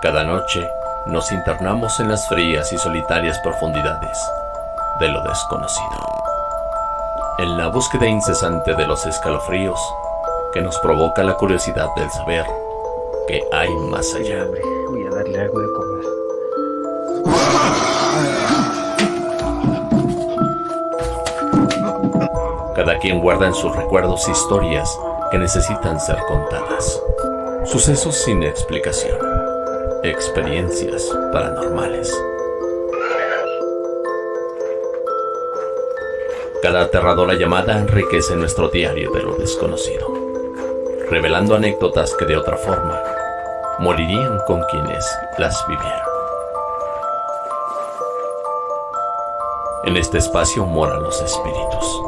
Cada noche nos internamos en las frías y solitarias profundidades de lo desconocido. En la búsqueda incesante de los escalofríos que nos provoca la curiosidad del saber que hay más allá. Voy a darle algo de comer. Cada quien guarda en sus recuerdos historias que necesitan ser contadas. Sucesos sin explicación. Experiencias paranormales. Cada aterradora llamada enriquece nuestro diario de lo desconocido, revelando anécdotas que de otra forma morirían con quienes las vivieron. En este espacio moran los espíritus,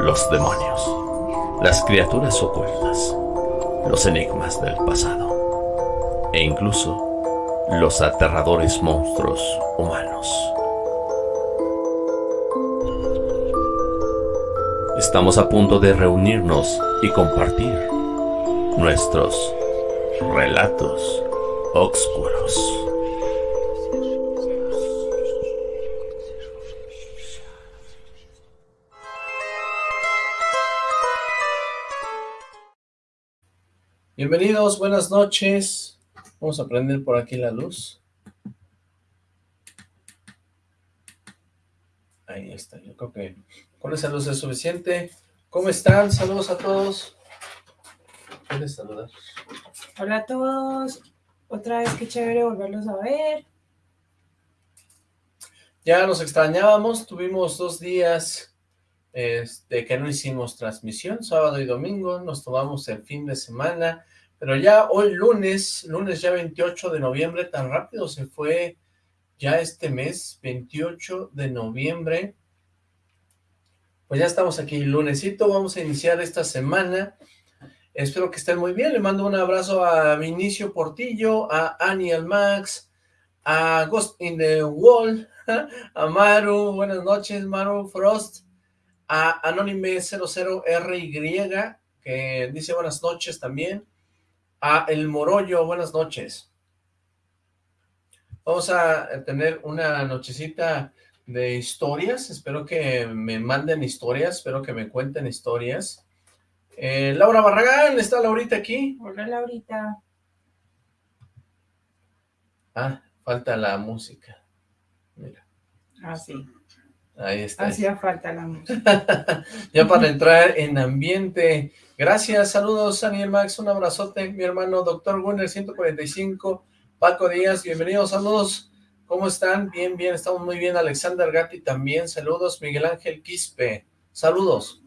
los demonios, las criaturas ocultas, los enigmas del pasado e incluso los aterradores monstruos humanos. Estamos a punto de reunirnos y compartir nuestros relatos oscuros. Bienvenidos, buenas noches. Vamos a prender por aquí la luz. Ahí está, yo creo que con esa luz es suficiente. ¿Cómo están? Saludos a todos. ¿Quieres saludar? Hola a todos. Otra vez qué chévere volverlos a ver. Ya nos extrañábamos, tuvimos dos días este, que no hicimos transmisión, sábado y domingo, nos tomamos el fin de semana, pero ya hoy lunes, lunes ya 28 de noviembre, tan rápido se fue ya este mes, 28 de noviembre, pues ya estamos aquí, lunesito, vamos a iniciar esta semana, espero que estén muy bien, le mando un abrazo a Vinicio Portillo, a Annie Almax, a Ghost in the Wall, a Maru, buenas noches Maru Frost, a Anónime00RY, que dice buenas noches también, a El Morollo, buenas noches. Vamos a tener una nochecita de historias, espero que me manden historias, espero que me cuenten historias. Eh, Laura Barragán, ¿está Laurita aquí? Hola Laurita. Ah, falta la música. Mira. Ah, sí. Ahí está. Hacía falta la música. ya para entrar en ambiente. Gracias, saludos Daniel Max, un abrazote, mi hermano Doctor Gunner 145, Paco Díaz, bienvenidos, saludos, ¿cómo están? Bien, bien, estamos muy bien, Alexander Gatti también, saludos, Miguel Ángel Quispe, saludos.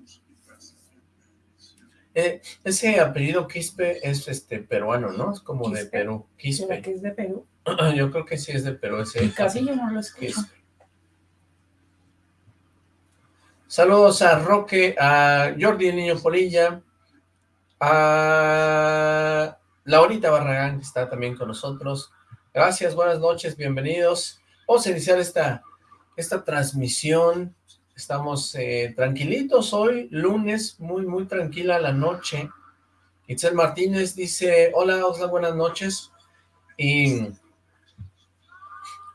Eh, ese apellido Quispe es este peruano, ¿no? Es como de. Perú, Quispe. ¿Será que es de Perú? Yo creo que sí es de Perú ese. Casi yo no lo escucho. Quispe. Saludos a Roque, a Jordi Niño Polilla, a Laurita Barragán, que está también con nosotros. Gracias, buenas noches, bienvenidos. Vamos a iniciar esta, esta transmisión. Estamos eh, tranquilitos hoy, lunes, muy, muy tranquila la noche. Itzel Martínez dice, hola, Osla, buenas noches. Y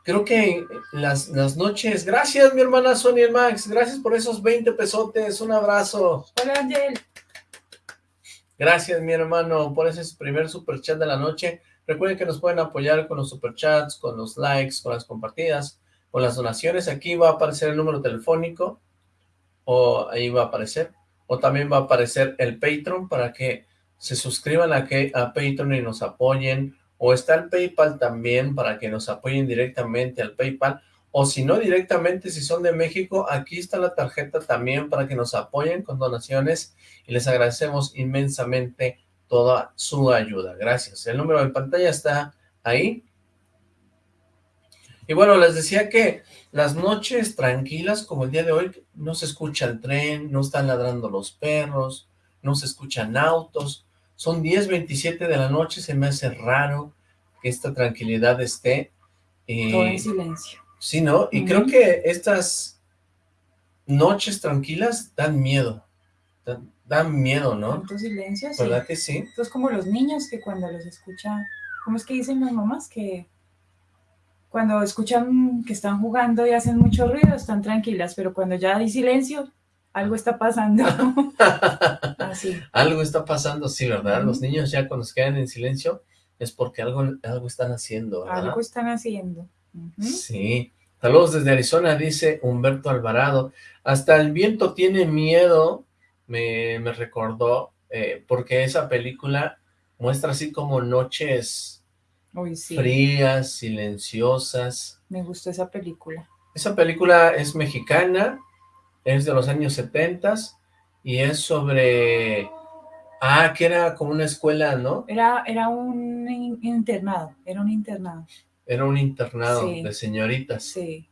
creo que las, las noches, gracias mi hermana Sonia Max, gracias por esos 20 pesotes, un abrazo. Hola Angel. Gracias mi hermano por ese primer super chat de la noche. Recuerden que nos pueden apoyar con los superchats, con los likes, con las compartidas, con las donaciones. Aquí va a aparecer el número telefónico, o ahí va a aparecer, o también va a aparecer el Patreon para que se suscriban a, que, a Patreon y nos apoyen, o está el PayPal también para que nos apoyen directamente al PayPal, o si no directamente, si son de México, aquí está la tarjeta también para que nos apoyen con donaciones y les agradecemos inmensamente toda su ayuda. Gracias. El número de pantalla está ahí. Y bueno, les decía que las noches tranquilas, como el día de hoy, no se escucha el tren, no están ladrando los perros, no se escuchan autos. Son 10.27 de la noche, se me hace raro que esta tranquilidad esté. Y- Todo en silencio. Sí, ¿no? Y creo que estas noches tranquilas dan miedo. Dan, dan miedo, ¿no? Tanto silencio, sí. ¿Verdad que sí? Esto es como los niños que cuando los escuchan ¿cómo es que dicen las mamás? Que cuando escuchan que están jugando y hacen mucho ruido, están tranquilas, pero cuando ya hay silencio, algo está pasando. Así. Algo está pasando, sí, ¿verdad? Los niños ya cuando se quedan en silencio es porque algo, algo están haciendo, ¿verdad? Algo están haciendo. Sí. Saludos desde Arizona, dice Humberto Alvarado. Hasta el viento tiene miedo, me, me recordó, eh, porque esa película muestra así como noches Uy, sí. frías, silenciosas. Me gustó esa película. Esa película es mexicana, es de los años 70 y es sobre... Ah, que era como una escuela, ¿no? Era, era un in- internado, era un internado. Era un internado Sí. de señoritas Sí.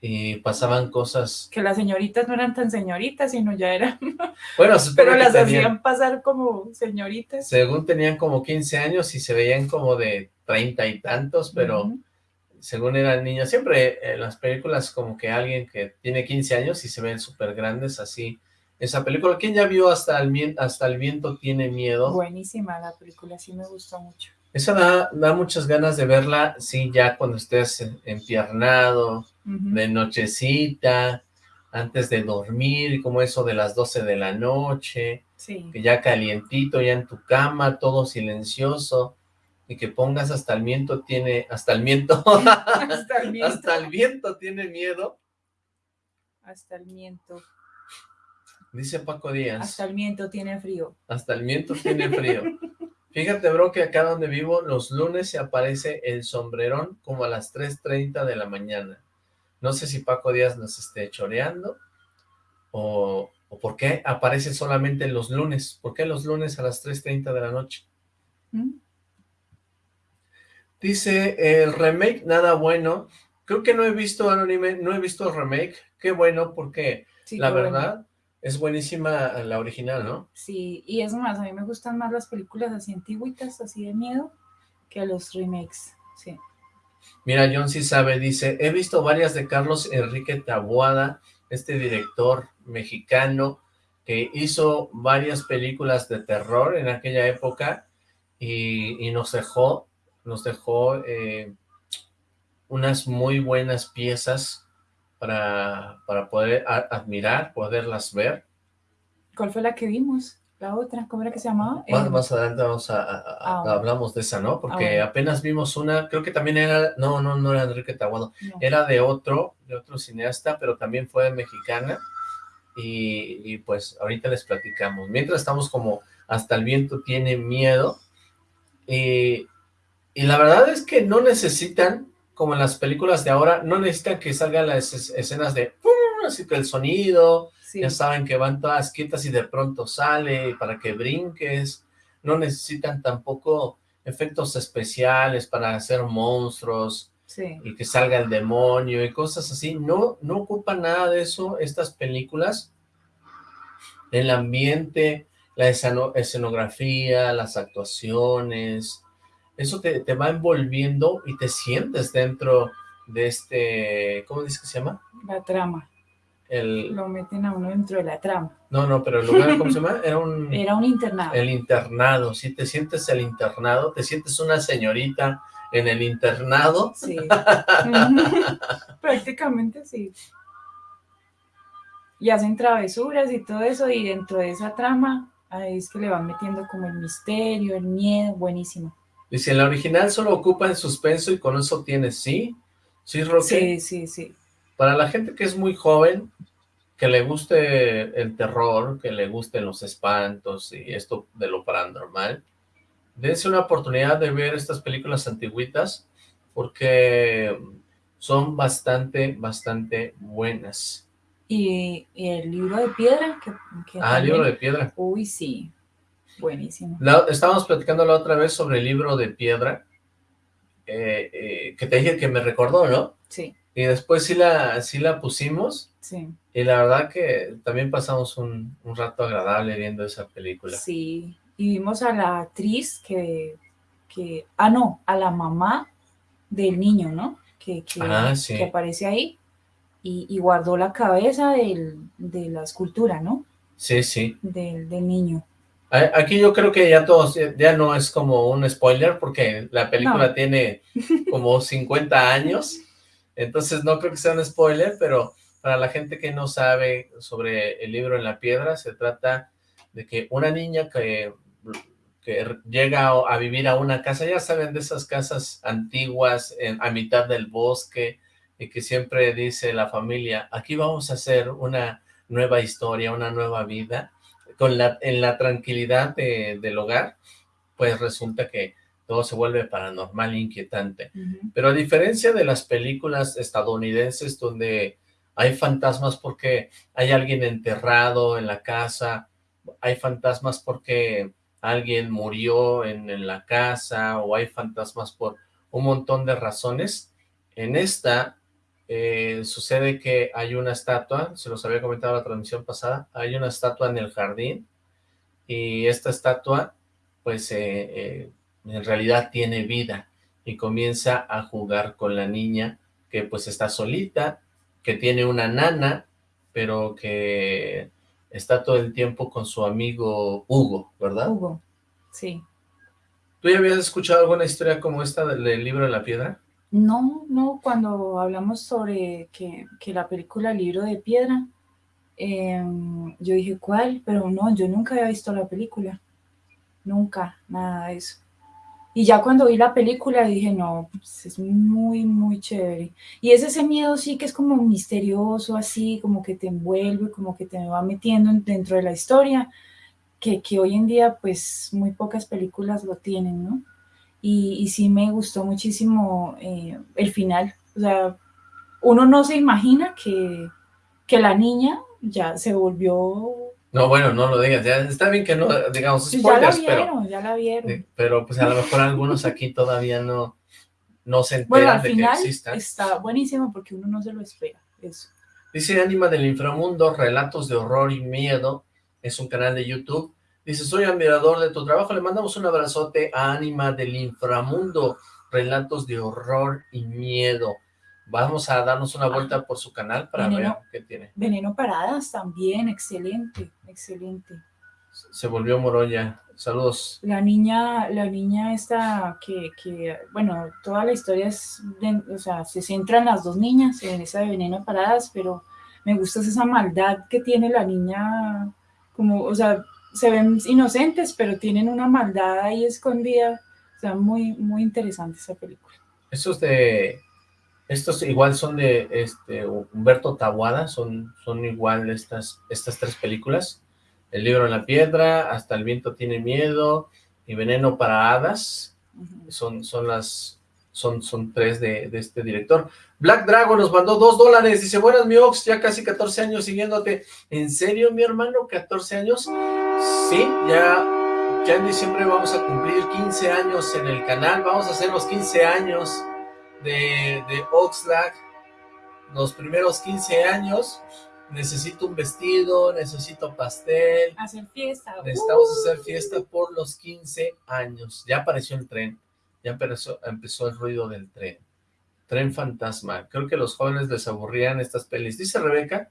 y pasaban cosas... Que las señoritas no eran tan señoritas, sino ya eran, Bueno, pero las tenían- hacían pasar como señoritas. Según tenían como 15 años y se veían como de treinta y tantos, pero según eran niños, siempre en las películas como que alguien que tiene 15 años y se ven súper grandes así. Esa película, ¿quién ya vio hasta el, mien- hasta el viento tiene miedo? Buenísima la película, sí me gustó mucho. Esa da, da muchas ganas de verla, sí, ya cuando estés empiernado, de nochecita, antes de dormir, como eso de las 12 de la noche, Sí. que ya calientito, ya en tu cama, todo silencioso, y que pongas hasta el viento tiene, hasta el viento, Hasta el miento. hasta el viento tiene miedo, Hasta el miento. dice Paco Díaz, Hasta el miento tiene frío. hasta el viento tiene frío. Fíjate, bro, que acá donde vivo, los lunes se aparece el sombrerón como a las 3.30 de la mañana. No sé si Paco Díaz nos esté choreando, o, o por qué aparece solamente los lunes. ¿Por qué los lunes a las 3.30 de la noche? ¿Mm? Dice, el remake, nada bueno. Creo que no he visto anime, no he visto el remake. Qué bueno, porque Sí, la bueno. Es buenísima la original, ¿no? Sí, y es más, a mí me gustan más las películas así antiguitas, así de miedo, que los remakes. Sí. Mira, John sí sabe, dice, he visto varias de Carlos Enrique Taboada, este director mexicano que hizo varias películas de terror en aquella época y, y nos dejó, nos dejó eh, unas muy buenas piezas para, para poder admirar, poderlas ver. ¿Cuál fue la que vimos? La otra, ¿cómo era que se llamaba? Más, Eh, más adelante vamos a, a- a- Ah, hablamos de esa, ¿no? Porque bueno. apenas vimos una, creo que también era, no, no, no era Enrique Taboado, no. era de otro, de otro cineasta, pero también fue mexicana, y, y, pues ahorita les platicamos. Mientras estamos como hasta el viento tiene miedo, y, y la verdad es que no necesitan, como en las películas de ahora, no necesitan que salgan las es- escenas de, así que el sonido, Sí. ya saben que van todas quietas y de pronto sale para que brinques, no necesitan tampoco efectos especiales para hacer monstruos, Sí. y que salga el demonio y cosas así. No, no ocupa nada de eso estas películas. El ambiente, la esceno- escenografía, las actuaciones, eso te, te va envolviendo y te sientes dentro de este, ¿cómo dice que se llama? La trama. El, Lo meten a uno dentro de la trama. no, no, pero el lugar, ¿cómo se llama? Era un, Era un internado. el internado, si te sientes el internado, te sientes una señorita en el internado, Sí. Prácticamente sí. Y hacen travesuras y todo eso, y dentro de esa trama, ahí es que le van metiendo como el misterio, el miedo, buenísimo. Dice, en la original solo ocupa en suspenso y con eso tienes, ¿sí? ¿Sí, Roque? Sí, sí, sí. Para la gente que es muy joven, que le guste el terror, que le gusten los espantos y esto de lo paranormal, dense una oportunidad de ver estas películas antiguitas porque son bastante, bastante buenas. Y, y el libro de piedra, que, que Ah, también- Libro de Piedra. Uy, sí. Buenísimo. La- estábamos platicando la otra vez sobre el Libro de Piedra, eh, eh, que te dije que me recordó, ¿no? Sí, Y después sí la, sí la pusimos sí. y la verdad que también pasamos un, un rato agradable viendo esa película. Sí. Y vimos a la actriz que, que, ah, no, a la mamá del niño, ¿no? Que, que, Ah, sí. que aparece ahí y, y guardó la cabeza del- de la escultura, ¿no? Sí, sí. Del, del niño. Aquí yo creo que ya todos, ya no es como un spoiler, porque la película tiene como 50 años, entonces no creo que sea un spoiler, pero para la gente que no sabe sobre el libro en la piedra, se trata de que una niña que, que llega a vivir a una casa, ya saben, de esas casas antiguas, a mitad del bosque, y que siempre dice la familia, aquí vamos a hacer una nueva historia, una nueva vida, con la, en la tranquilidad del hogar, pues resulta que todo se vuelve paranormal e inquietante. Pero a diferencia de las películas estadounidenses donde hay fantasmas porque hay alguien enterrado en la casa, hay fantasmas porque alguien murió en, en la casa, o hay fantasmas por un montón de razones, en esta eh, sucede que hay una estatua, se los había comentado en la transmisión pasada, hay una estatua en el jardín y esta estatua pues eh, eh, en realidad tiene vida y comienza a jugar con la niña que pues está solita, que tiene una nana, pero que está todo el tiempo con su amigo Hugo, ¿verdad? Hugo, sí. ¿Tú ya habías escuchado alguna historia como esta del libro de la piedra? No, no, cuando hablamos sobre que, la película Libro de Piedra, em, yo dije, ¿cuál? Pero no, yo nunca había visto la película. Nunca, nada de eso. Y ya cuando vi la película dije, no, pues es muy, muy chévere. Y es ese miedo sí que es como misterioso, así, como que te envuelve, como que te va metiendo dentro de la historia, que, que hoy en día pues muy pocas películas lo tienen, ¿no? Y, sí me gustó muchísimo eh, el final. O sea, uno no se imagina que, que la niña ya se volvió... No, bueno, no lo digas, ya está bien que no digamos spoilers, ya la vieron, ya la vieron. Pero pues a lo mejor algunos aquí todavía no, no se enteran bueno, al final está buenísimo porque uno no se lo espera, eso. Dice Anima del Inframundo, Relatos de Horror y Miedo, es un canal de YouTube, Dice, soy admirador de tu trabajo. Le mandamos un abrazote a Ánima del Inframundo. Relatos de horror y miedo. Vamos a darnos una vuelta por su canal para ver qué tiene. Veneno Paradas también, excelente, excelente. Se volvió Moroya. Saludos. La niña, la niña esta que, que bueno, toda la historia es, o sea, se centra en las dos niñas, en esa de Veneno Paradas, pero me gusta esa maldad que tiene la niña, como, o sea, se ven inocentes, pero tienen una maldad ahí escondida. O sea, muy, muy interesante esa película. Estos de... Estos igual son de este Humberto Tabuada, son, son igual estas, estas tres películas. El libro en la piedra, Hasta el viento tiene miedo y Veneno para hadas. son, son las son, son tres de, este director. Black Dragon nos mandó dos dólares, dice, buenas mi Ox, ya casi 14 años siguiéndote. ¿En serio, mi hermano? ¿14 años? Sí, ya, ya en diciembre vamos a cumplir 15 años en el canal, vamos a hacer los 15 años de, de Oxlack, los primeros 15 años, necesito un vestido, necesito pastel. Hacer fiesta. Necesitamos uh. hacer fiesta por los 15 años, ya apareció el tren ya empezó, el ruido del tren. Tren fantasma. Creo que a los jóvenes les aburrían estas pelis. Dice Rebeca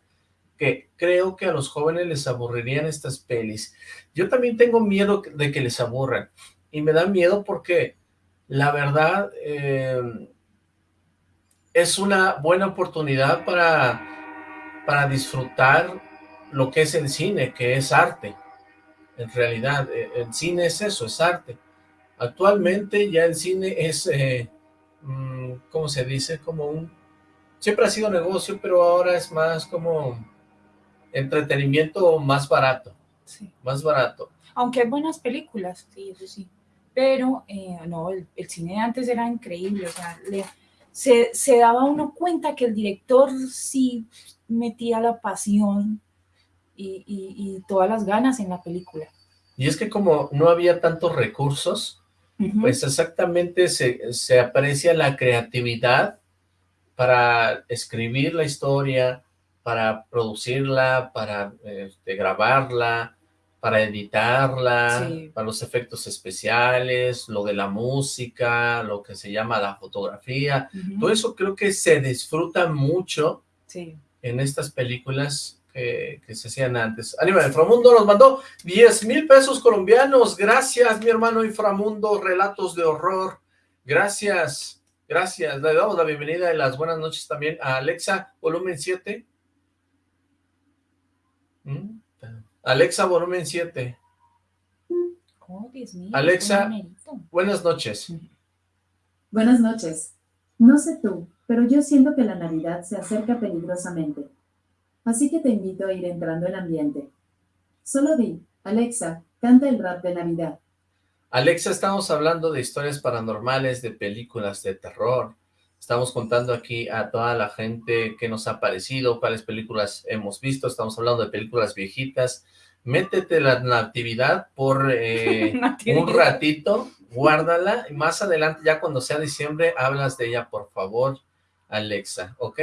que creo que a los jóvenes les aburrirían estas pelis. Yo también tengo miedo de que les aburran. Y me da miedo porque la verdad eh, es una buena oportunidad para, para disfrutar lo que es el cine, que es arte. En realidad, eh, el cine es eso, es arte Actualmente ya el cine es, eh, mm, ¿cómo se dice? Como un... Siempre ha sido negocio, pero ahora es más como entretenimiento más barato. Sí. Más barato. Aunque hay buenas películas, sí, eso sí. Pero, eh, no, el, cine de antes era increíble, o sea, se, se daba uno cuenta que el director sí metía la pasión y, y, todas las ganas en la película. Y es que como no había tantos recursos, pues exactamente se, aprecia la creatividad para escribir la historia, para producirla, para este, grabarla, para editarla, para los efectos especiales, lo de la música, lo que se llama la fotografía. Todo eso creo que se disfruta mucho en estas películas que, que se hacían antes. Anima Inframundo nos mandó 10 mil pesos colombianos. Gracias, mi hermano Inframundo, relatos de horror. Gracias, gracias. Le damos la bienvenida y las buenas noches también a Alexa, volumen 7. ¿Mm? Alexa, volumen 7. Oh, Dios mío, Alexa. Buenas noches. Buenas noches. No sé tú, pero yo siento que la Navidad se acerca peligrosamente. Así que te invito a ir entrando en ambiente. Solo di, Alexa, canta el rap de Navidad. Alexa, estamos hablando de historias paranormales, de películas de terror. Estamos contando aquí a toda la gente que nos ha parecido, cuáles películas hemos visto. Estamos hablando de películas viejitas. Métete la natividad por eh, un ratito, guárdala. Y más adelante, ya cuando sea diciembre, hablas de ella, por favor, Alexa, ¿ok?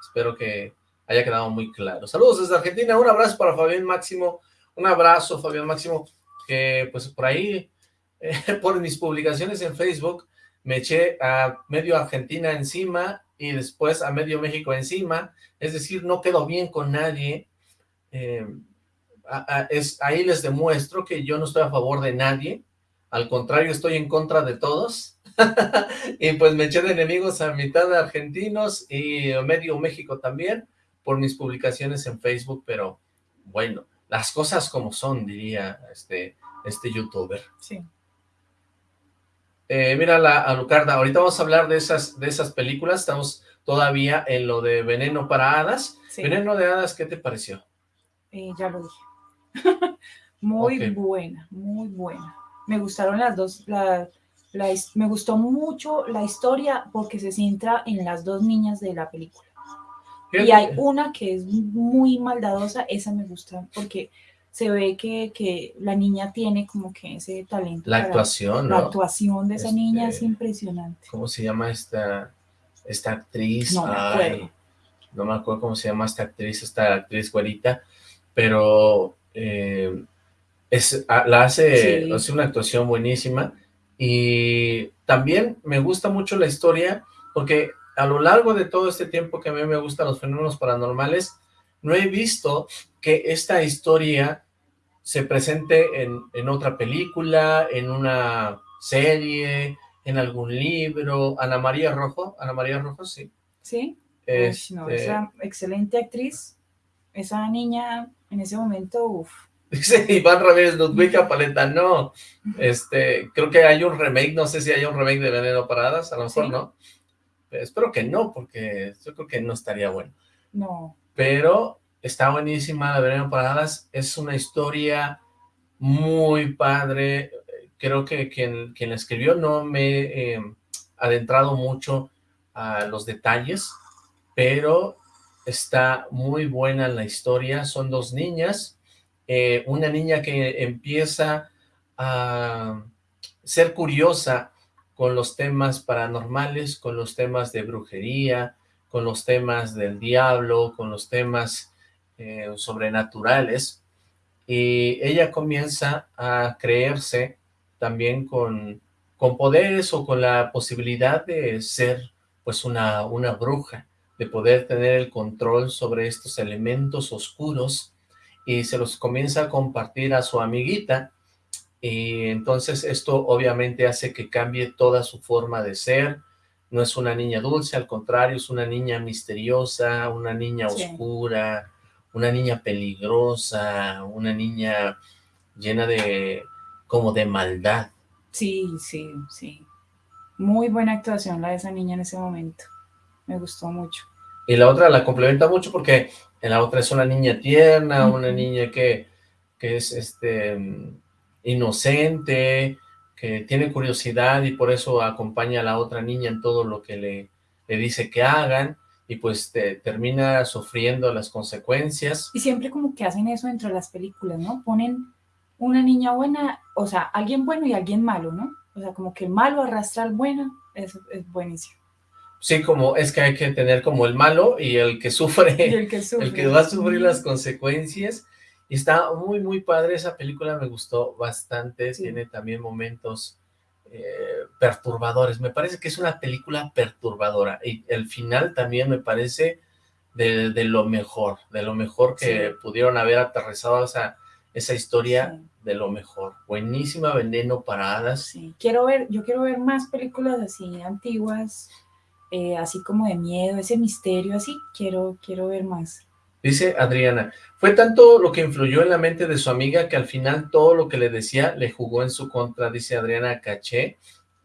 Espero que haya quedado muy claro. Saludos desde Argentina. Un abrazo para Fabián Máximo. Un abrazo, Fabián Máximo, que pues por ahí eh, por mis publicaciones en Facebook, me eché a medio Argentina encima y después a medio México encima, es decir, no quedo bien con nadie, eh, es, ahí les demuestro que yo no estoy a favor de nadie, al contrario, estoy en contra de todos, y pues me eché de enemigos a mitad de argentinos y medio México también, por mis publicaciones en Facebook, pero bueno, las cosas como son, diría este, este youtuber. Sí. Eh, mira la Alucarda, ahorita vamos a hablar de esas, de esas películas, estamos todavía en lo de Veneno para Hadas. sí. Veneno de Hadas, ¿qué te pareció? Eh, ya lo dije. muy buena, muy buena. Me gustaron las dos, la, me gustó mucho la historia porque se centra en las dos niñas de la película. Y hay una que es muy maldadosa, esa me gusta porque se ve que, que la niña tiene como que ese talento. La actuación, La ¿no? actuación de esa Este, niña es impresionante. ¿Cómo se llama esta, esta actriz? No me Ay, acuerdo. no me acuerdo cómo se llama esta actriz, esta actriz güerita, pero eh, es, a- la hace, Sí. hace una actuación buenísima y también me gusta mucho la historia porque a lo largo de todo este tiempo que a mí me gustan los fenómenos paranormales, no he visto que esta historia se presente en, en otra película, en una serie, en algún libro. Ana María Rojo, Ana María Rojo, sí. ¿Sí? Uy, no, Este, esa excelente actriz, esa niña en ese momento, uff. Dice Iván Ramírez, Ludwika Paleta, no. Este, creo que hay un remake, no sé si hay un remake de Veneno Paradas, a lo mejor ¿Sí? no. Pero espero que no, porque yo creo que no estaría bueno. No, Pero está buenísima la Veneno Paradas, es una historia muy padre. Creo que quien, quien la escribió no me he eh, adentrado mucho a los detalles, pero está muy buena la historia. Son dos niñas, eh, una niña que empieza a ser curiosa con los temas paranormales, con los temas de brujería, con los temas del diablo, con los temas eh, sobrenaturales, y ella comienza a creerse también con, con poderes o con la posibilidad de ser pues una, una bruja, de poder tener el control sobre estos elementos oscuros, y se los comienza a compartir a su amiguita, y entonces esto obviamente hace que cambie toda su forma de ser, no es una niña dulce, al contrario, es una niña misteriosa, una niña Sí. oscura, una niña peligrosa, una niña llena de, como de maldad. sí, sí, sí. Muy buena actuación la de esa niña en ese momento. Me gustó mucho. Y la otra la complementa mucho porque en la otra es una niña tierna, una niña que, que es este inocente, que tiene curiosidad y por eso acompaña a la otra niña en todo lo que le, le dice que hagan y pues te- termina sufriendo las consecuencias. Y siempre como que hacen eso dentro de las películas, ¿no? Ponen una niña buena, o sea, alguien bueno y alguien malo, ¿no? O sea, como que el malo arrastra al bueno, eso es buenísimo. Sí, como es que hay que tener como el malo y el que sufre. Y el que sufre. el que va a sufrir las consecuencias. Y está muy, muy padre esa película, me gustó bastante, Sí. tiene también momentos eh, perturbadores. Me parece que es una película perturbadora y el final también me parece de, lo mejor, de lo mejor que pudieron haber aterrizado esa, esa historia de lo mejor. Buenísima Veneno para Hadas. Sí, quiero ver, yo quiero ver más películas así antiguas, eh, así como de miedo, ese misterio así, quiero, quiero ver más. Dice Adriana, fue tanto lo que influyó en la mente de su amiga que al final todo lo que le decía le jugó en su contra, dice Adriana Caché,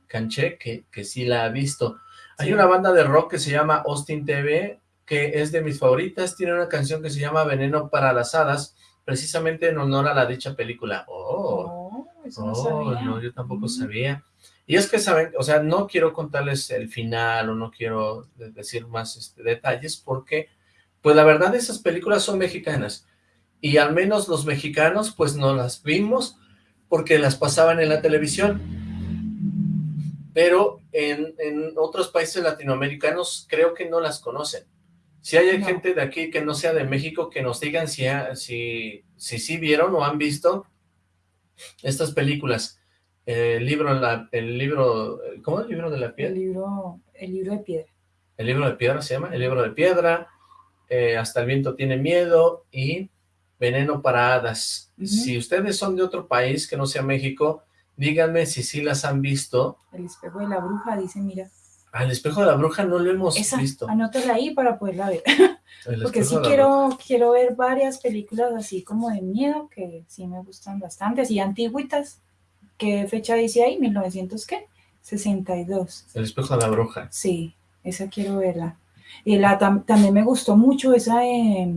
Canché, que, que sí la ha visto. Hay una banda de rock que se llama Austin TV, que es de mis favoritas, tiene una canción que se llama Veneno para las Hadas, precisamente en honor a la dicha película. Oh, no, oh, no, yo tampoco sabía. Y es que saben, o sea, no quiero contarles el final o no quiero decir más este, detalles porque pues la verdad esas películas son mexicanas, y al menos los mexicanos pues no las vimos porque las pasaban en la televisión, pero en, otros países latinoamericanos creo que no las conocen. Si hay gente de aquí que no sea de México, que nos digan si, si, si sí vieron o han visto estas películas. El libro, el libro, ¿cómo es el libro de la piedra? El libro, el libro de piedra. El libro de piedra se llama, el libro de piedra, eh, hasta el viento tiene miedo y Veneno para hadas. Si ustedes son de otro país que no sea México, díganme si sí las han visto. El espejo de la bruja, dice, mira. Al espejo de la bruja no lo hemos visto. anótala ahí para poderla ver. Porque sí quiero, quiero ver varias películas así como de miedo, que sí me gustan bastante, así antiguitas. ¿Qué fecha dice ahí? ¿1900 qué? 62. El espejo de la bruja. Sí, esa quiero verla. Y la, también me gustó mucho esa, eh,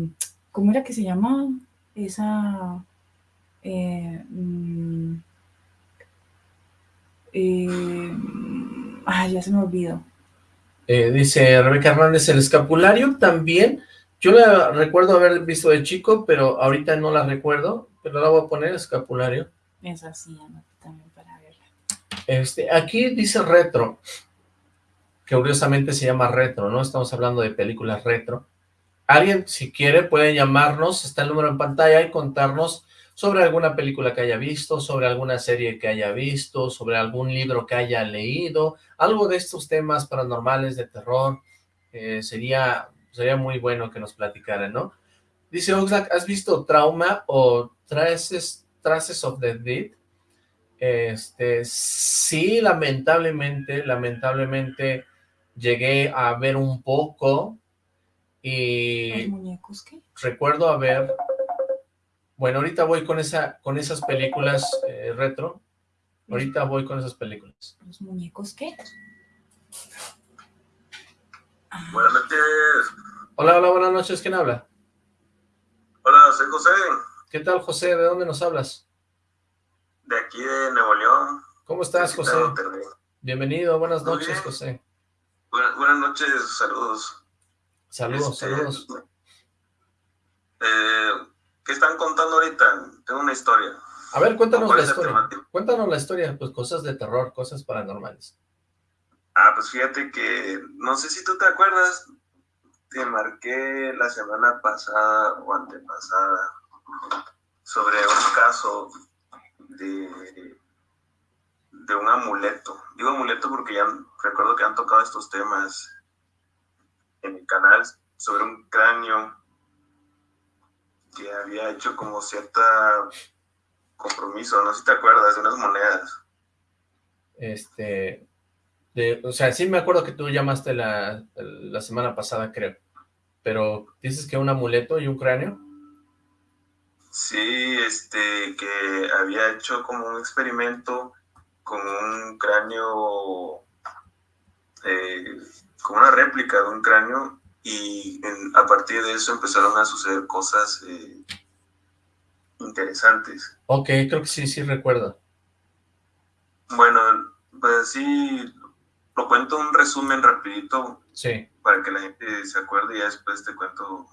¿cómo era que se llamaba? Esa... Eh, mm, eh, ay, ya se me olvidó. dice Rebeca Hernández, el escapulario también, yo la recuerdo haber visto de chico, pero ahorita no la recuerdo, pero la voy a poner escapulario. Es así, también para verla. Este, aquí dice retro, que curiosamente se llama retro, ¿no? Estamos hablando de películas retro. Alguien, si quiere, puede llamarnos, está el número en pantalla, y contarnos sobre alguna película que haya visto, sobre alguna serie que haya visto, sobre algún libro que haya leído, algo de estos temas paranormales, de terror, eh, sería, sería muy bueno que nos platicaran, ¿no? Dice Oxlack, ¿has visto Trauma o Traces, Traces of the Dead? Este, sí, lamentablemente, lamentablemente llegué a ver un poco y... ¿Los muñecos qué? Recuerdo haber... Bueno, ahorita voy con esa con esas películas eh, retro. Ahorita voy con esas películas. ¿Los muñecos qué? Ah. Buenas noches. Hola, hola, buenas noches. ¿Quién habla? Hola, soy José. ¿Qué tal, José? ¿De dónde nos hablas? De aquí, de Nuevo León. ¿Cómo estás, José? Bienvenido, buenas noches, José. Buenas, noches, saludos. Saludos, este, saludos. Eh, ¿Qué están contando ahorita? Tengo una historia. A ver, cuéntanos la historia. Cuéntanos la historia, pues cosas de terror, cosas paranormales. Ah, pues fíjate que, no sé si tú te acuerdas, te marqué la semana pasada o antepasada sobre un caso de de un amuleto. Digo amuleto porque ya recuerdo que han tocado estos temas en mi canal sobre un cráneo que había hecho como cierta compromiso, no sé si te acuerdas, de unas monedas. Este, o sea, sí me acuerdo que tú llamaste la, la semana pasada, creo, pero dices que un amuleto y un cráneo. Sí, este, que había hecho como un experimento con un cráneo, eh, como una réplica de un cráneo, y a partir de eso empezaron a suceder cosas eh, interesantes. Ok, creo que sí, sí recuerdo. Bueno, pues sí, lo cuento un resumen rapidito. Sí. Para que la gente se acuerde y después te cuento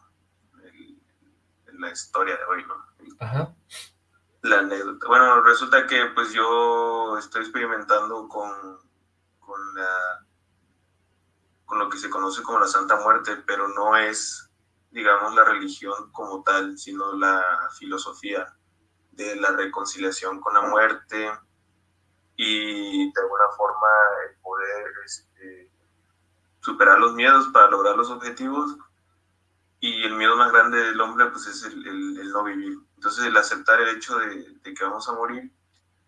la historia de hoy, ¿no? Ajá la anécdota. Bueno, resulta que pues yo estoy experimentando con, con, la, con lo que se conoce como la Santa Muerte, pero no es, digamos, la religión como tal, sino la filosofía de la reconciliación con la muerte y de alguna forma el poder este, superar los miedos para lograr los objetivos. y el miedo más grande del hombre pues es el, el, no vivir. Entonces el aceptar el hecho de, de, que vamos a morir,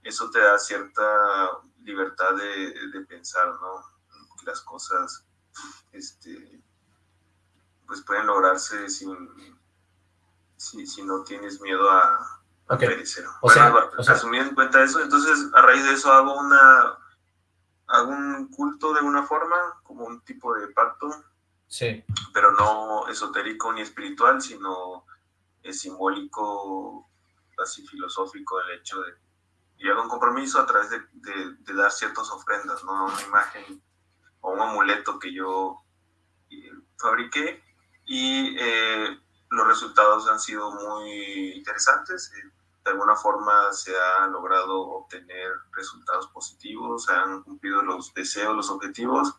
eso te da cierta libertad de, de pensar, ¿no? Las cosas este, pues pueden lograrse sin, si, si no tienes miedo a, perecer. O, sea, asumir en cuenta eso, entonces a raíz de eso hago una hago un culto de una forma, como un tipo de pacto, sí. pero no esotérico ni espiritual, sino es simbólico, así filosófico, el hecho de y hago un compromiso a través de, de, dar ciertas ofrendas, ¿no? Una imagen o un amuleto que yo eh, fabriqué y eh, los resultados han sido muy interesantes. Eh, de alguna forma se ha logrado obtener resultados positivos, se han cumplido los deseos, los objetivos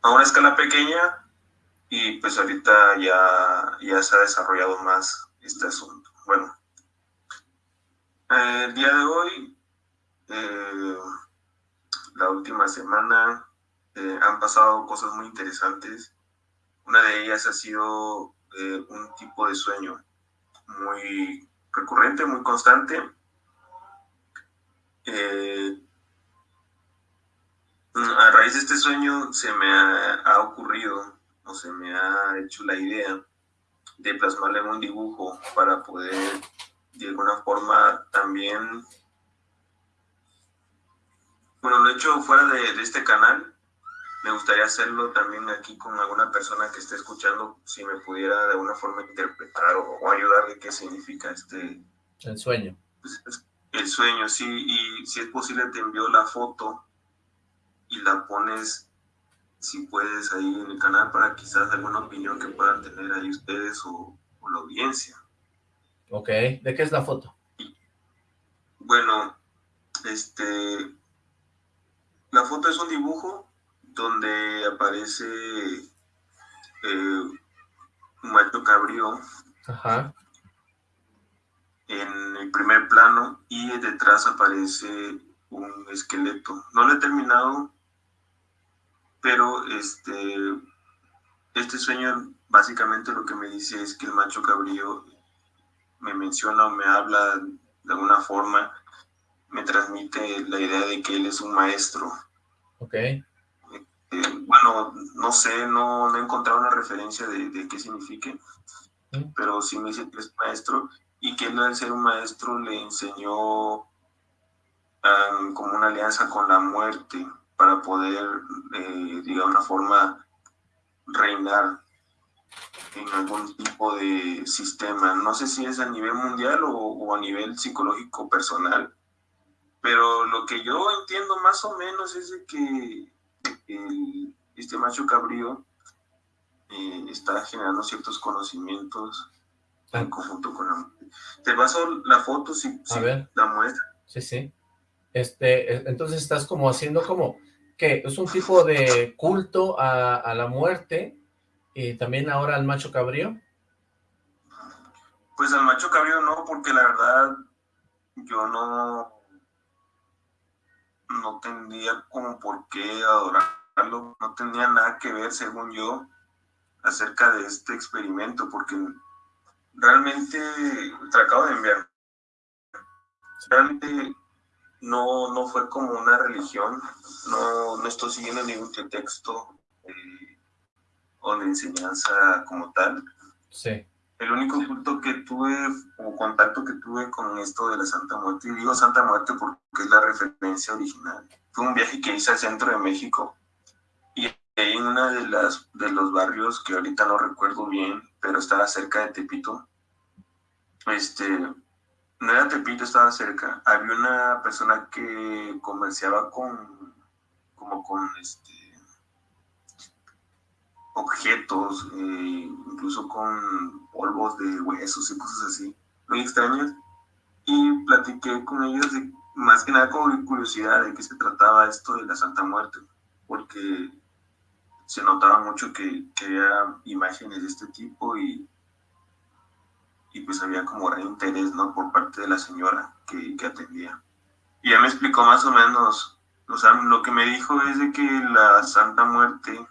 a una escala pequeña y pues ahorita ya, ya se ha desarrollado más este asunto. Bueno, el día de hoy, eh, la última semana, han pasado cosas muy interesantes. Una de ellas ha sido eh, un tipo de sueño muy recurrente, muy constante. Eh, a raíz de este sueño se me ha, ocurrido o se me ha hecho la idea de plasmarle en un dibujo para poder de alguna forma también, bueno, lo he hecho fuera de este canal, me gustaría hacerlo también aquí con alguna persona que esté escuchando, si me pudiera de alguna forma interpretar o, ayudarle qué significa este... El sueño. Pues, el sueño, sí, y si es posible te envío la foto y la pones, si puedes, ahí en el canal para quizás alguna opinión que puedan tener ahí ustedes o, la audiencia. Ok, ¿de qué es la foto? Bueno, este... La foto es un dibujo donde aparece eh, un macho cabrío en el primer plano y detrás aparece un esqueleto. No lo he terminado, pero este, este sueño básicamente lo que me dice es que el macho cabrío me menciona o me habla de alguna forma, me transmite la idea de que él es un maestro. Ok bueno, no sé, no, he encontrado una referencia de, qué signifique, pero sí me dice que es maestro y que él al ser un maestro le enseñó como una alianza con la muerte para poder, eh, de alguna forma, reinar en algún tipo de sistema. No sé si es a nivel mundial o, o, a nivel psicológico personal, pero lo que yo entiendo más o menos es de que este macho cabrío eh, está generando ciertos conocimientos en ah. conjunto con la Te paso la foto si, la muestra. Sí, sí. Este, entonces estás como haciendo como, que es un tipo de culto a, la muerte y también ahora al macho cabrío. Pues al macho cabrío no, porque la verdad yo no no tendría como por qué adorar no tenía nada que ver, según yo, acerca de este experimento, porque realmente, te acabo de enviar, realmente no, no fue como una religión, no, no estoy siguiendo ningún texto eh, o de enseñanza como tal. Sí. El único culto que tuve o contacto que tuve con esto de la Santa Muerte, y digo Santa Muerte porque es la referencia original, fue un viaje que hice al centro de México en una de las de los barrios que ahorita no recuerdo bien, pero estaba cerca de Tepito. Este, no era Tepito, estaba cerca. Había una persona que comerciaba con, como con este, objetos, eh, incluso con polvos de huesos y cosas así, muy extrañas. Y platiqué con ellos de, más que nada con curiosidad de qué se trataba esto de la Santa Muerte, porque se notaba mucho que, que había imágenes de este tipo y, y pues había como gran interés, ¿no? Por parte de la señora que, que atendía. Y ya me explicó más o menos, o sea, lo que me dijo es de que la Santa Muerte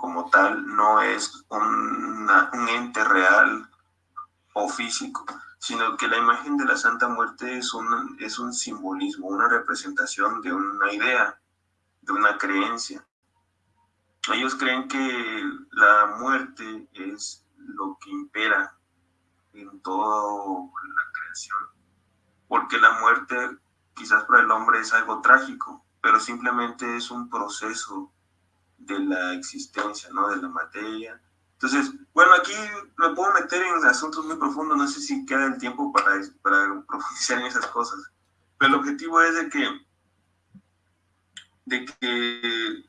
como tal no es un ente real o físico, sino que la imagen de la Santa Muerte es un, es un simbolismo, una representación de una idea, de una creencia. Ellos creen que la muerte es lo que impera en toda la creación, porque la muerte quizás para el hombre es algo trágico, pero simplemente es un proceso de la existencia, ¿no? De la materia. Entonces, bueno, aquí me puedo meter en asuntos muy profundos, no sé si queda el tiempo para, para profundizar en esas cosas, pero el objetivo es de que, de que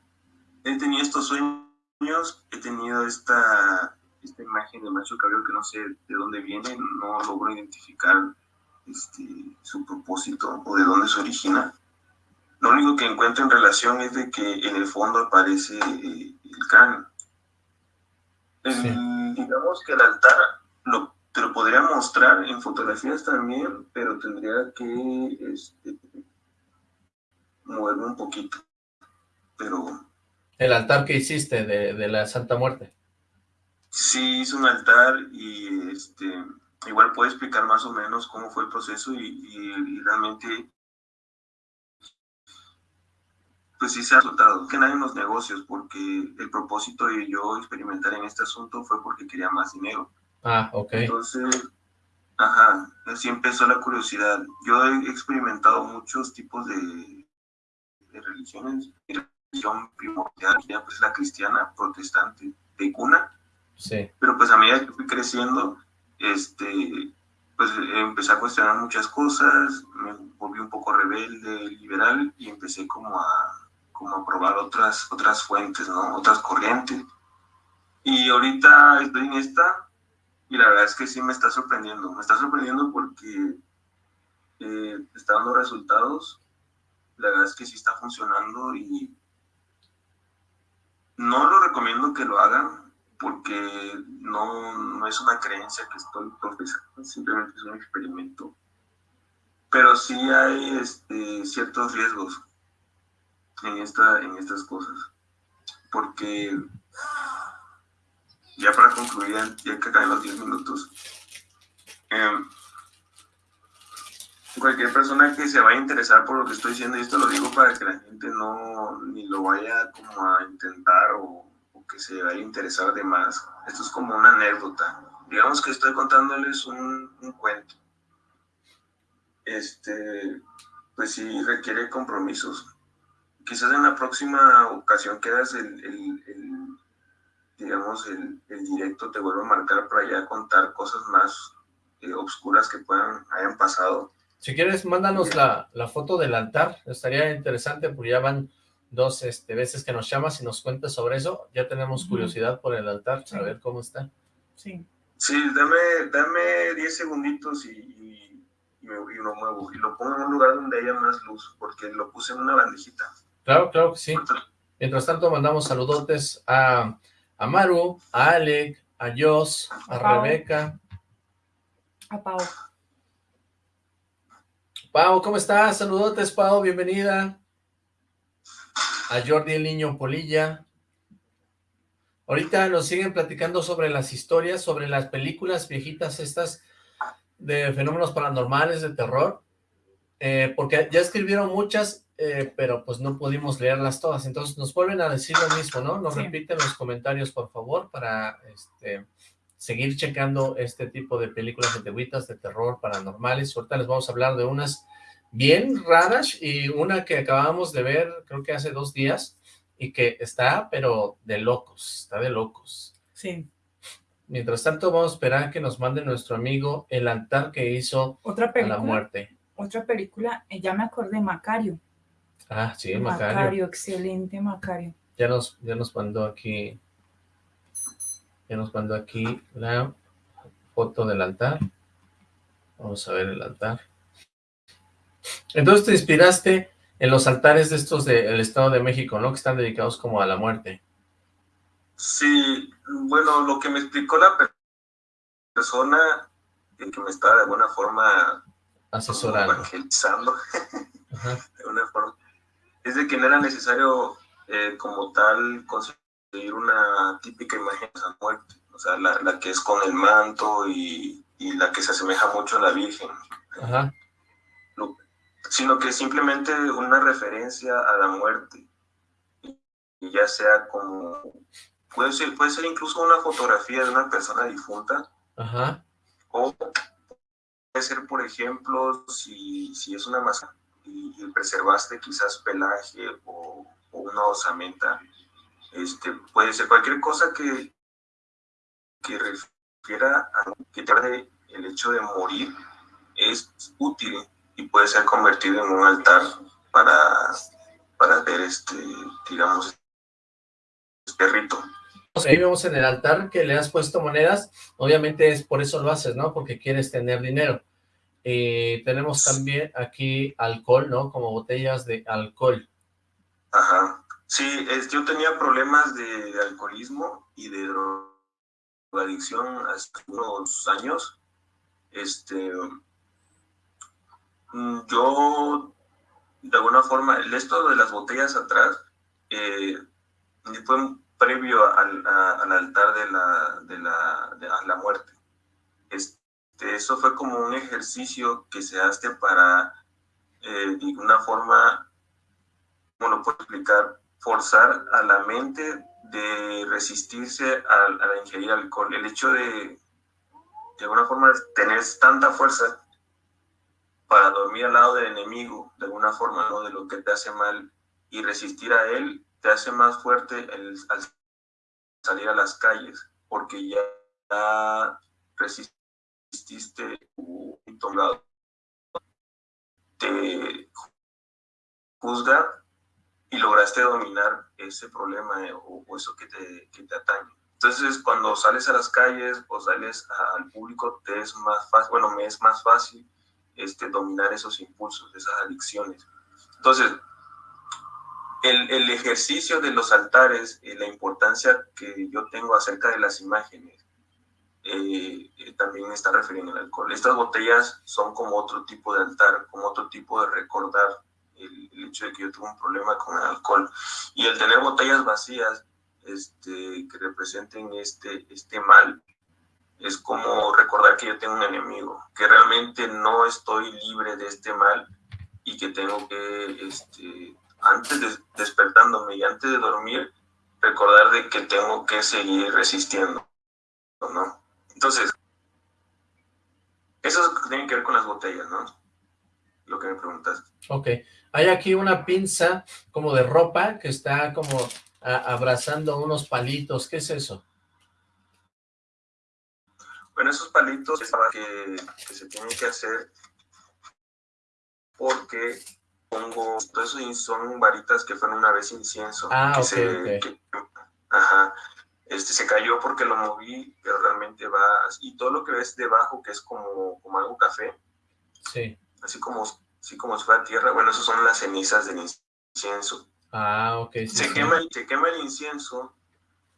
he tenido estos sueños, he tenido esta, esta imagen de macho cabello que no sé de dónde viene, no logro identificar este, su propósito o de dónde se origina. Lo único que encuentro en relación es de que en el fondo aparece eh, el cráneo. digamos que el altar lo, te lo podría mostrar en fotografías también, pero tendría que este, moverme un poquito. Pero... ¿El altar que hiciste de, de la Santa Muerte? Sí, hice un altar y este igual puedo explicar más o menos cómo fue el proceso y, realmente pues sí se ha resultado que nadie en los negocios porque el propósito de yo experimentar en este asunto fue porque quería más dinero. Ah, ok. Entonces, ajá, así empezó la curiosidad. Yo he experimentado muchos tipos de, de religiones. Mi religión primordial pues la cristiana, protestante, de cuna. Sí. Pero pues a medida que fui creciendo, este, pues empecé a cuestionar muchas cosas, me volví un poco rebelde, liberal y empecé como a, como probar otras, otras fuentes, ¿no? otras corrientes. Y ahorita estoy en esta y la verdad es que sí me está sorprendiendo, me está sorprendiendo porque eh, está dando resultados, la verdad es que sí está funcionando y no lo recomiendo que lo hagan, porque no, no es una creencia que estoy profesando, simplemente es un experimento. Pero sí hay este, ciertos riesgos en, esta, en estas cosas, porque ya para concluir, ya que acaben los 10 minutos, em, cualquier persona que se vaya a interesar por lo que estoy diciendo, y esto lo digo para que la gente no ni lo vaya como a intentar o que se vaya a interesar de más. Esto es como una anécdota. Digamos que estoy contándoles un, un cuento. Este, pues sí requiere compromisos. Quizás en la próxima ocasión que hagas el, el, digamos, el, el, directo te vuelvo a marcar para ya contar cosas más eh, obscuras que puedan, hayan pasado. Si quieres, mándanos la, la foto del altar. Estaría interesante porque ya van dos este, veces que nos llamas y nos cuentas sobre eso. Ya tenemos curiosidad por el altar, a ver cómo está. Sí. Sí, dame, dame 10 segunditos y, y, lo muevo. Y lo pongo en un lugar donde haya más luz, porque lo puse en una bandejita. Claro, claro que sí. Mientras tanto, mandamos saludotes a, a Maru, a Alec, a Jos, a, Rebeca. A Pau. Pau, ¿cómo estás? Saludotes, Pau, bienvenida a Jordi el Niño Polilla. Ahorita nos siguen platicando sobre las historias, sobre las películas viejitas estas de fenómenos paranormales, de terror, eh, porque ya escribieron muchas, eh, pero pues no pudimos leerlas todas, entonces nos vuelven a decir lo mismo, ¿no? Nos repiten los comentarios, por favor, para este, seguir checando este tipo de películas antiguitas de terror paranormales. Ahorita les vamos a hablar de unas bien raras y una que acabamos de ver creo que hace dos días y que está pero de locos, está de locos. Sí. Mientras tanto vamos a esperar que nos mande nuestro amigo el altar que hizo ¿Otra película? a la muerte. Otra película, eh, ya me acordé, Macario. Ah, sí, Macario. Macario, excelente Macario. Ya nos, ya nos mandó aquí, ya nos mandó aquí la foto del altar. Vamos a ver el altar. Entonces te inspiraste en los altares de estos del Estado de México, ¿no? Que están dedicados como a la muerte. Sí, bueno, lo que me explicó la persona que me está de alguna forma asesorando, evangelizando, de una forma, es de que no era necesario eh, como tal conseguir una típica imagen de San Muerte, o sea, la, la, que es con el manto y, y, la que se asemeja mucho a la Virgen. Ajá. Sino que simplemente una referencia a la muerte, y ya sea como, puede ser, puede ser incluso una fotografía de una persona difunta, Ajá. o puede ser, por ejemplo, si, si es una masa y, preservaste quizás pelaje o, o una osamenta, este, puede ser cualquier cosa que, que refiera a que tarde el hecho de morir es útil y puede ser convertido en un altar para, para ver este, digamos, este rito. Ahí vemos en el altar que le has puesto monedas, obviamente es por eso lo haces, ¿no? Porque quieres tener dinero. Eh, tenemos también aquí alcohol, ¿no? Como botellas de alcohol. Ajá. Sí, es, yo tenía problemas de, alcoholismo y de drogadicción hace unos años. Este, yo, de alguna forma, esto de las botellas atrás, eh, fue previo al, a, al altar de la, de la, de la muerte. Este, eso fue como un ejercicio que se hace para, eh, de una forma, ¿cómo lo puedo explicar? forzar a la mente de resistirse a, a la ingerir alcohol. El hecho de, de alguna forma, tener tanta fuerza para dormir al lado del enemigo, de alguna forma, ¿no? de lo que te hace mal, y resistir a él, te hace más fuerte el, al salir a las calles, porque ya, ya resististe un lado. Te juzga y lograste dominar ese problema eh, o, eso que te, que te atañe. Entonces, cuando sales a las calles o sales al público, te es más fácil, bueno, me es más fácil este, dominar esos impulsos, esas adicciones. Entonces, el, el ejercicio de los altares, eh, la importancia que yo tengo acerca de las imágenes, eh, eh, también está refiriendo al alcohol. Estas botellas son como otro tipo de altar, como otro tipo de recordar el, el, hecho de que yo tuve un problema con el alcohol. Y el tener botellas vacías este, que representen este, este mal, es como recordar que yo tengo un enemigo, que realmente no estoy libre de este mal y que tengo que, este, antes de despertándome y antes de dormir, recordar de que tengo que seguir resistiendo, ¿no? Entonces, eso tiene que ver con las botellas, ¿no? Lo que me preguntaste. Ok. Hay aquí una pinza como de ropa que está como abrazando unos palitos. ¿Qué es eso? Bueno, esos palitos que, que se tienen que hacer porque pongo, todos esos son varitas que fueron una vez incienso. Ah, que ok, se, ok. Que, ajá, este se cayó porque lo moví, pero realmente va, y todo lo que ves debajo, que es como, como algo café, sí. así como, así como si fuera tierra, bueno, esas son las cenizas del incienso. Ah, ok. Sí, se, sí. Quema, se quema el incienso,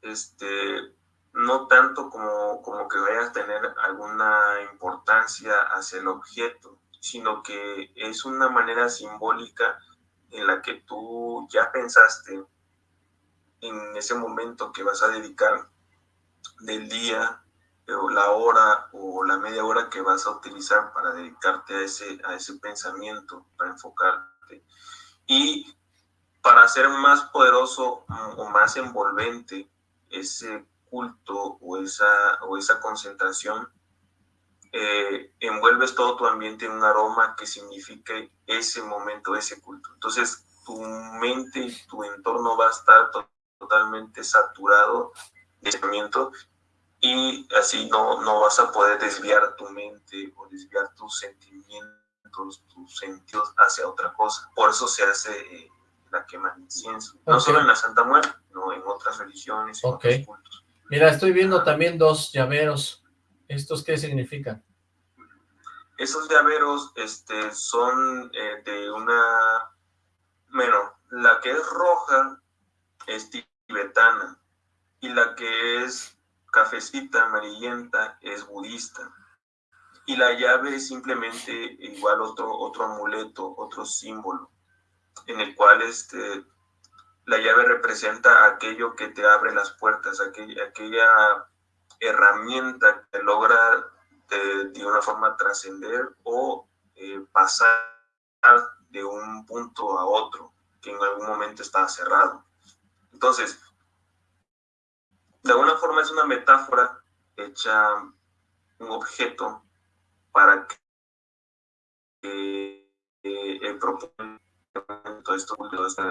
este, no tanto como, como que vaya a tener alguna importancia hacia el objeto, sino que es una manera simbólica en la que tú ya pensaste en ese momento que vas a dedicar del día o la hora o la media hora que vas a utilizar para dedicarte a ese, a ese pensamiento, para enfocarte. Y para hacer más poderoso o más envolvente ese culto o esa, o esa concentración, eh, envuelves todo tu ambiente en un aroma que signifique ese momento, ese culto. Entonces, tu mente y tu entorno va a estar totalmente saturado de pensamiento y así no, no vas a poder desviar tu mente o desviar tus sentimientos, tus sentidos hacia otra cosa. Por eso se hace eh, la quema de incienso. No solo en la Santa Muerte, no en otras religiones, en okay. otros cultos. Mira, estoy viendo también dos llaveros. ¿Estos qué significan? Esos llaveros este, son eh, de una... Bueno, la que es roja es tibetana y la que es cafecita, amarillenta, es budista. Y la llave es simplemente igual otro, otro amuleto, otro símbolo, en el cual este, la llave representa aquello que te abre las puertas, aquella, aquella herramienta que logra de, una forma trascender o eh, pasar de un punto a otro que en algún momento estaba cerrado. Entonces, de alguna forma es una metáfora hecha un objeto para que eh, el propósito esto,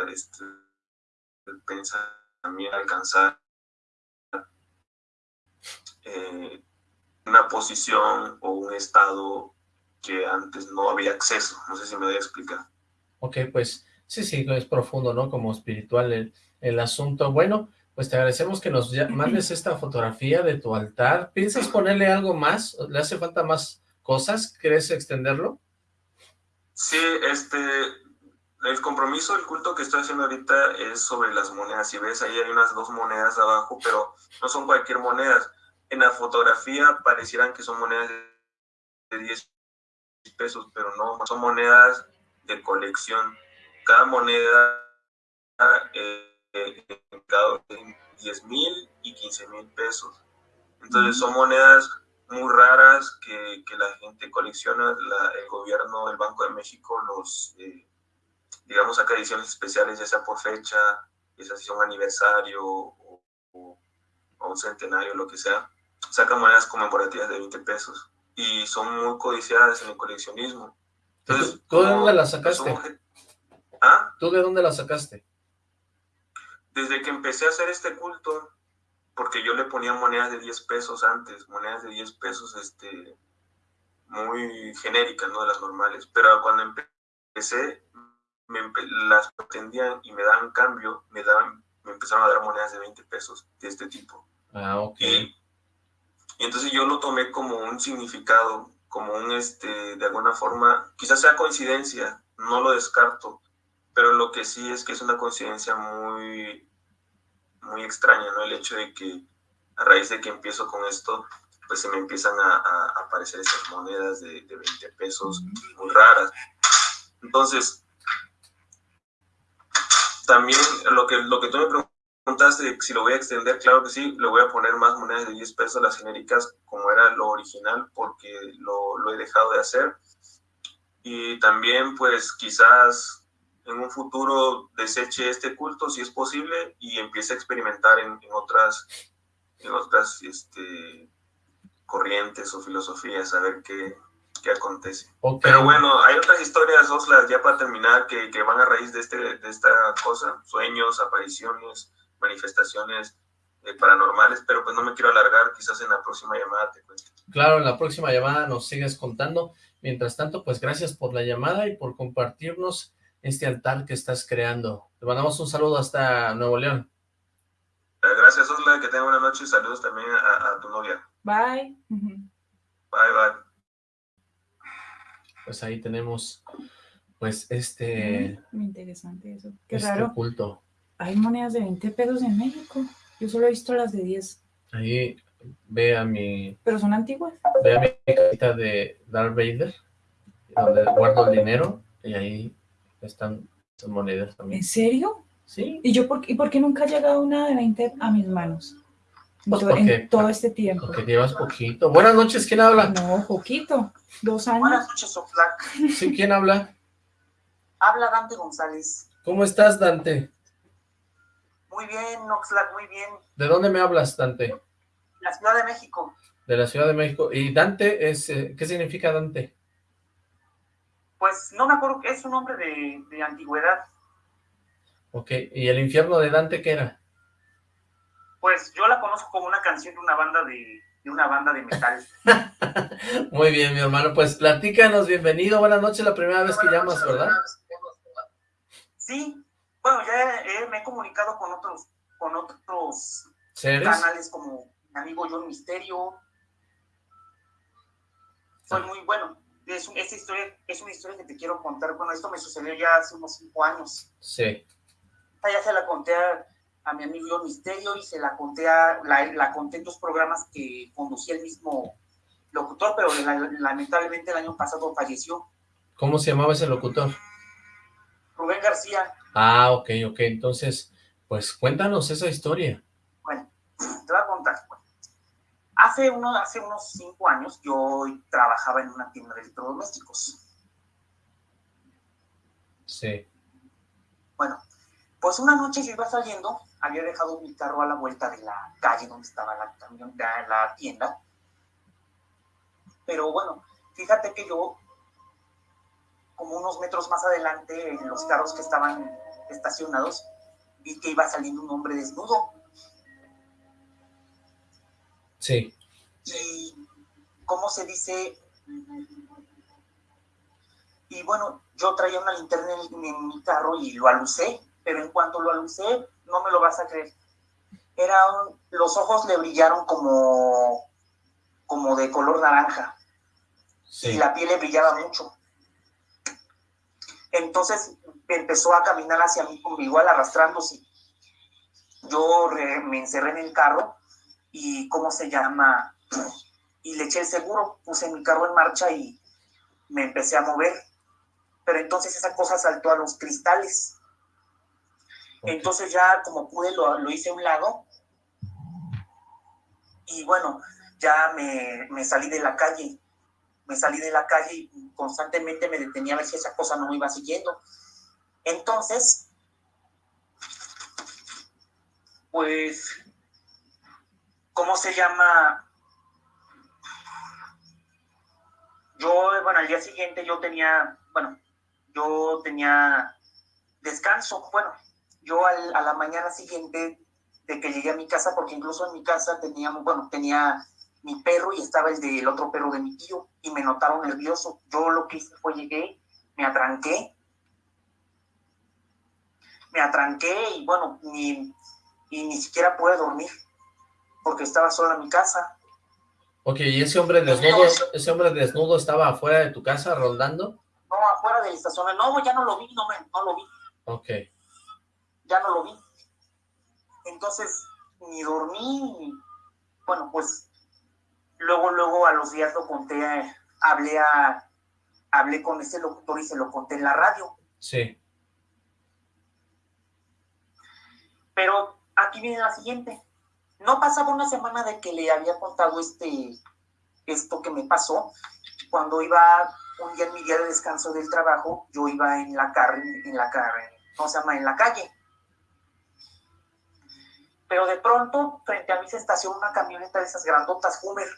este, este, pensamiento alcanzar eh, una posición o un estado que antes no había acceso. No sé si me voy a explicar. Ok, pues sí, sí, es profundo, ¿no? Como espiritual el, el asunto. Bueno, pues te agradecemos que nos mandes esta fotografía de tu altar. ¿Piensas ponerle algo más? ¿Le hace falta más cosas? ¿Quieres extenderlo? Sí, este, el compromiso, el culto que estoy haciendo ahorita es sobre las monedas. Si ves, ahí hay unas dos monedas abajo, pero no son cualquier moneda. En la fotografía parecieran que son monedas de 10 pesos, pero no, son monedas de colección. Cada moneda eh, cada 10 mil y 15 mil pesos. Entonces son monedas muy raras que, que la gente colecciona, el gobierno del Banco de México los, eh, digamos, saca ediciones especiales, ya sea por fecha, ya sea un aniversario o, o, un centenario, lo que sea, sacan monedas conmemorativas de 20 pesos y son muy codiciadas en el coleccionismo. Entonces, ¿Tú de dónde las sacaste? ¿Ah? ¿Tú de dónde las sacaste? Desde que empecé a hacer este culto, porque yo le ponía monedas de 10 pesos antes, monedas de 10 pesos este, muy genéricas, no de las normales, pero cuando empecé, me las pretendían y me daban cambio, me, daban, me empezaron a dar monedas de 20 pesos de este tipo. Ah, ok. Y, entonces yo lo tomé como un significado, como un, este, de alguna forma, quizás sea coincidencia, no lo descarto, pero lo que sí es que es una coincidencia muy, muy extraña, ¿no? El hecho de que a raíz de que empiezo con esto, pues se me empiezan a, aparecer esas monedas de, de, 20 pesos muy raras. Entonces, también lo que, lo que tú me preguntaste, si lo voy a extender, claro que sí, le voy a poner más monedas de 10 pesos, las genéricas, como era lo original, porque lo, lo he dejado de hacer. Y también, pues, quizás en un futuro deseche este culto, si es posible, y empiece a experimentar en, otras, en otras este, corrientes o filosofías, a ver qué, qué acontece. Pero bueno, hay otras historias, Oslas, ya para terminar, que, que, van a raíz de, este, de esta cosa, sueños, apariciones, manifestaciones eh, paranormales, pero pues no me quiero alargar, quizás en la próxima llamada te cuento. Claro, en la próxima llamada nos sigues contando. Mientras tanto, pues gracias por la llamada y por compartirnos este altar que estás creando. Te mandamos un saludo hasta Nuevo León. Eh, gracias, Osla, que tenga buena noche y saludos también a, tu novia. Bye. Bye, bye. Pues ahí tenemos, pues, este... Muy interesante eso. Qué este raro. culto. Hay monedas de 20 pesos en México. Yo solo he visto las de 10. Ahí ve a mi... ¿Pero son antiguas? Ve a mi cajita de Darth Vader, donde guardo el dinero, y ahí están esas monedas también. ¿En serio? Sí. ¿Y yo por, y por qué nunca ha llegado una de 20 a mis manos? Pues en todo este tiempo. Porque llevas poquito. Buenas noches, ¿quién habla? No, poquito. Dos años. Buenas noches, Oxlack. Sí, ¿quién habla? Habla Dante González. ¿Cómo estás, Dante? Muy bien, Oxlack, muy bien. ¿De dónde me hablas, Dante? La Ciudad de México. De la Ciudad de México. ¿Y Dante es, eh, qué significa Dante? Pues no me acuerdo, es un nombre de, de antigüedad. Ok, ¿y el infierno de Dante qué era? Pues yo la conozco como una canción de una banda de, de una banda de metal. Muy bien, mi hermano, pues platícanos, bienvenido, buenas noches, la primera vez que llamas, ¿verdad? Sí, bueno, ya me he comunicado con otros, con otros canales como mi amigo John Misterio. Soy ah. muy bueno, es, esta historia es una historia que te quiero contar. Bueno, esto me sucedió ya hace unos cinco años. Sí. Ya se la conté a, mi amigo Misterio y se la conté a, la, conté en dos programas que conducía el mismo locutor, pero lamentablemente el año pasado falleció. ¿Cómo se llamaba ese locutor? Rubén García. Ah, ok, ok. Entonces, Pues cuéntanos esa historia. Bueno, te voy a contar. Hace, uno, hace unos cinco años yo trabajaba en una tienda de electrodomésticos. Sí. Bueno, pues una noche yo iba saliendo, había dejado mi carro a la vuelta de la calle donde estaba la, la tienda. Pero bueno, fíjate que yo, como unos metros más adelante, en los carros que estaban estacionados, vi que iba saliendo un hombre desnudo. Sí. Y, ¿cómo se dice? Y bueno, yo traía una linterna en, mi carro y lo alucé, pero en cuanto lo alucé, no me lo vas a creer. Era los ojos le brillaron como, como de color naranja. Y la piel le brillaba mucho. Entonces empezó a caminar hacia mí, como igual arrastrándose. Yo me encerré en el carro y, ¿cómo se llama? Y le eché el seguro, puse mi carro en marcha y me empecé a mover. Pero entonces esa cosa saltó a los cristales. Entonces ya como pude lo, lo, hice a un lado. Y bueno, ya me, me salí de la calle me salí de la calle y constantemente me detenía a ver si esa cosa no me iba siguiendo. Entonces, pues, ¿cómo se llama? Yo, bueno, al día siguiente yo tenía, bueno, yo tenía descanso, bueno, yo a la mañana siguiente de que llegué a mi casa, porque incluso en mi casa teníamos, bueno, tenía mi perro y estaba el del otro perro de mi tío y me notaron nervioso. Yo lo que hice fue llegué, me atranqué, me atranqué y bueno, ni, ni siquiera pude dormir porque estaba sola en mi casa. Ok, ¿y ese hombre desnudo, ese hombre desnudo estaba afuera de tu casa rondando? No, afuera del estacionamiento. No, ya no lo vi, no, me, no lo vi. Ok. Ya no lo vi. Entonces, ni dormí, bueno, pues Luego, luego a los días lo conté, hablé, a, hablé con ese locutor y se lo conté en la radio. Sí. Pero aquí viene la siguiente. No pasaba una semana de que le había contado este, esto que me pasó. Cuando iba un día en mi día de descanso del trabajo, yo iba en la carne, en la carne, ¿cómo se llama? En la calle. Pero de pronto, frente a mí se estacionó una camioneta de esas grandotas Hummer.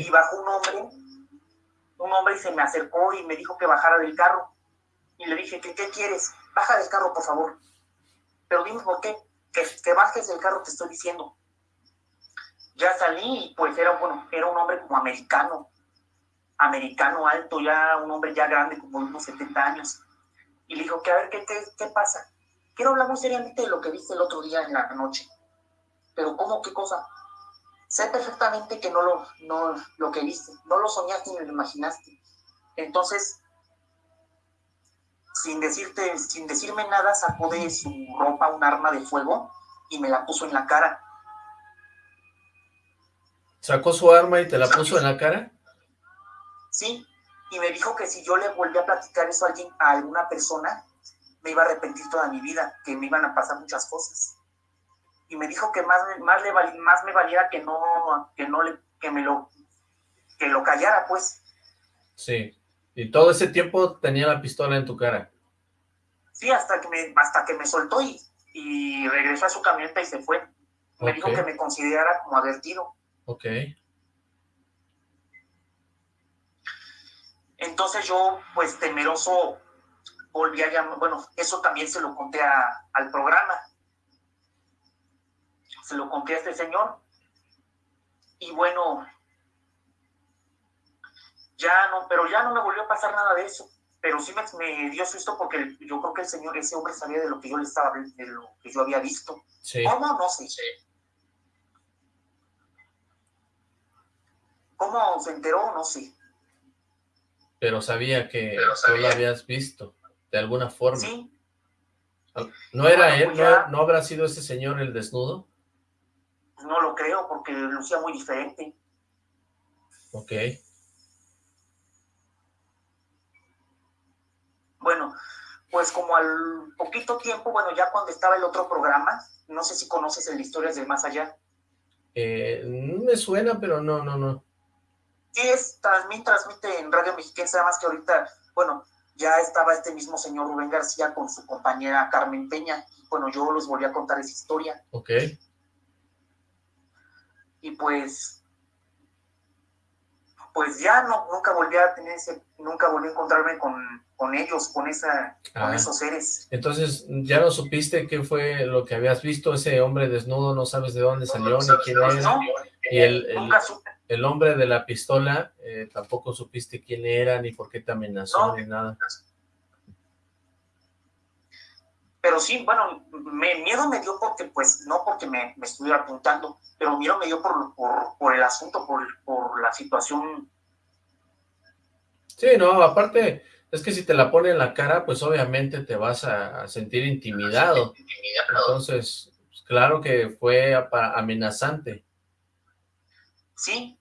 Y bajó un hombre, un hombre se me acercó y me dijo que bajara del carro. Y le dije, ¿qué, qué quieres? Baja del carro, por favor. Pero dime por qué. Que, que bajes del carro, te estoy diciendo. Ya salí y pues era, bueno, era un hombre como americano. Americano alto, ya un hombre ya grande, como unos 70 años. Y le dijo, que a ver, ¿qué, qué, qué pasa? Quiero hablar muy seriamente de lo que viste el otro día en la noche. Pero ¿cómo? ¿Qué cosa? sé perfectamente que no lo, no, lo que viste, no lo soñaste ni lo imaginaste. Entonces, sin decirte, sin decirme nada, sacó de su ropa un arma de fuego y me la puso en la cara. ¿Sacó su arma y te la puso en la cara? Sí, y me dijo que si yo le volvía a platicar eso a, alguien, a alguna persona, me iba a arrepentir toda mi vida, que me iban a pasar muchas cosas y me dijo que más, más, le más me valiera que no, que no le, que me lo, que lo callara, pues. Sí, y todo ese tiempo tenía la pistola en tu cara. Sí, hasta que me, hasta que me soltó y, y regresó a su camioneta y se fue. Me dijo que me considerara como advertido. Ok. Entonces yo, pues temeroso, volví a llamar, bueno, eso también se lo conté al programa se lo conté a este señor. Y bueno, ya no, pero ya no me volvió a pasar nada de eso. Pero sí me, dio susto porque yo creo que el señor, ese hombre sabía de lo que yo le estaba, de lo que yo había visto. ¿Cómo? No sé. ¿Cómo se enteró? No sé. Pero sabía que tú lo habías visto, de alguna forma. Sí. ¿No era él? Pues ¿No habrá sido ese señor el desnudo? no lo creo porque lucía muy diferente. Ok. Bueno, pues como al poquito tiempo, bueno, ya cuando estaba el otro programa, no sé si conoces el Historias del Más Allá. Eh, me suena, pero no, no, no. Sí, es, transmite, transmite en Radio Mexicana, nada más que ahorita, bueno, ya estaba este mismo señor Rubén García con su compañera Carmen Peña. Bueno, yo les volví a contar esa historia. Ok. Y pues, pues ya no, nunca volví a tener ese, nunca volví a encontrarme con, con ellos, con esa, con esos seres. Entonces, ¿ya no supiste qué fue lo que habías visto? Ese hombre desnudo, no sabes de dónde salió, ni quién era. y el, el, hombre de la pistola, eh, tampoco supiste quién era, ni por qué te amenazó, ni nada. Pero sí, bueno, me, miedo me dio porque, pues, no porque me, me estuviera apuntando, pero miedo me dio por, por, por el asunto, por, por la situación. Sí, no, aparte, es que si te la pone en la cara, pues obviamente te vas a, sentir intimidado. Entonces, pues, claro que fue amenazante. Sí,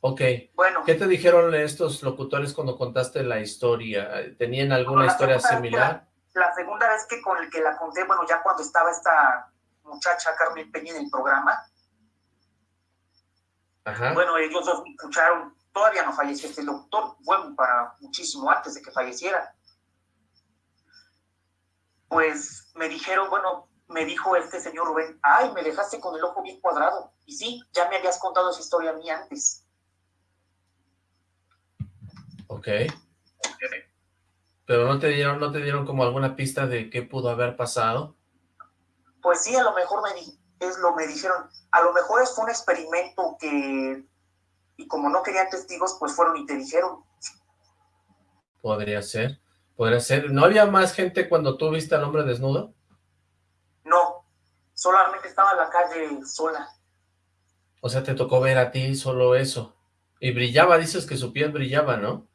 Ok. Bueno. ¿Qué te dijeron estos locutores cuando contaste la historia? ¿Tenían alguna historia similar? La, segunda vez que con el que la conté, bueno, ya cuando estaba esta muchacha Carmen Peña en el programa, Ajá. bueno, ellos dos escucharon, todavía no falleció este locutor, bueno, para muchísimo antes de que falleciera. Pues me dijeron, bueno, me dijo este señor Rubén, ay, me dejaste con el ojo bien cuadrado. Y sí, ya me habías contado esa historia a mí antes. Ok. Pero no te dieron, no te dieron como alguna pista de qué pudo haber pasado. Pues sí, a lo mejor me es lo me dijeron, a lo mejor es un experimento que y como no querían testigos, pues fueron y te dijeron. Podría ser, podría ser. ¿No había más gente cuando tú viste al hombre desnudo? No, solamente estaba en la calle sola. O sea, te tocó ver a ti solo eso. Y brillaba, dices que su piel brillaba, ¿no?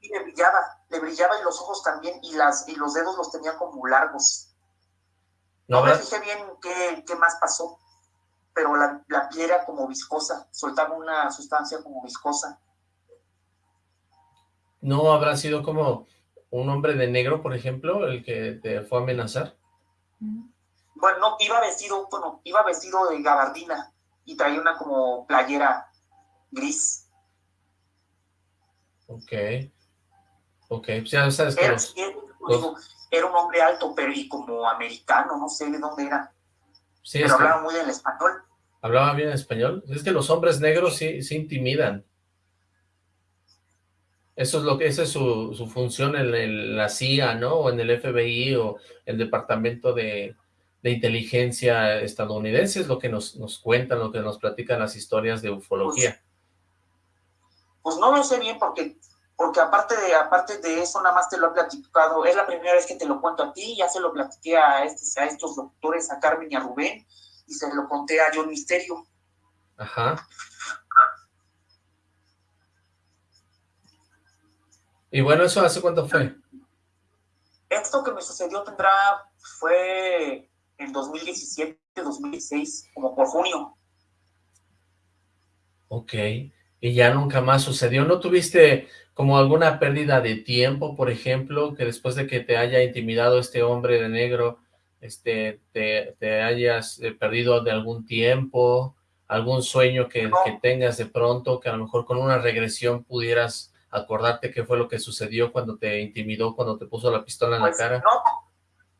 Y le brillaba, le brillaba y los ojos también, y, las, y los dedos los tenía como largos. No, me fijé bien qué, qué, más pasó, pero la, la piel era como viscosa, soltaba una sustancia como viscosa. ¿No habrá sido como un hombre de negro, por ejemplo, el que te fue a amenazar? Bueno, no, iba vestido, bueno, iba vestido de gabardina y traía una como playera gris. Ok. Ok, pues ya sabes que era, un hombre alto, pero y como americano, no sé de dónde era. Sí, pero hablaba muy bien español. ¿Hablaba bien español? Es que los hombres negros sí, sí intimidan. Eso es lo que, esa es su, su función en, la CIA, ¿no? O en el FBI o el Departamento de, de Inteligencia estadounidense, es lo que nos, nos cuentan, lo que nos platican las historias de ufología. Pues, pues no lo sé bien porque porque aparte de, aparte de eso, nada más te lo he platicado, es la primera vez que te lo cuento a ti, ya se lo platiqué a, estos, a estos doctores, a Carmen y a Rubén, y se lo conté a John Misterio. Ajá. Y bueno, ¿eso hace cuánto fue? Esto que me sucedió tendrá, fue en 2017, 2016, como por junio. Ok, y ya nunca más sucedió. ¿No tuviste como alguna pérdida de tiempo, por ejemplo, que después de que te haya intimidado este hombre de negro, este, te, hayas eh, perdido de algún tiempo, algún sueño que, tengas de pronto, que a lo mejor con una regresión pudieras acordarte qué fue lo que sucedió cuando te intimidó, cuando te puso la pistola en la pues, cara? No,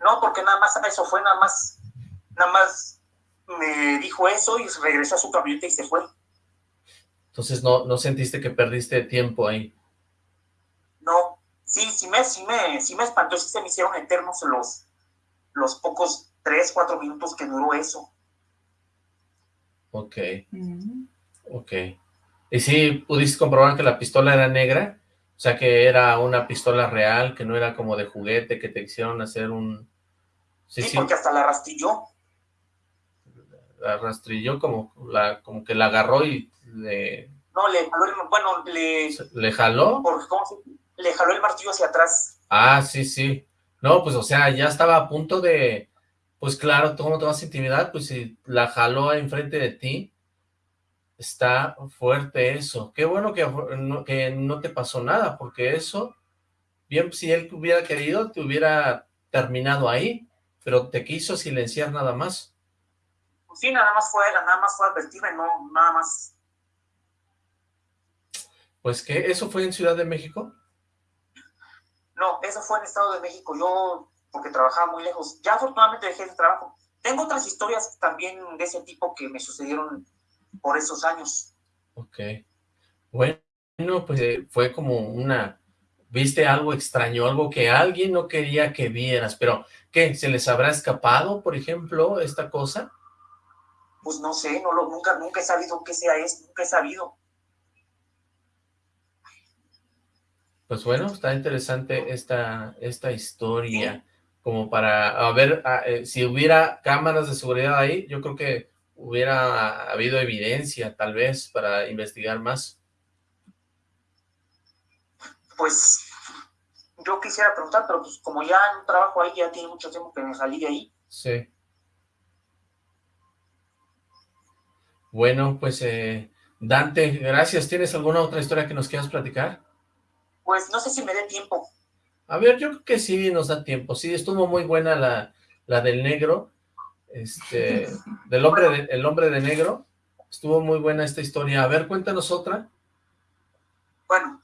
no, porque nada más eso fue, nada más, nada más me dijo eso y regresó a su camioneta y se fue. Entonces no, no sentiste que perdiste tiempo ahí. Sí, sí me, sí me, sí me espantó, sí se me hicieron eternos los, los pocos tres, cuatro minutos que duró eso. Ok, ok. ¿Y si pudiste comprobar que la pistola era negra? O sea, que era una pistola real, que no era como de juguete, que te hicieron hacer un... Sí, sí, porque hasta la rastrilló. La rastrilló como, la, como que la agarró y le... No, le jaló, bueno, le... ¿Le jaló? Por, ¿cómo se, le jaló el martillo hacia atrás. Ah, sí, sí. No, pues, o sea, ya estaba a punto de... Pues claro, ¿cómo te vas a intimidar? Pues si la jaló enfrente de ti, está fuerte eso. Qué bueno que no, que no te pasó nada, porque eso bien, si él hubiera querido, te hubiera terminado ahí, pero te quiso silenciar nada más. Pues sí, nada más fue, nada más fue advertirme, no, nada más. Pues que, ¿eso fue en Ciudad de México? No, eso fue en Estado de México, yo, porque trabajaba muy lejos, ya afortunadamente dejé el trabajo. Tengo otras historias también de ese tipo que me sucedieron por esos años. Ok. Bueno, pues eh, fue como una... ¿Viste algo extraño? Algo que alguien no quería que vieras, pero ¿qué? ¿Se les habrá escapado, por ejemplo, esta cosa? Pues no sé, no lo, nunca, nunca he sabido qué sea esto, nunca he sabido. Pues bueno, está interesante esta, esta historia, como para, a ver, eh, si hubiera cámaras de seguridad ahí, yo creo que hubiera habido evidencia, tal vez, para investigar más pues yo quisiera preguntar, pero pues como ya no trabajo ahí, ya tiene mucho tiempo que me salí de ahí. Sí. Bueno, pues eh, Dante, gracias. ¿Tienes alguna otra historia que nos quieras platicar? Pues no sé si me dé tiempo. A ver, yo creo que sí nos da tiempo. Sí, estuvo muy buena la, la del negro, este, del hombre de, el hombre de negro. Estuvo muy buena esta historia. A ver, cuéntanos otra. Bueno,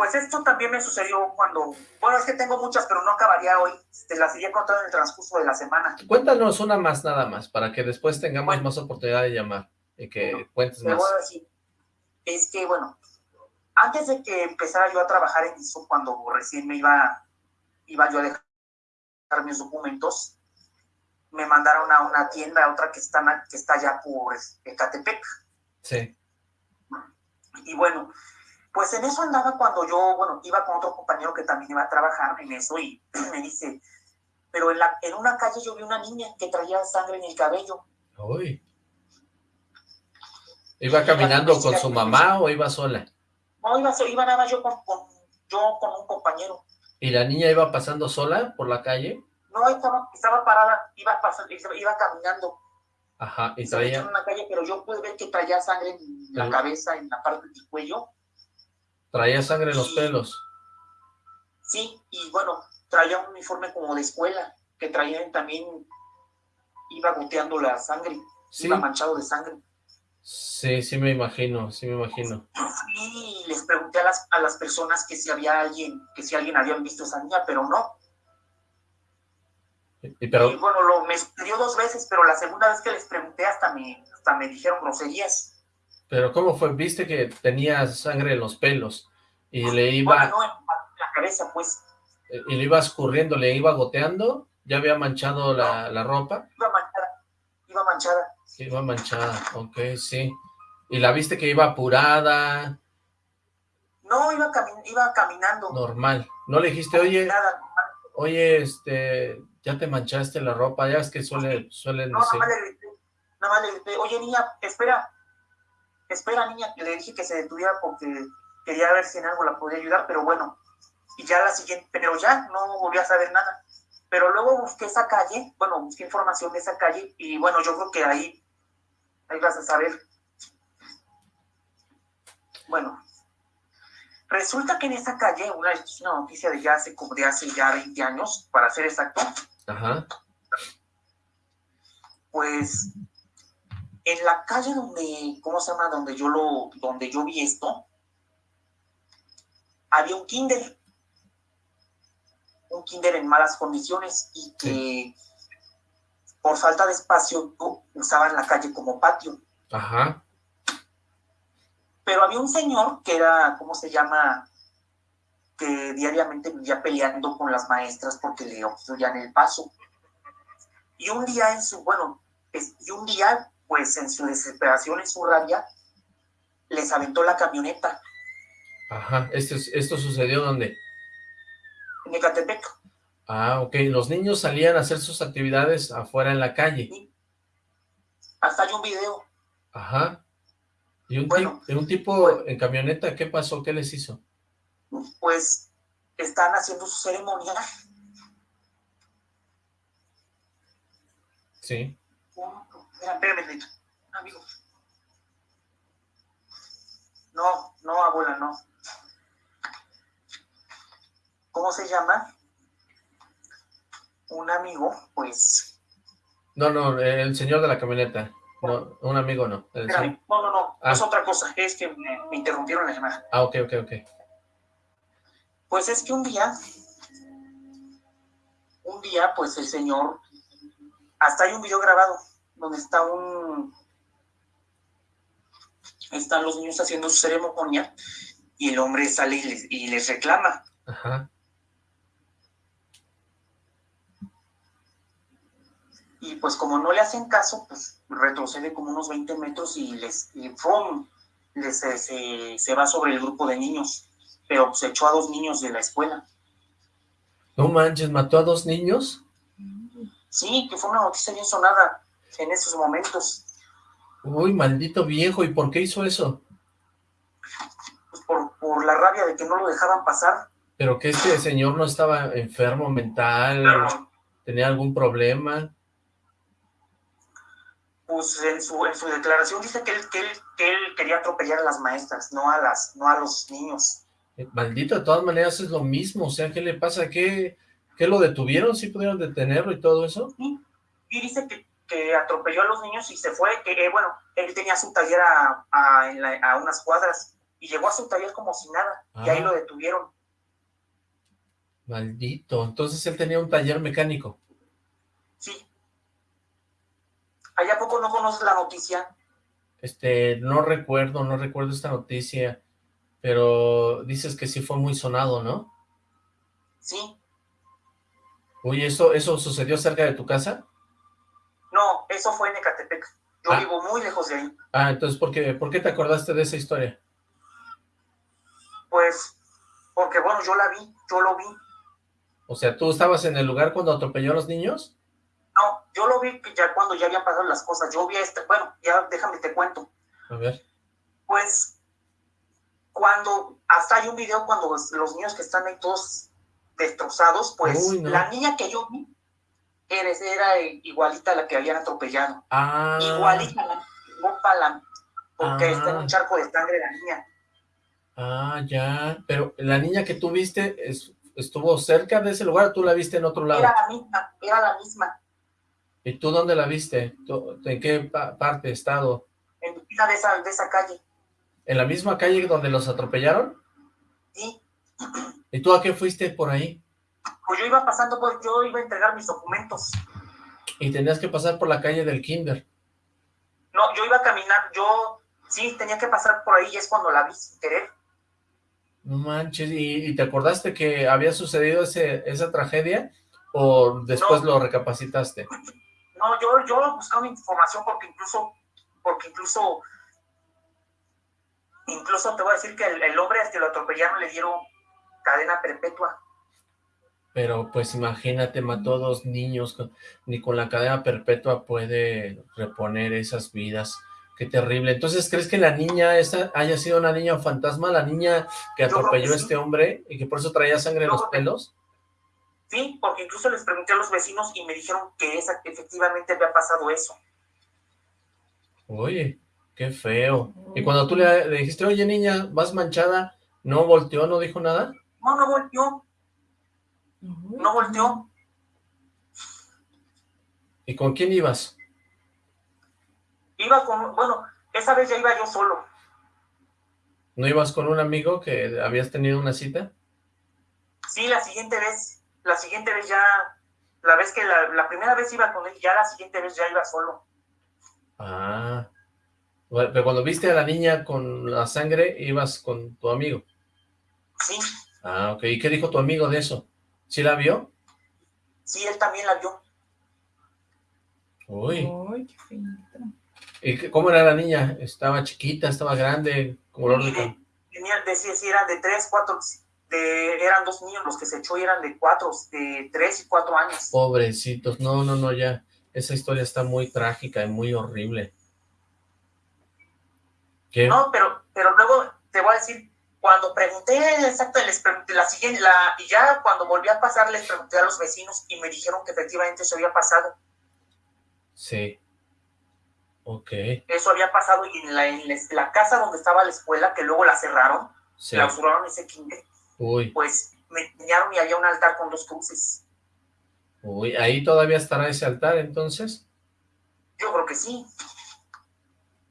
pues esto también me sucedió cuando, bueno, es que tengo muchas, pero no acabaría hoy, te las iría contando en el transcurso de la semana. Cuéntanos una más nada más, para que después tengamos más oportunidad de llamar y que cuentes más. Voy a decir, es que, bueno, antes de que empezara yo a trabajar en eso, cuando recién me iba, iba yo a dejar mis documentos, me mandaron a una tienda, a otra que está, que está allá por Ecatepec. Sí. Y bueno, pues en eso andaba cuando yo, bueno, iba con otro compañero que también iba a trabajar en eso y me dice, pero en, la, en una calle yo vi una niña que traía sangre en el cabello. Uy. ¿Iba caminando con su mamá o iba sola? No, iba, iba nada más yo con, yo con un compañero. ¿Y la niña iba pasando sola por la calle? No, estaba, estaba parada, iba, pasando, iba caminando. Ajá, y traía... En una calle, pero yo pude ver que traía sangre en la cabeza, en la parte del cuello. Traía sangre en los pelos. Sí, y bueno, traía un uniforme como de escuela, que traía también, iba goteando la sangre, iba manchado de sangre. Sí, sí me imagino, sí me imagino. Y les pregunté a las, a las personas que si había alguien, que si alguien había visto a esa niña, pero no. Y, pero... bueno, lo, me sucedió dos veces, pero la segunda vez que les pregunté hasta me, hasta me dijeron groserías. Pero ¿cómo fue? Viste que tenía sangre en los pelos y le iba... no, en la cabeza, pues. Y le iba escurriendo, le iba goteando, ya había manchado la, la ropa. Iba manchada, iba manchada. Iba manchada, ok, sí. ¿Y la viste que iba apurada? No, iba, iba caminando. Normal. ¿No le dijiste, oye, oye, este, ya te manchaste la ropa? Ya es que suele, suelen no, decir. No, nada más le grité, nada más le grité, oye, niña, espera, espera niña, que le dije que se detuviera porque quería ver si en algo la podía ayudar, pero bueno, y ya la siguiente, pero ya no volví a saber nada. Pero luego busqué esa calle, bueno, busqué información de esa calle y bueno, yo creo que ahí, ahí vas a saber. Bueno, resulta que en esa calle, una, una noticia de ya hace, como de hace ya 20 años, para ser exacto, Ajá. pues en la calle donde, ¿cómo se llama? Donde yo lo, donde yo vi esto, había un kinder, un kinder en malas condiciones y que por falta de espacio usaban la calle como patio. Ajá. Pero había un señor que era, ¿cómo se llama? Que diariamente vivía peleando con las maestras porque le obstruían el paso. Y un día en su, bueno, y un día pues en su desesperación, en su rabia, les aventó la camioneta. Ajá, ¿esto, esto sucedió dónde? En Ecatepec. Ah, ok, los niños salían a hacer sus actividades afuera en la calle. Sí. Hasta hay un video. Ajá. ¿Y un, bueno, un tipo en camioneta qué pasó? ¿Qué les hizo? Pues están haciendo su ceremonia. Sí. Espérame, amigo. No, no, abuela, no. ¿cómo se llama? Un amigo, pues... No, no, el señor de la camioneta. No, un amigo no. no, no, no, ah. es otra cosa, es que me, me interrumpieron la llamada. Ah, ok, ok, ok. Pues es que un día, un día, pues el señor, hasta hay un video grabado, donde está un, están los niños haciendo su ceremonia, y el hombre sale y les, reclama. Ajá. Y pues como no le hacen caso, pues retrocede como unos 20 metros y les, y les se, se, va sobre el grupo de niños, pero se echó a dos niños de la escuela. No manches, ¿mató a dos niños? Sí, que fue una noticia bien sonada en esos momentos. Uy, maldito viejo, ¿y por qué hizo eso? Pues por, por la rabia de que no lo dejaban pasar. ¿Pero que este señor no estaba enfermo mental? ¿Tenía algún problema? Pues en su, en su declaración dice que él, que, él, que él quería atropellar a las maestras, no a, las, no a los niños. Eh, maldito, de todas maneras es lo mismo, o sea, ¿qué le pasa? ¿Qué, qué lo detuvieron? ¿Sí pudieron detenerlo y todo eso? Sí, y dice que que atropelló a los niños y se fue, que eh, bueno, él tenía su taller a, a, unas cuadras y llegó a su taller como si nada, y ahí ah. lo detuvieron. Maldito, entonces él tenía un taller mecánico. Sí. ¿Allá poco no conoces la noticia? Este, no recuerdo, no recuerdo esta noticia, pero dices que sí fue muy sonado, ¿no? Sí. Oye, ¿eso, ¿eso sucedió cerca de tu casa? No, eso fue en Ecatepec. Yo ah. vivo muy lejos de ahí. Ah, entonces, ¿por qué, ¿por qué te acordaste de esa historia? Pues, porque bueno, yo la vi, yo lo vi. O sea, ¿tú estabas en el lugar cuando atropelló a los niños? No, yo lo vi ya cuando ya habían pasado las cosas. Yo vi este, bueno, ya déjame te cuento. A ver. Pues, cuando, hasta hay un video cuando los, niños que están ahí todos destrozados, pues, la niña que yo vi, eres, era igualita a la que habían atropellado. Ah. Igualita, la, porque está en un ah. charco de sangre la niña. Ah, ya, pero la niña que tú viste estuvo cerca de ese lugar tú la viste en otro lado? Era la misma, era la misma. ¿Y tú dónde la viste? ¿En qué parte, estado? En de esa, de esa calle. ¿En la misma calle donde los atropellaron? Sí. ¿Y tú a qué fuiste por ahí? Pues yo iba pasando, pues yo iba a entregar mis documentos. ¿Y tenías que pasar por la calle del kinder? No, yo iba a caminar, yo sí tenía que pasar por ahí y es cuando la vi sin querer. No manches, ¿y, te acordaste que había sucedido ese, esa tragedia o después lo recapacitaste? No, yo, yo buscaba información porque incluso, porque incluso, incluso te voy a decir que el, el hombre que lo atropellaron le dieron cadena perpetua. Pero pues imagínate, mató a dos niños, ni con la cadena perpetua puede reponer esas vidas. Qué terrible. Entonces, ¿crees que la niña esa haya sido una niña fantasma? ¿La niña que atropelló a este hombre y que por eso traía sangre en los pelos? Sí, porque incluso les pregunté a los vecinos y me dijeron que esa, efectivamente había pasado eso. Oye, qué feo. Y cuando tú le, le dijiste, oye niña, vas manchada, ¿no volteó, no dijo nada? No, no volteó. No volteó. ¿Y con quién ibas? Iba con, bueno, esa vez ya iba yo solo. ¿No ibas con un amigo que habías tenido una cita? Sí, la siguiente vez, la siguiente vez ya, la vez que la, la primera vez iba con él, ya la siguiente vez ya iba solo. Ah, pero cuando viste a la niña con la sangre, ibas con tu amigo. Sí. Ah, ok. ¿Y qué dijo tu amigo de eso? ¿Sí la vio? Sí, él también la vio. Uy. Uy, qué finita. ¿Y cómo era la niña? ¿Estaba chiquita, estaba grande? Color de... Tenía, decía, si eran de tres, cuatro, de, eran dos niños los que se echó y eran de cuatro, de tres y cuatro años. Pobrecitos, no, no, no, ya. Esa historia está muy trágica y muy horrible. ¿Qué? No, pero, pero luego te voy a decir, cuando pregunté, exacto, les pregunté la siguiente, la, y ya cuando volví a pasar, les pregunté a los vecinos y me dijeron que efectivamente eso había pasado. Sí. Ok. Eso había pasado y en la, en la casa donde estaba la escuela, que luego la cerraron, clausuraron ese kinder. Uy. Pues me enseñaron y había un altar con dos cruces. Uy, ¿ahí todavía estará ese altar entonces? Yo creo que sí.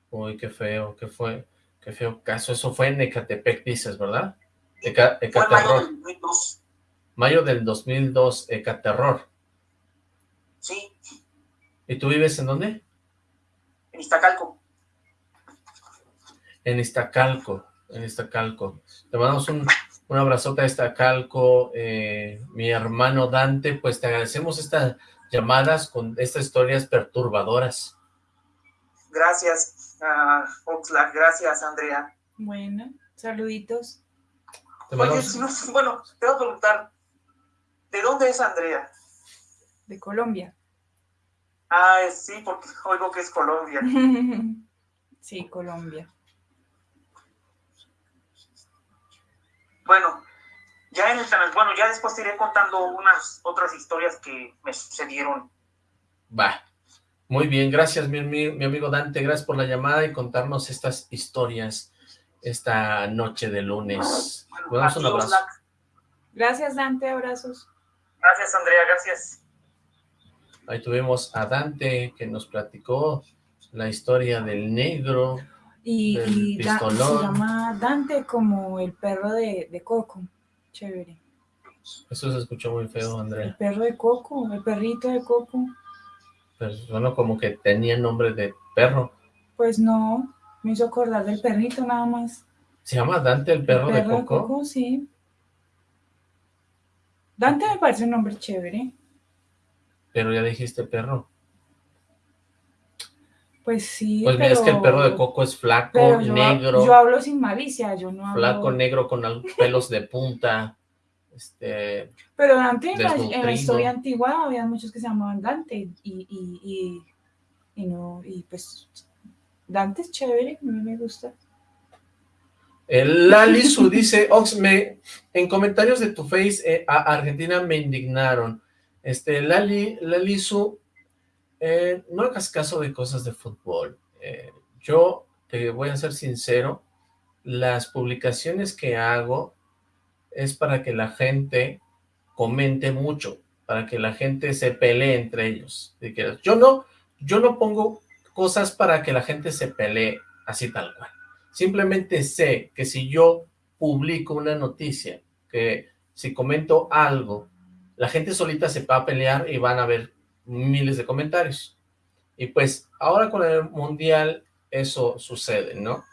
Uy, qué feo, qué fue, qué feo caso. Eso fue en Ecatepec, dices, ¿verdad? Ecaterror. Mayo del 2002, Ecaterror. Sí. ¿Y tú vives en dónde? En Iztacalco. En Iztacalco, en Iztacalco. Te mandamos un, un abrazote a Iztacalco, eh, mi hermano Dante, pues te agradecemos estas llamadas con estas historias perturbadoras. Gracias, uh, Oxlack, gracias, Andrea. Bueno, saluditos. Oye, si no, bueno, te voy a preguntar, ¿de dónde es Andrea? De Colombia. Ah, sí, porque oigo que es Colombia. sí, Colombia. Bueno, ya en el canal, bueno, ya después te iré contando unas otras historias que me sucedieron. Va, muy bien, gracias mi, mi, amigo Dante, gracias por la llamada y contarnos estas historias esta noche de lunes. Bueno, un abrazo. Gracias Dante, abrazos. Gracias Andrea, gracias. Ahí tuvimos a Dante que nos platicó la historia del negro, y, y se llama Dante como el perro de, de, Coco. Chévere. Eso se escuchó muy feo, Andrea. El perro de Coco, el perrito de Coco. Pues bueno, como que tenía nombre de perro. Pues no, me hizo acordar del perrito nada más. ¿Se llama Dante el perro, de Coco? De Coco, sí. Dante me parece un nombre chévere. Pero ya dijiste perro. Pues sí, Pues mira, es que el perro de Coco es flaco, negro. Yo hablo sin malicia, yo no hablo... Flaco, negro, con pelos de punta, este... Pero Dante, en la, historia antigua, había muchos que se llamaban Dante, y, y, y, y, no, y pues, Dante es chévere, a mí me gusta. El Lalisu dice, Ox, me, en comentarios de tu face, eh, a Argentina me indignaron. Este, Lali, Lalisu, eh, no hagas caso de cosas de fútbol. Eh, yo te voy a ser sincero, las publicaciones que hago es para que la gente comente mucho, para que la gente se pelee entre ellos. Yo no, yo no pongo cosas para que la gente se pelee así tal cual. Simplemente sé que si yo publico una noticia, que si comento algo, la gente solita se va a pelear y van a ver miles de comentarios. Y pues ahora con el Mundial eso sucede, ¿no?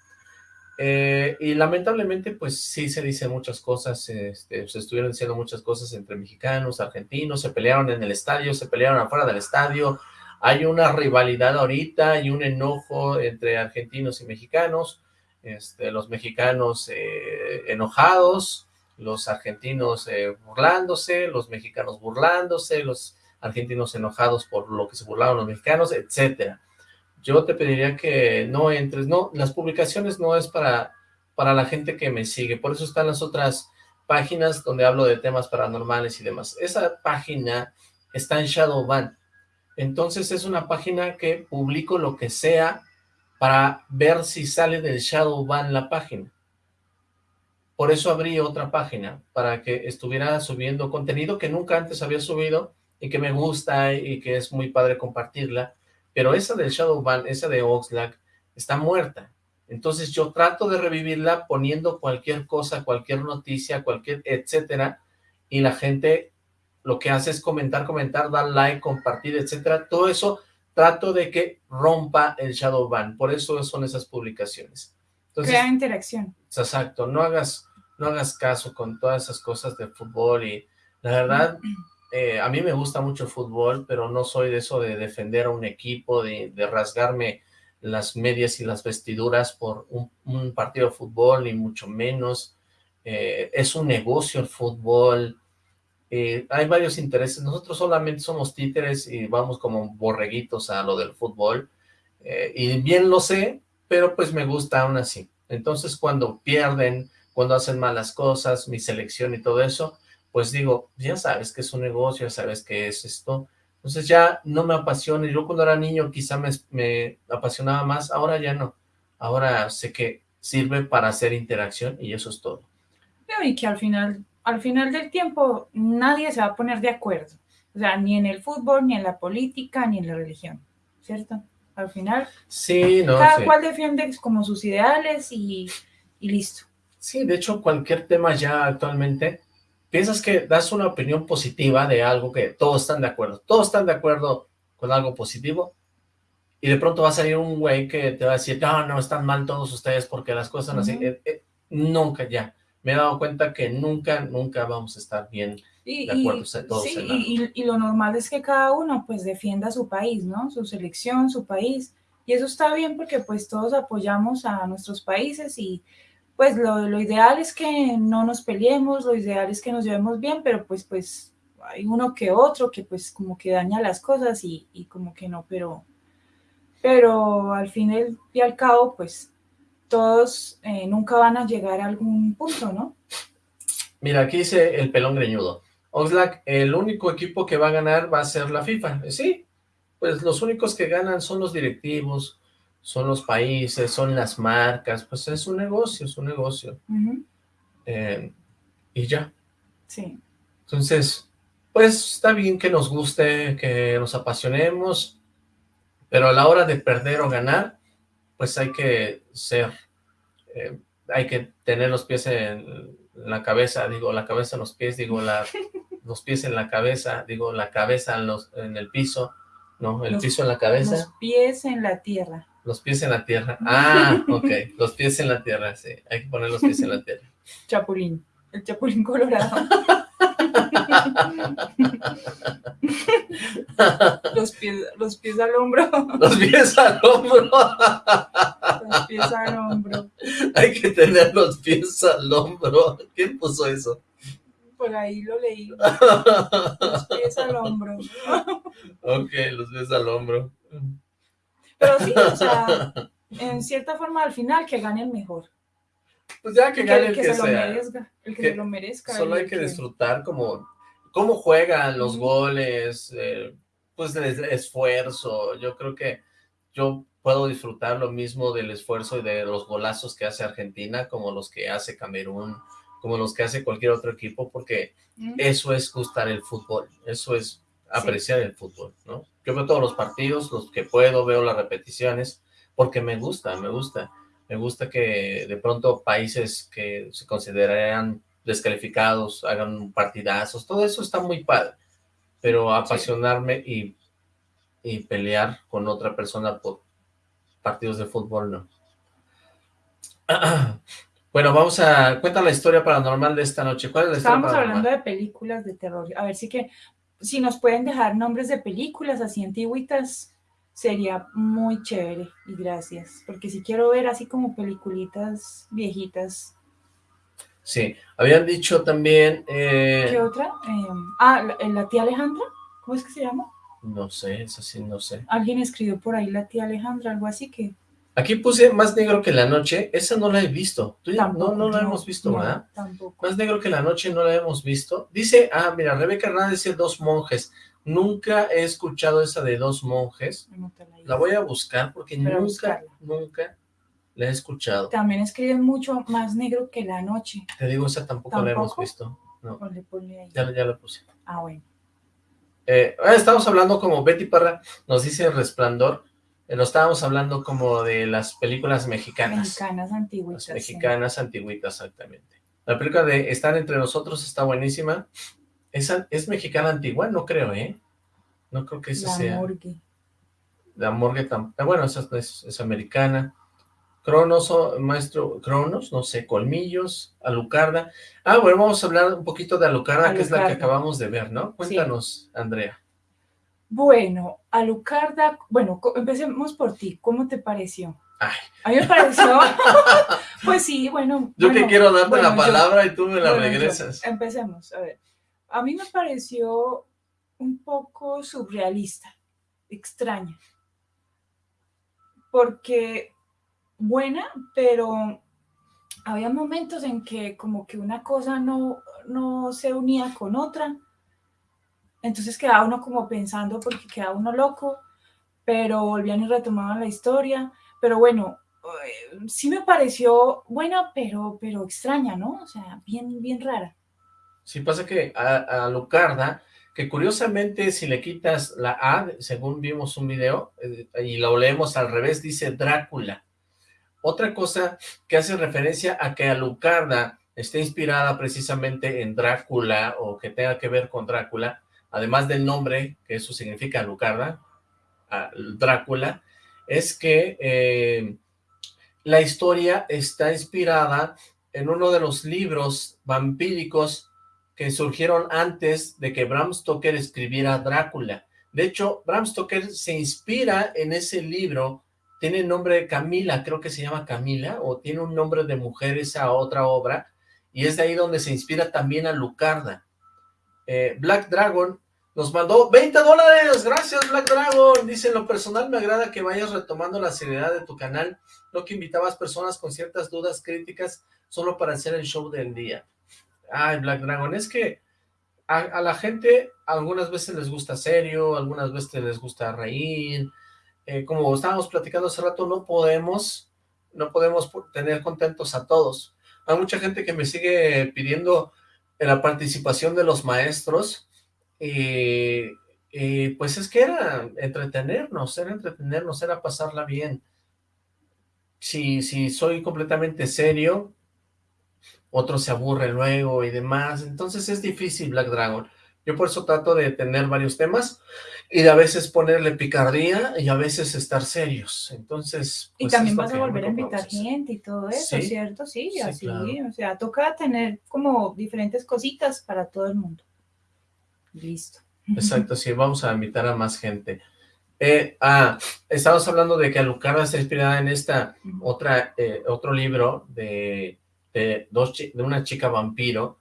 Eh, y lamentablemente pues sí se dicen muchas cosas, este, se estuvieron diciendo muchas cosas entre mexicanos, argentinos, se pelearon en el estadio, se pelearon afuera del estadio, hay una rivalidad ahorita y un enojo entre argentinos y mexicanos, este, los mexicanos eh, enojados, los argentinos eh, burlándose, los mexicanos burlándose, los argentinos enojados por lo que se burlaron los mexicanos, etcétera. Yo te pediría que no entres, no, las publicaciones no es para, para la gente que me sigue, por eso están las otras páginas donde hablo de temas paranormales y demás. Esa página está en Shadowban, entonces es una página que publico lo que sea para ver si sale del Shadowban la página. Por eso abrí otra página, para que estuviera subiendo contenido que nunca antes había subido, y que me gusta y que es muy padre compartirla, pero esa del Shadowban, esa de Oxlack, está muerta. Entonces yo trato de revivirla poniendo cualquier cosa, cualquier noticia, cualquier etcétera, y la gente lo que hace es comentar, comentar, dar like, compartir, etcétera. Todo eso trato de que rompa el Shadowban, por eso son esas publicaciones. Entonces, Crea interacción. Exacto, no hagas, no hagas caso con todas esas cosas de fútbol y la verdad... Eh, a mí me gusta mucho el fútbol, pero no soy de eso de defender a un equipo, de, rasgarme las medias y las vestiduras por un, partido de fútbol, ni mucho menos. Eh, es un negocio el fútbol, eh, hay varios intereses. Nosotros solamente somos títeres y vamos como borreguitos a lo del fútbol, y bien lo sé, pero pues me gusta aún así. Entonces cuando pierden, cuando hacen malas cosas, mi selección y todo eso, pues digo, ya sabes que es un negocio, ya sabes que es esto, entonces ya no me apasiona, yo cuando era niño quizá me, apasionaba más, ahora ya no, ahora sé que sirve para hacer interacción y eso es todo. Y que al final al final del tiempo nadie se va a poner de acuerdo. O sea, ni en el fútbol, ni en la política, ni en la religión, ¿cierto? Al final, sí, no, cada cual defiende como sus ideales y, y listo. Sí, de hecho, cualquier tema ya actualmente, piensas que das una opinión positiva de algo que todos están de acuerdo, todos están de acuerdo con algo positivo, y de pronto va a salir un güey que te va a decir, no, no, están mal todos ustedes porque las cosas son así. Eh, eh, nunca ya. Me he dado cuenta que nunca, nunca vamos a estar bien de acuerdo todos sí, y, y, lo normal es que cada uno pues defienda su país, ¿no? Su selección, su país. Y eso está bien porque pues todos apoyamos a nuestros países y pues lo, lo ideal es que no nos peleemos, lo ideal es que nos llevemos bien, pero pues pues hay uno que otro que pues como que daña las cosas y, y como que no, pero pero al fin y al cabo, pues todos eh, nunca van a llegar a algún punto, ¿no? Mira, aquí dice el pelón greñudo. Oxlack, el único equipo que va a ganar va a ser la FIFA. Eh, sí, pues los únicos que ganan son los directivos, son los países, son las marcas, pues es un negocio, es un negocio. Eh, y ya. Sí. Entonces, pues está bien que nos guste, que nos apasionemos, pero a la hora de perder o ganar, pues hay que ser, eh, hay que tener los pies en la cabeza, digo, la cabeza en los pies, digo, la, los pies en la cabeza, digo, la cabeza en, los, en el piso, ¿no? El piso en la cabeza. Los pies en la tierra. Los pies en la tierra. Ah, ok. Los pies en la tierra, sí. Hay que poner los pies en la tierra. Chapulín. El chapulín colorado. los, pies, los pies al hombro. Los pies al hombro. los pies al hombro. Hay que tener los pies al hombro. ¿Quién puso eso? Por ahí lo leí. Los pies al hombro. ok, los pies al hombro. Pero sí, o sea, en cierta forma al final que gane el mejor. Pues ya que gane el que, se sea. Lo merezca, el que, se lo merezca. Solo hay que, disfrutar como cómo juegan los goles, eh, pues el esfuerzo. Yo creo que yo puedo disfrutar lo mismo del esfuerzo y de los golazos que hace Argentina, como los que hace Camerún, como los que hace cualquier otro equipo, porque eso es gustar el fútbol, eso es apreciar el fútbol, ¿no? Yo veo todos los partidos, los que puedo, veo las repeticiones, porque me gusta, me gusta. Me gusta que de pronto países que se considerarían descalificados hagan partidazos, todo eso está muy padre, pero apasionarme y, y pelear con otra persona por partidos de fútbol, no. Bueno, vamos a... Cuenta la historia paranormal de esta noche. ¿Cuál es la Estábamos hablando de películas de terror. A ver, sí que... Si nos pueden dejar nombres de películas así antiguitas, sería muy chévere y gracias, porque si quiero ver así como peliculitas viejitas. Sí, habían dicho también... Eh... ¿Qué otra? Eh, ah, ¿la, tía Alejandra? ¿Cómo es que se llama? No sé, eso sí, no sé. Alguien escribió por ahí la tía Alejandra, algo así que... Aquí puse Más Negro que la Noche, esa no la he visto. ¿Tú no, no la hemos visto, ¿verdad? Tampoco. Más Negro que la Noche no la hemos visto. Dice, ah, mira, Rebeca Hernández dice Dos Monjes. Nunca he escuchado esa de dos monjes. la, voy a buscar porque nunca, nunca la he escuchado. También escriben mucho más negro que la noche. Te digo, esa tampoco, la hemos visto. No. Ya, ya la puse. Ah, bueno. Eh, ah, estamos hablando como Betty Parra nos dice Resplandor. Eh, no estábamos hablando como de las películas mexicanas. Mexicanas antiguitas. mexicanas antiguitas, exactamente. La película de Están Entre Nosotros está buenísima. ¿Es, mexicana antigua? No creo, ¿eh? No creo que esa sea. La morgue. La morgue tampoco. Ah, bueno, esa es, americana. Cronos, maestro, Cronos, no sé, Colmillos, Alucarda. Ah, bueno, vamos a hablar un poquito de Alucarda, que es la que acabamos de ver, ¿no? Cuéntanos, Andrea. Bueno, Alucarda, bueno, empecemos por ti. ¿Cómo te pareció? Ay. A mí me pareció, pues sí, bueno. Yo que quiero darte la palabra y tú me la regresas. empecemos, a ver a mí me pareció un poco surrealista, extraña, porque buena, pero había momentos en que como que una cosa no, no se unía con otra, entonces quedaba uno como pensando porque quedaba uno loco, pero volvían y retomaban la historia, pero bueno, eh, sí me pareció buena, pero, pero extraña, ¿no? O sea, bien, bien rara. Sí, pasa que a, Lucarda, que curiosamente si le quitas la A, según vimos un video, eh, y lo leemos al revés, dice Drácula. Otra cosa que hace referencia a que Alucarda esté inspirada precisamente en Drácula o que tenga que ver con Drácula, además del nombre, que eso significa Alucarda, Drácula, es que eh, la historia está inspirada en uno de los libros vampíricos que surgieron antes de que Bram Stoker escribiera Drácula. De hecho, Bram Stoker se inspira en ese libro, tiene el nombre de Camila, creo que se llama Camila, o tiene un nombre de mujer esa otra obra, y es de ahí donde se inspira también a Lucarda. Eh, Black Dragon nos mandó 20 dólares, gracias Black Dragon, dice, en lo personal me agrada que vayas retomando la seriedad de tu canal, no que invitabas personas con ciertas dudas críticas solo para hacer el show del día. Ay, Black Dragon, es que a, la gente algunas veces les gusta serio, algunas veces les gusta reír, eh, como estábamos platicando hace rato, no podemos, no podemos tener contentos a todos. Hay mucha gente que me sigue pidiendo la participación de los maestros, y, pues es que era entretenernos, era entretenernos, era pasarla bien. Si, si soy completamente serio, otro se aburre luego y demás, entonces es difícil Black Dragon. Yo por eso trato de tener varios temas y de a veces ponerle picardía y a veces estar serios. Entonces, Y pues, también vas a volver a invitar gente y todo eso, ¿cierto? Sí, así, o sea, toca tener como diferentes cositas para todo el mundo. Listo. Exacto, sí, vamos a invitar a más gente. Eh, ah, estamos hablando de que Alucarda está inspirada en esta otra, eh, otro libro de de, dos, de una chica vampiro.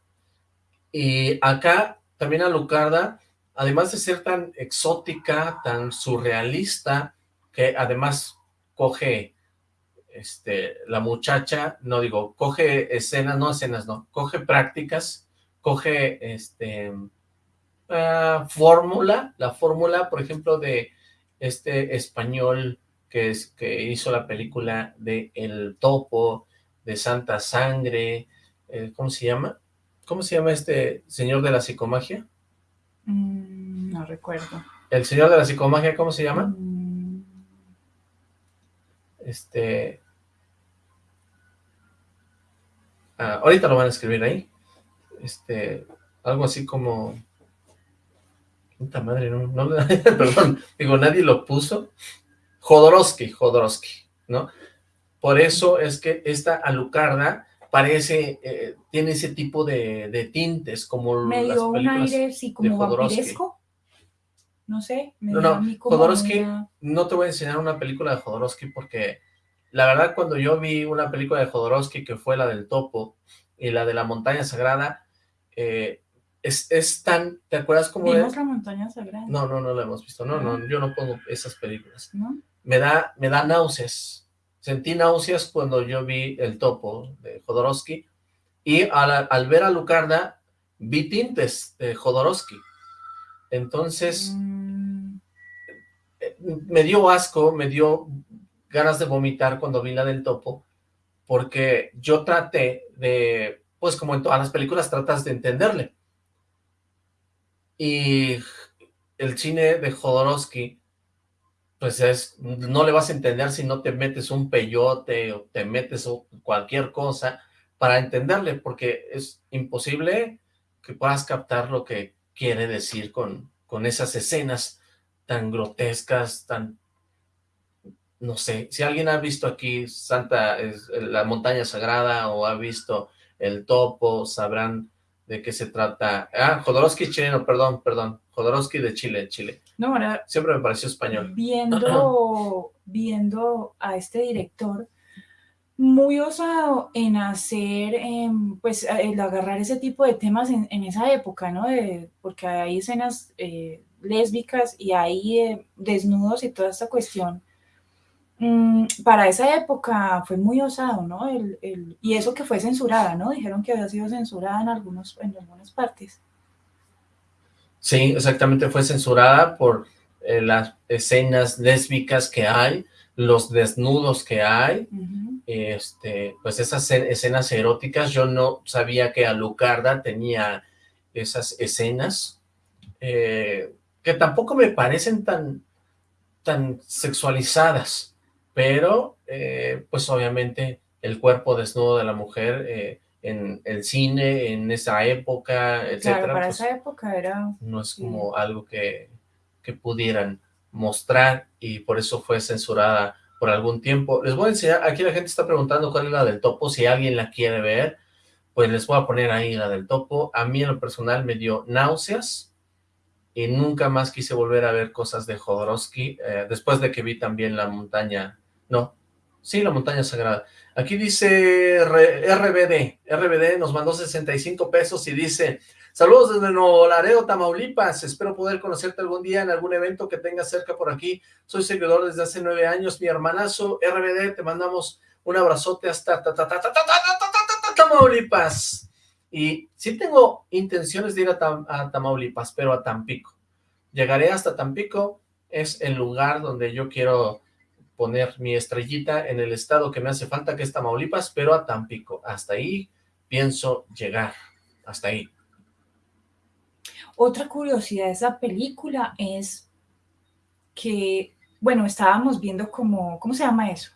Y acá también Alucarda, además de ser tan exótica, tan surrealista, que además coge este, la muchacha, no digo, coge escenas, no escenas, no, coge prácticas, coge este ah, fórmula, la fórmula, por ejemplo, de este español que, es, que hizo la película de El Topo, de Santa Sangre, eh, ¿cómo se llama? ¿Cómo se llama este señor de la psicomagia? Mm, no recuerdo. ¿El señor de la psicomagia cómo se llama? Mm. Este... Ah, ahorita lo van a escribir ahí. Este... Algo así como... Puta madre, no, no perdón, digo, nadie lo puso. Jodorowsky, Jodorowsky, ¿no? Por eso es que esta alucarda parece, eh, tiene ese tipo de, tintes, como me dio un aire, sí, como vampiresco. No sé, me no, no, Jodorowsky, no te voy a enseñar una película de Jodorowsky porque la verdad cuando yo vi una película de Jodorowsky que fue la del topo y la de la montaña sagrada, eh, es, es, tan, ¿te acuerdas cómo ¿Vimos la montaña sagrada? No, no, no la hemos visto, no, no, yo no pongo esas películas. ¿No? Me da, me da náuseas, Sentí náuseas cuando yo vi El Topo de Jodorowsky y al, ver a Lucarda vi tintes de Jodorowsky. Entonces, mm. me dio asco, me dio ganas de vomitar cuando vi la del Topo, porque yo traté de, pues como en todas las películas, tratas de entenderle. Y el cine de Jodorowsky pues es, no le vas a entender si no te metes un peyote o te metes cualquier cosa para entenderle, porque es imposible que puedas captar lo que quiere decir con, con esas escenas tan grotescas, tan, no sé, si alguien ha visto aquí Santa, la montaña sagrada o ha visto el topo, sabrán de qué se trata. Ah, Jodorowsky chileno, perdón, perdón. Jodorowsky de Chile, Chile. No, ahora... Siempre me pareció español. Viendo, viendo a este director, muy osado en hacer, em, pues, el agarrar ese tipo de temas en, esa época, ¿no? porque hay escenas eh, lésbicas y hay eh, desnudos y toda esta cuestión para esa época fue muy osado, ¿no? El, y eso que fue censurada, ¿no? Dijeron que había sido censurada en, algunos, en algunas partes. Sí, exactamente, fue censurada por eh, las escenas lésbicas que hay, los desnudos que hay, este, pues esas escenas eróticas, yo no sabía que Alucarda tenía esas escenas, eh, que tampoco me parecen tan, tan sexualizadas, pero eh, pues obviamente el cuerpo desnudo de la mujer eh, en el cine, en esa época, etcétera. Claro, para pues, esa época era... No es como algo que, que pudieran mostrar y por eso fue censurada por algún tiempo. Les voy a enseñar, aquí la gente está preguntando cuál es la del topo, si alguien la quiere ver, pues les voy a poner ahí la del topo. A mí en lo personal me dio náuseas y nunca más quise volver a ver cosas de Jodorowsky, eh, después de que vi también la montaña, no, sí, la montaña sagrada. Aquí dice RBD, RBD nos mandó 65 pesos y dice, saludos desde Nuevo Laredo, Tamaulipas, espero poder conocerte algún día en algún evento que tengas cerca por aquí, soy seguidor desde hace nueve años, mi hermanazo RBD, te mandamos un abrazote hasta Tamaulipas, y sí tengo intenciones de ir a, Tamaulipas, pero a Tampico, llegaré hasta Tampico, es el lugar donde yo quiero poner mi estrellita en el estado que me hace falta, que es Tamaulipas, pero a Tampico. Hasta ahí pienso llegar, hasta ahí. Otra curiosidad de esa película es que, bueno, estábamos viendo como, ¿cómo se llama eso?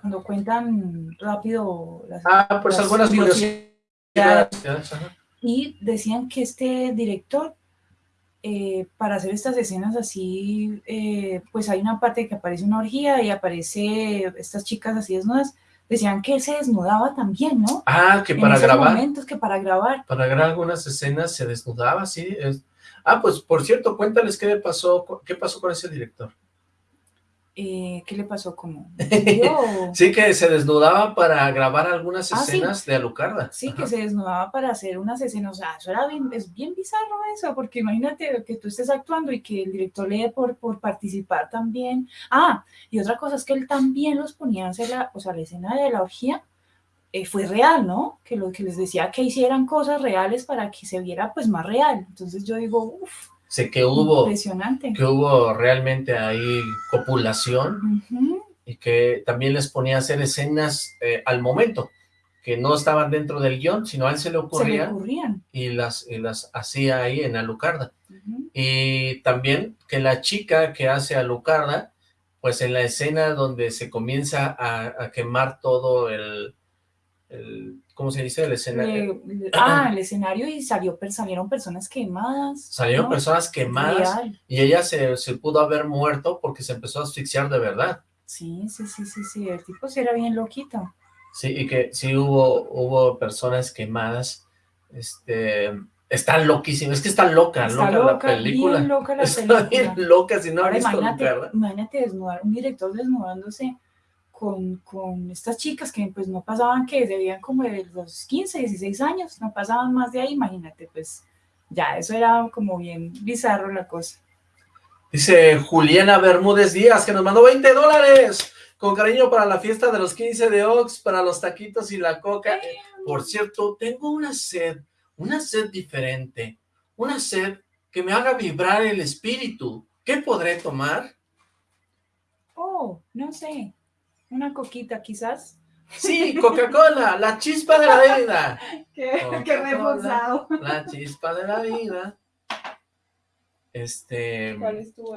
Cuando cuentan rápido las... Ah, pues algunas curiosidades. Y decían que este director eh, para hacer estas escenas así, eh, pues hay una parte que aparece una orgía y aparece estas chicas así desnudas, decían que él se desnudaba también, ¿no? Ah, que para grabar. momentos que para grabar. Para grabar algunas escenas se desnudaba, sí. Ah, pues por cierto, cuéntales qué pasó, qué pasó con ese director. Eh, ¿qué le pasó? como sí, que se desnudaba para grabar algunas ah, escenas de Alucarda. Sí, que se desnudaba para hacer unas escenas, o sea, eso era bien, es bien bizarro eso, porque imagínate que tú estés actuando y que el director le dé por, por participar también. Ah, y otra cosa es que él también los ponía a hacer la, o sea, la escena de la orgía, eh, fue real, ¿no? Que lo que les decía que hicieran cosas reales para que se viera pues más real. Entonces yo digo, uff, Sé que hubo, que hubo realmente ahí copulación y que también les ponía a hacer escenas eh, al momento, que no estaban dentro del guion, sino a él se le ocurrían, y las, las hacía ahí en Alucarda. Y también que la chica que hace Alucarda, pues en la escena donde se comienza a quemar todo el, ¿cómo se dice? El escenario. ah, el escenario y salió, salieron personas quemadas. Salieron personas quemadas y ella se, se, pudo haber muerto porque se empezó a asfixiar de verdad. Sí, sí, sí, sí, sí, el tipo sí era bien loquito. Sí, y que sí hubo, hubo personas quemadas, este, está loquísimo, es que está loca, está loca, la película. Bien loca la está bien loca, si no visto imagínate, imagínate desnudar, un director desnudándose con, con, estas chicas que pues no pasaban, que debían como de los 15, 16 años, no pasaban más de ahí, imagínate, pues ya, eso era como bien bizarro la cosa. Dice Juliana Bermúdez Díaz, que nos mandó 20 dólares, con cariño para la fiesta de los 15 de Ox, para los taquitos y la coca. Por cierto, tengo una sed, una sed diferente, una sed que me haga vibrar el espíritu. ¿Qué podré tomar? Oh, no sé. Una coquita, quizás. Sí, Coca-Cola, la chispa de la vida. qué, qué reforzado. La chispa de la vida. Este,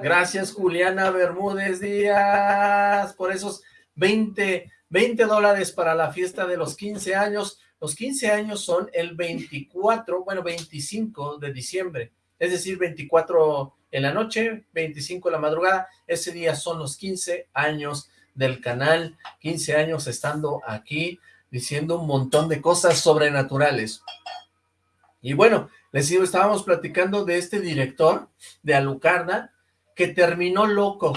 gracias Juliana Bermúdez Díaz por esos 20, 20 dólares para la fiesta de los 15 años. Los 15 años son el 24, bueno, 25 de diciembre, es decir, 24 en la noche, 25 en la madrugada. Ese día son los 15 años del canal, 15 años estando aquí, diciendo un montón de cosas sobrenaturales. Y bueno, les digo, estábamos platicando de este director de Alucarda, que terminó loco,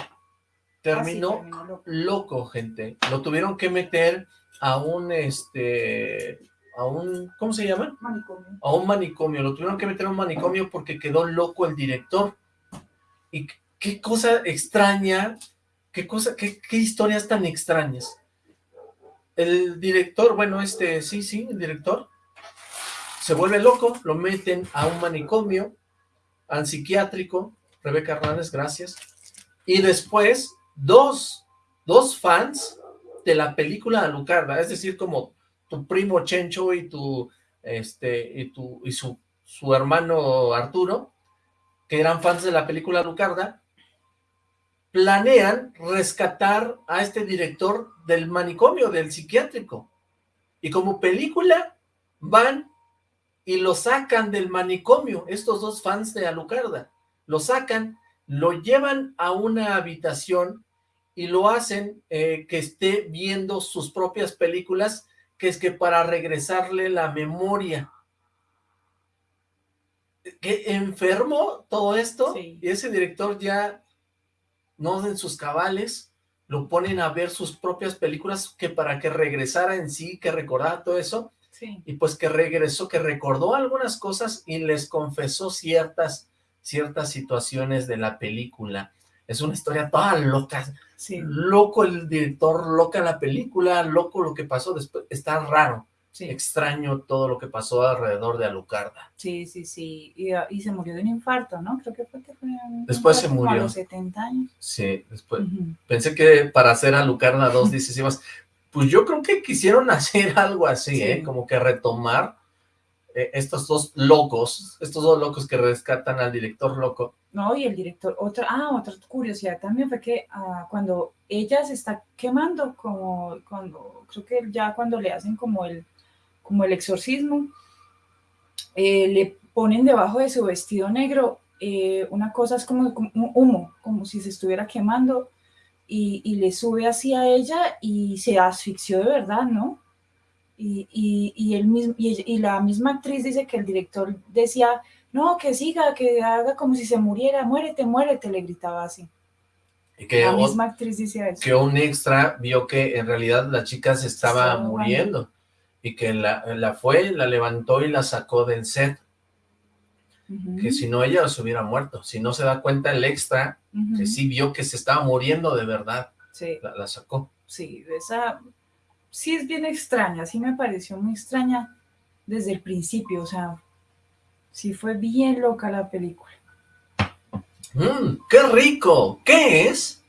terminó, loco. gente. Lo tuvieron que meter a un, este, a un, ¿cómo se llama? Manicomio. A un manicomio, lo tuvieron que meter a un manicomio porque quedó loco el director. Y qué cosa extraña qué cosa, qué, historias tan extrañas. El director, bueno, este, sí, sí, el director, se vuelve loco, lo meten a un manicomio, al psiquiátrico, Rebeca Hernández, gracias, y después dos, dos fans de la película Alucarda, es decir, como tu primo Chencho y tu, este, y tu, y su, su hermano Arturo, que eran fans de la película Lucarda, planean rescatar a este director del manicomio, del psiquiátrico. Y como película van y lo sacan del manicomio, estos dos fans de Alucarda. Lo sacan, lo llevan a una habitación y lo hacen eh, que esté viendo sus propias películas, que es que para regresarle la memoria. ¿Qué enfermo todo esto? Y ese director ya no en sus cabales, lo ponen a ver sus propias películas que para que regresara en sí, que recordara todo eso, y pues que regresó, que recordó algunas cosas y les confesó ciertas, ciertas situaciones de la película. Es una historia toda loca, loco el director, loca la película, loco lo que pasó después, está raro. Extraño todo lo que pasó alrededor de Alucarda. Sí, sí, sí. Y, ah, se murió de un infarto, ¿no? Creo que fue que fue Después se murió. A los 70 años. Sí, después. Pensé que para hacer Alucarda dos decisivas, pues yo creo que quisieron hacer algo así, ¿eh? Como que retomar eh, estos dos locos, estos dos locos que rescatan al director loco. No, y el director, otra, ah, otra curiosidad también fue que ah, cuando ella se está quemando, como cuando, creo que ya cuando le hacen como el como el exorcismo, eh, le ponen debajo de su vestido negro eh, una cosa es como, un humo, como si se estuviera quemando, y, le sube hacia ella y se asfixió de verdad, ¿no? Y, y, el mismo, y, la misma actriz dice que el director decía, no, que siga, que haga como si se muriera, muérete, muérete, le gritaba así. Y que la misma actriz dice eso. Que un extra vio que en realidad la chica se estaba muriendo y que la, fue, la levantó y la sacó del set. Que si no ella se hubiera muerto. Si no se da cuenta el extra, que sí vio que se estaba muriendo de verdad. Sí. La, sacó. Sí, esa sí es bien extraña, sí me pareció muy extraña desde el principio, o sea, sí fue bien loca la película. Mmm, ¡Qué rico! ¿Qué es?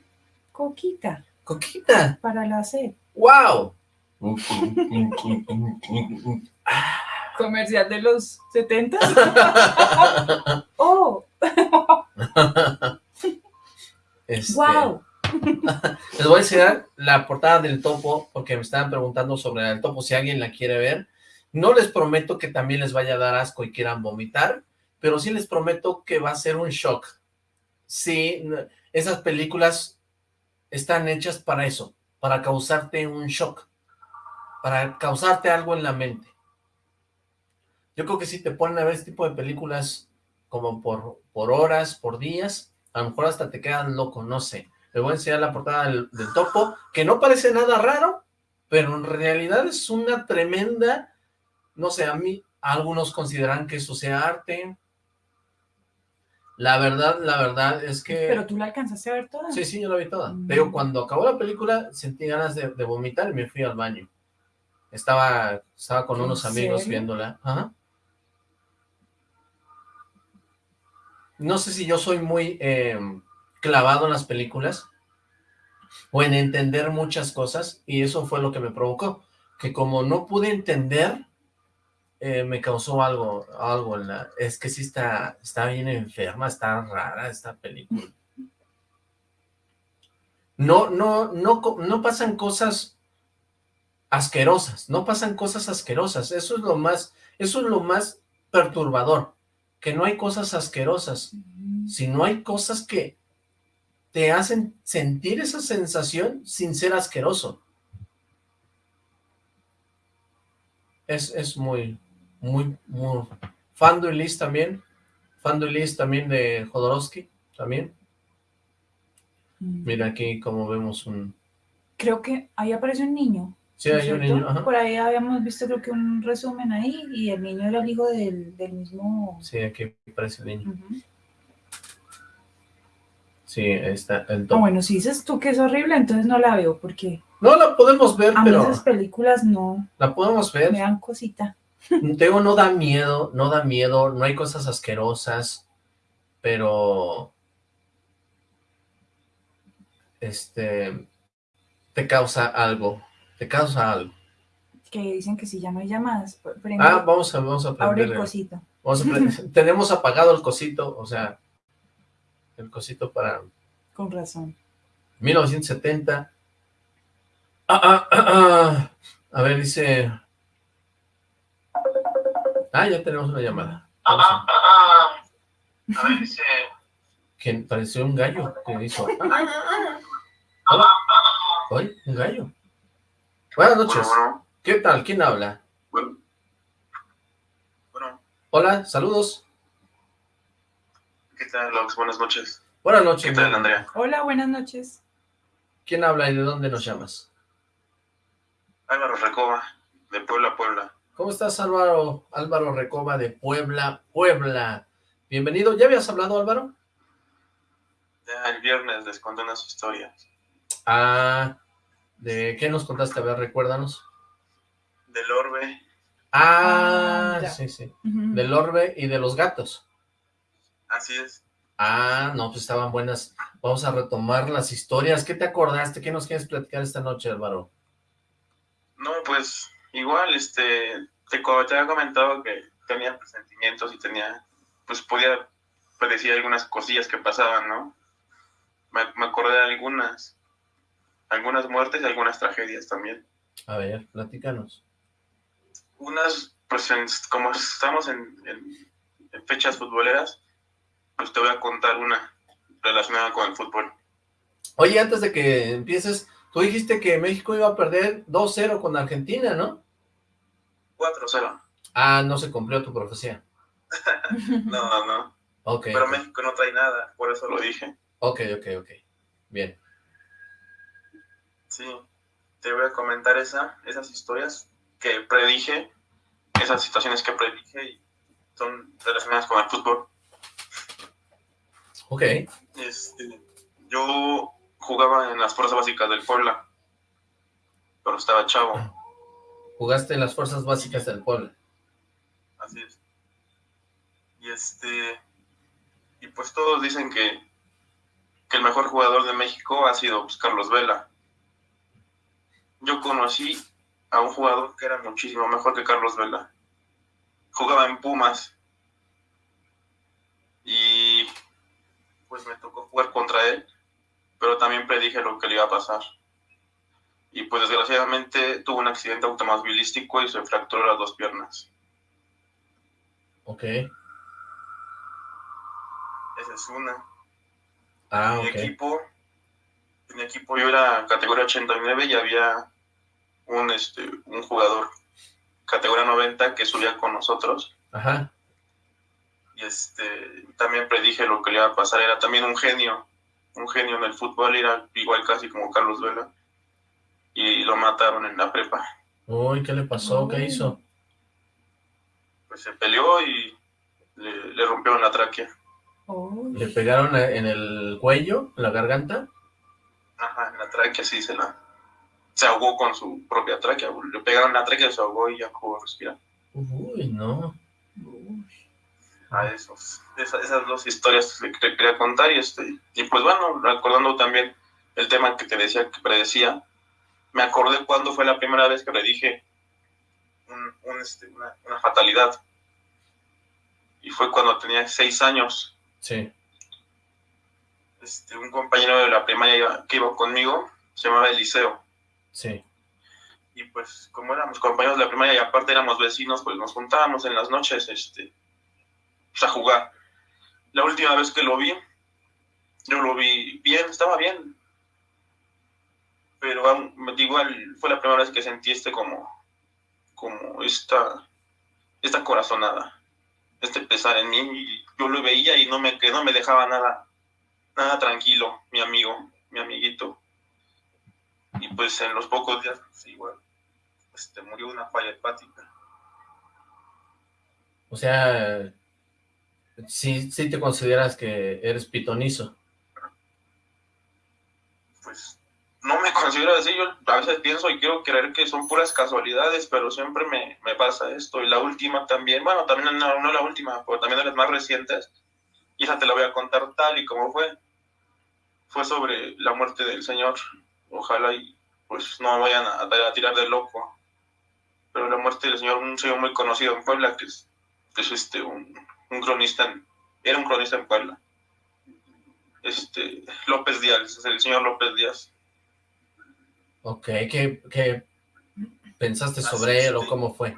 Coquita. ¿Coquita? Para la sed. ¡Wow! Comercial de los 70. ¡Oh! Este, ¡Wow! Les voy a enseñar la portada del topo, porque me estaban preguntando sobre el topo, si alguien la quiere ver. No les prometo que también les vaya a dar asco y quieran vomitar, pero sí les prometo que va a ser un shock. Sí, esas películas están hechas para eso, para causarte un shock para causarte algo en la mente. Yo creo que si te ponen a ver este tipo de películas como por, por horas, por días, a lo mejor hasta te quedan loco, no sé. Le voy a enseñar la portada del, topo, que no parece nada raro, pero en realidad es una tremenda, no sé, a mí, algunos consideran que eso sea arte. La verdad, la verdad es que... ¿Pero tú la alcanzaste a ver toda? Sí, sí, yo la vi toda. Mm. Pero cuando acabó la película sentí ganas de vomitar y me fui al baño. Estaba, estaba con unos amigos viéndola. No sé si yo soy muy eh, clavado en las películas o en entender muchas cosas y eso fue lo que me provocó. Que como no pude entender, eh, me causó algo, algo en la... Es que sí está, está bien enferma, está rara esta película. No, no, no, no pasan cosas asquerosas, no pasan cosas asquerosas, eso es lo más, eso es lo más perturbador, que no hay cosas asquerosas, sino hay cosas que te hacen sentir esa sensación sin ser asqueroso. Es, es muy, muy, muy... Liz también, Liz también de Jodorowsky, también. Mira aquí como vemos un... Creo que ahí aparece un niño. Sí, hay un niño. Por ahí habíamos visto creo que un resumen ahí y el niño era el hijo del, mismo... Sí, aquí aparece el niño. Sí, está el ah, bueno, si dices tú que es horrible, entonces no la veo, porque... No, la podemos ver, a pero... A esas películas no... La podemos ver. Me dan cosita. Tengo, no da miedo, no da miedo, no hay cosas asquerosas, pero... Este... Te causa algo te causa algo. Que dicen que si ya no hay llamadas. ah, vamos a, vamos a Abre el cosito. tenemos apagado el cosito, o sea, el cosito para... Con razón. 1970. Ah, ah, ah, ah, A ver, dice... Ah, ya tenemos una llamada. Ah, ah, ah, A ver, dice... Que pareció un gallo que hizo... Hoy, un gallo. Buenas noches. ¿Qué tal? ¿Quién habla? Bueno. Hola, saludos. ¿Qué tal, Lox? Buenas noches. Buenas noches. ¿Qué tal, Andrea? Hola, buenas noches. ¿Quién habla y de dónde nos llamas? Álvaro Recoba, de Puebla, Puebla. ¿Cómo estás, Álvaro? Álvaro Recoba, de Puebla, Puebla. Bienvenido. ¿Ya habías hablado, Álvaro? Ya, el viernes les conté unas historias. Ah, ¿de qué nos contaste? A ver, recuérdanos. Del orbe. Ah, ah sí, sí. Del orbe y de los gatos. Así es. Ah, no, pues estaban buenas. Vamos a retomar las historias. ¿Qué te acordaste? ¿Qué nos quieres platicar esta noche, Álvaro? No, pues igual, este, te, te había comentado que tenía presentimientos y tenía, pues podía predecir algunas cosillas que pasaban, ¿no? Me, me acordé de algunas algunas muertes y algunas tragedias también. A ver, platícanos. Unas, pues como estamos en, fechas futboleras, pues te voy a contar una relacionada con el fútbol. Oye, antes de que empieces, tú dijiste que México iba a perder 2-0 con Argentina, ¿no? 4-0. Ah, no se cumplió tu profecía. no, no. Ok. Pero México no trae nada, por eso lo dije. Ok, ok, ok. Bien. Sí, te voy a comentar esa, esas historias que predije, esas situaciones que predije y son relacionadas con el fútbol. Ok. Este, yo jugaba en las fuerzas básicas del Puebla, pero estaba chavo. Jugaste en las fuerzas básicas del Puebla. Así es. Y este, y pues todos dicen que, que el mejor jugador de México ha sido pues, Carlos Vela yo conocí a un jugador que era muchísimo mejor que Carlos Vela. Jugaba en Pumas. Y pues me tocó jugar contra él, pero también predije lo que le iba a pasar. Y pues desgraciadamente tuvo un accidente automovilístico y se fracturó las dos piernas. Ok. Esa es una. Ah, mi equipo, en mi equipo yo era categoría 89 y había un, este, un jugador categoría 90 que subía con nosotros. Ajá. Y este, también predije lo que le iba a pasar. Era también un genio, un genio en el fútbol, era igual casi como Carlos Vela. Y lo mataron en la prepa. Uy, ¿qué le pasó? ¿Qué hizo? Pues se peleó y le, le rompieron la tráquea. ¿Le pegaron en el cuello, en la garganta? Ajá, en la tráquea sí se la, se ahogó con su propia tráquea. Le pegaron la tráquea, se ahogó y ya pudo respirar. Uy, no. A esos, esas, dos historias que te quería contar y este y pues bueno, recordando también el tema que te decía, que predecía, me acordé cuando fue la primera vez que le dije este, una, una, fatalidad. Y fue cuando tenía seis años. Sí. Este, un compañero de la primaria que iba conmigo se llamaba Eliseo. Sí. Y pues como éramos compañeros de la primaria y aparte éramos vecinos, pues nos juntábamos en las noches este, pues, a jugar. La última vez que lo vi, yo lo vi bien, estaba bien. Pero igual fue la primera vez que sentí este como, como esta, esta corazonada, este pesar en mí. Y yo lo veía y no me, que no me dejaba nada, nada tranquilo, mi amigo, mi amiguito y pues en los pocos días, pues, igual, este, murió una falla hepática. O sea, sí, sí te consideras que eres pitonizo. Pues no me considero así, yo a veces pienso y quiero creer que son puras casualidades, pero siempre me, me pasa esto. Y la última también, bueno, también no, no, la última, pero también de las más recientes, y esa te la voy a contar tal y como fue. Fue sobre la muerte del señor ojalá y pues no vayan a, tirar de loco. Pero la muerte del señor, un señor muy conocido en Puebla, que es es este, un, un cronista, era un cronista en Puebla. Este, López Díaz, el señor López Díaz. Ok, ¿qué, qué pensaste sobre él o cómo fue?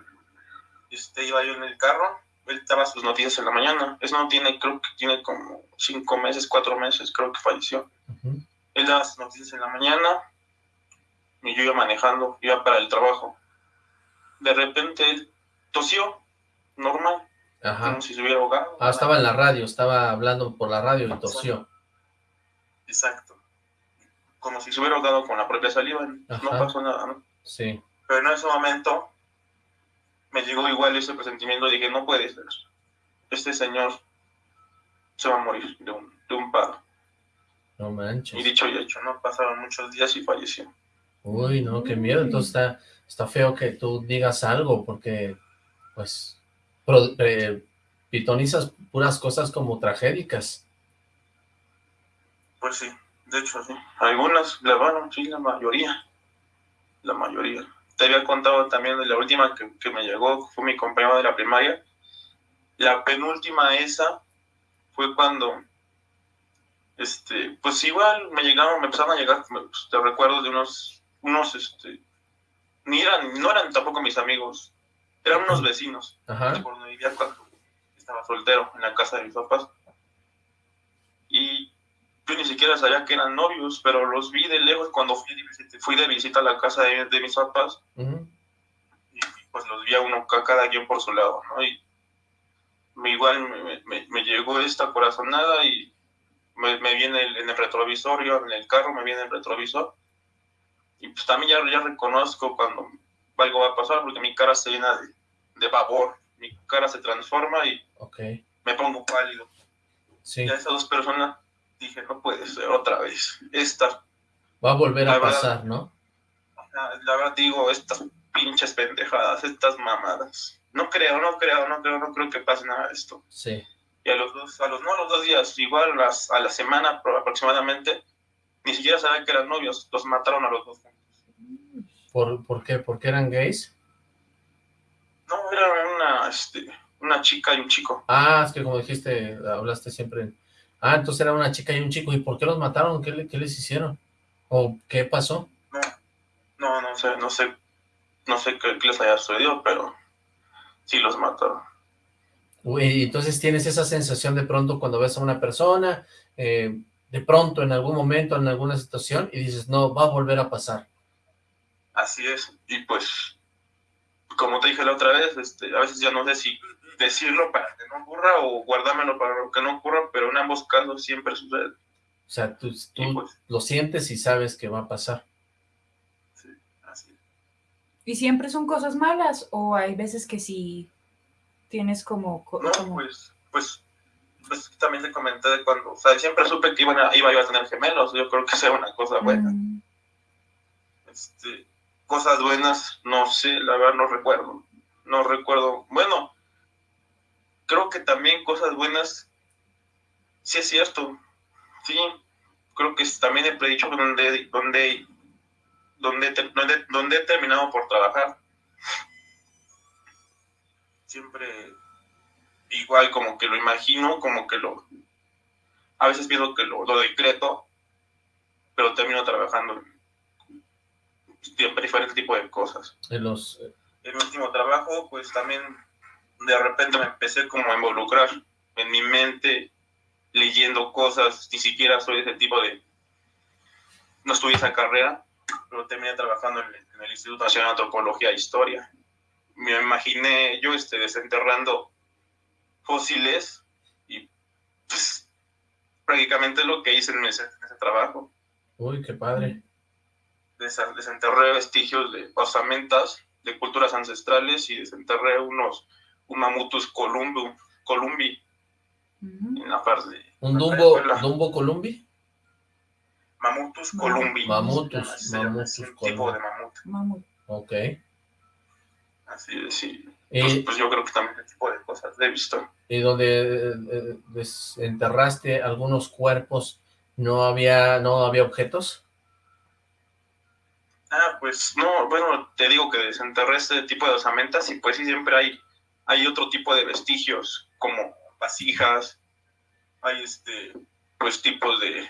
Este, iba yo en el carro, él daba sus noticias en la mañana. Eso no tiene, creo que tiene como cinco meses, cuatro meses, creo que falleció. Él daba sus noticias en la mañana y yo iba manejando, iba para el trabajo. De repente él tosió, normal, como si se hubiera ahogado. Ah, estaba en la radio, estaba hablando por la radio y tosió. Exacto. Como si se hubiera ahogado con la propia saliva, no pasó nada, ¿no? Sí. Pero en ese momento me llegó igual ese presentimiento, dije, no puede ser. Este señor se va a morir de un, de un paro. No manches. Y dicho y hecho, ¿no? Pasaron muchos días y falleció. Uy, no, qué miedo. Entonces está, está feo que tú digas algo, porque, pues, pitonizas puras cosas como tragédicas. Pues sí, de hecho sí. Algunas, bueno, sí, la mayoría. La mayoría te había contado también de la última que, me llegó, fue mi compañero de la primaria. La penúltima esa fue cuando, este, pues igual me llegaron, me empezaron a llegar, pues, te recuerdo de unos, unos, este, ni eran, no eran tampoco mis amigos, eran unos vecinos, Ajá. por donde vivía cuando estaba soltero en la casa de mis papás. Y yo ni siquiera sabía que eran novios, pero los vi de lejos cuando fui de visita, fui de visita a la casa de, mis papás. Y pues los vi a uno cada quien por su lado, ¿no? Y me, igual me, llegó esta corazonada y me, viene en el retrovisor, yo en el carro me viene el retrovisor. Y pues también ya, ya reconozco cuando algo va a pasar porque mi cara se llena de, de babor, mi cara se transforma y me pongo pálido. Sí. Y a esas dos personas dije, no puede ser otra vez. Esta. Va a volver a pasar, ¿no? La, verdad digo, estas pinches pendejadas, estas mamadas. No creo, no creo, no creo, no creo que pase nada de esto. Sí. Y a los dos, a los, no, a los dos días, igual las, a la semana aproximadamente, ni siquiera sabían que eran novios, los mataron a los dos ¿Por, ¿por qué? ¿Por qué eran gays? No, eran una, este, una chica y un chico. Ah, es que como dijiste, hablaste siempre Ah, entonces era una chica y un chico. ¿Y por qué los mataron? ¿Qué, les hicieron? ¿O qué pasó? No, no, no sé, no sé, no sé qué, les haya sucedido, pero sí los mataron. Uy, entonces tienes esa sensación de pronto cuando ves a una persona, eh, de pronto en algún momento, en alguna situación, y dices, no, va a volver a pasar. Así es, y pues, como te dije la otra vez, este, a veces ya no sé si decirlo para que no ocurra o guardármelo para que no ocurra, pero en ambos casos siempre sucede. O sea, tú, pues lo sientes y sabes que va a pasar. Sí, así ¿Y siempre son cosas malas o hay veces que sí tienes como... No, Pues, pues, pues, también te comenté de cuando, o sea, siempre supe que iba a, a tener gemelos, yo creo que sea una cosa buena. Mm. Este, cosas buenas, no sé, la verdad no recuerdo. No recuerdo, bueno, creo que también cosas buenas, sí es cierto, sí, creo que también he predicho donde, donde, donde, donde, he terminado por trabajar. Siempre igual como que lo imagino, como que lo, a veces pienso que lo decreto, pero termino trabajando en diferentes tipos de cosas. En los... El último trabajo, pues también de repente me empecé como a involucrar en mi mente, leyendo cosas, ni siquiera soy ese tipo de... No estudié esa carrera, pero terminé trabajando en el, Instituto Nacional de Antropología e Historia. Me imaginé yo este, desenterrando fósiles y pues, prácticamente lo que hice en ese, trabajo. Uy, qué padre. Desenterré vestigios de osamentas, de culturas ancestrales y desenterré unos un Mamutus columbi, columbi en la parte ¿Un Dumbo, Dumbo columbi? Mamutus columbi. Mamutus, Mamutus un tipo de mamut. Ok. Así es, sí. Pues, pues, yo creo que también ese tipo de cosas he visto. Y donde eh, desenterraste algunos cuerpos, ¿no había, no había objetos? Ah, pues no, bueno, te digo que desenterré este tipo de osamentas y pues sí siempre hay hay otro tipo de vestigios, como vasijas, hay este, pues tipos de,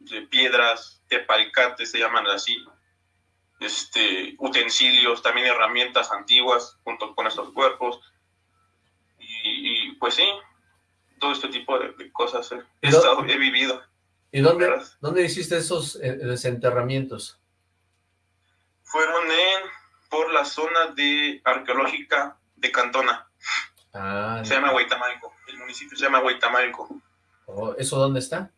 de piedras, de palcates, se llaman así, este, utensilios, también herramientas antiguas junto con estos cuerpos. Y, pues sí, todo este tipo de, cosas he, vivido. ¿Y dónde, dónde hiciste esos eh, desenterramientos? Fueron en, por la zona de arqueológica de Cantona. Ah, se llama Huaytamalco. El municipio se llama Huaytamalco. Oh, ¿Eso dónde está?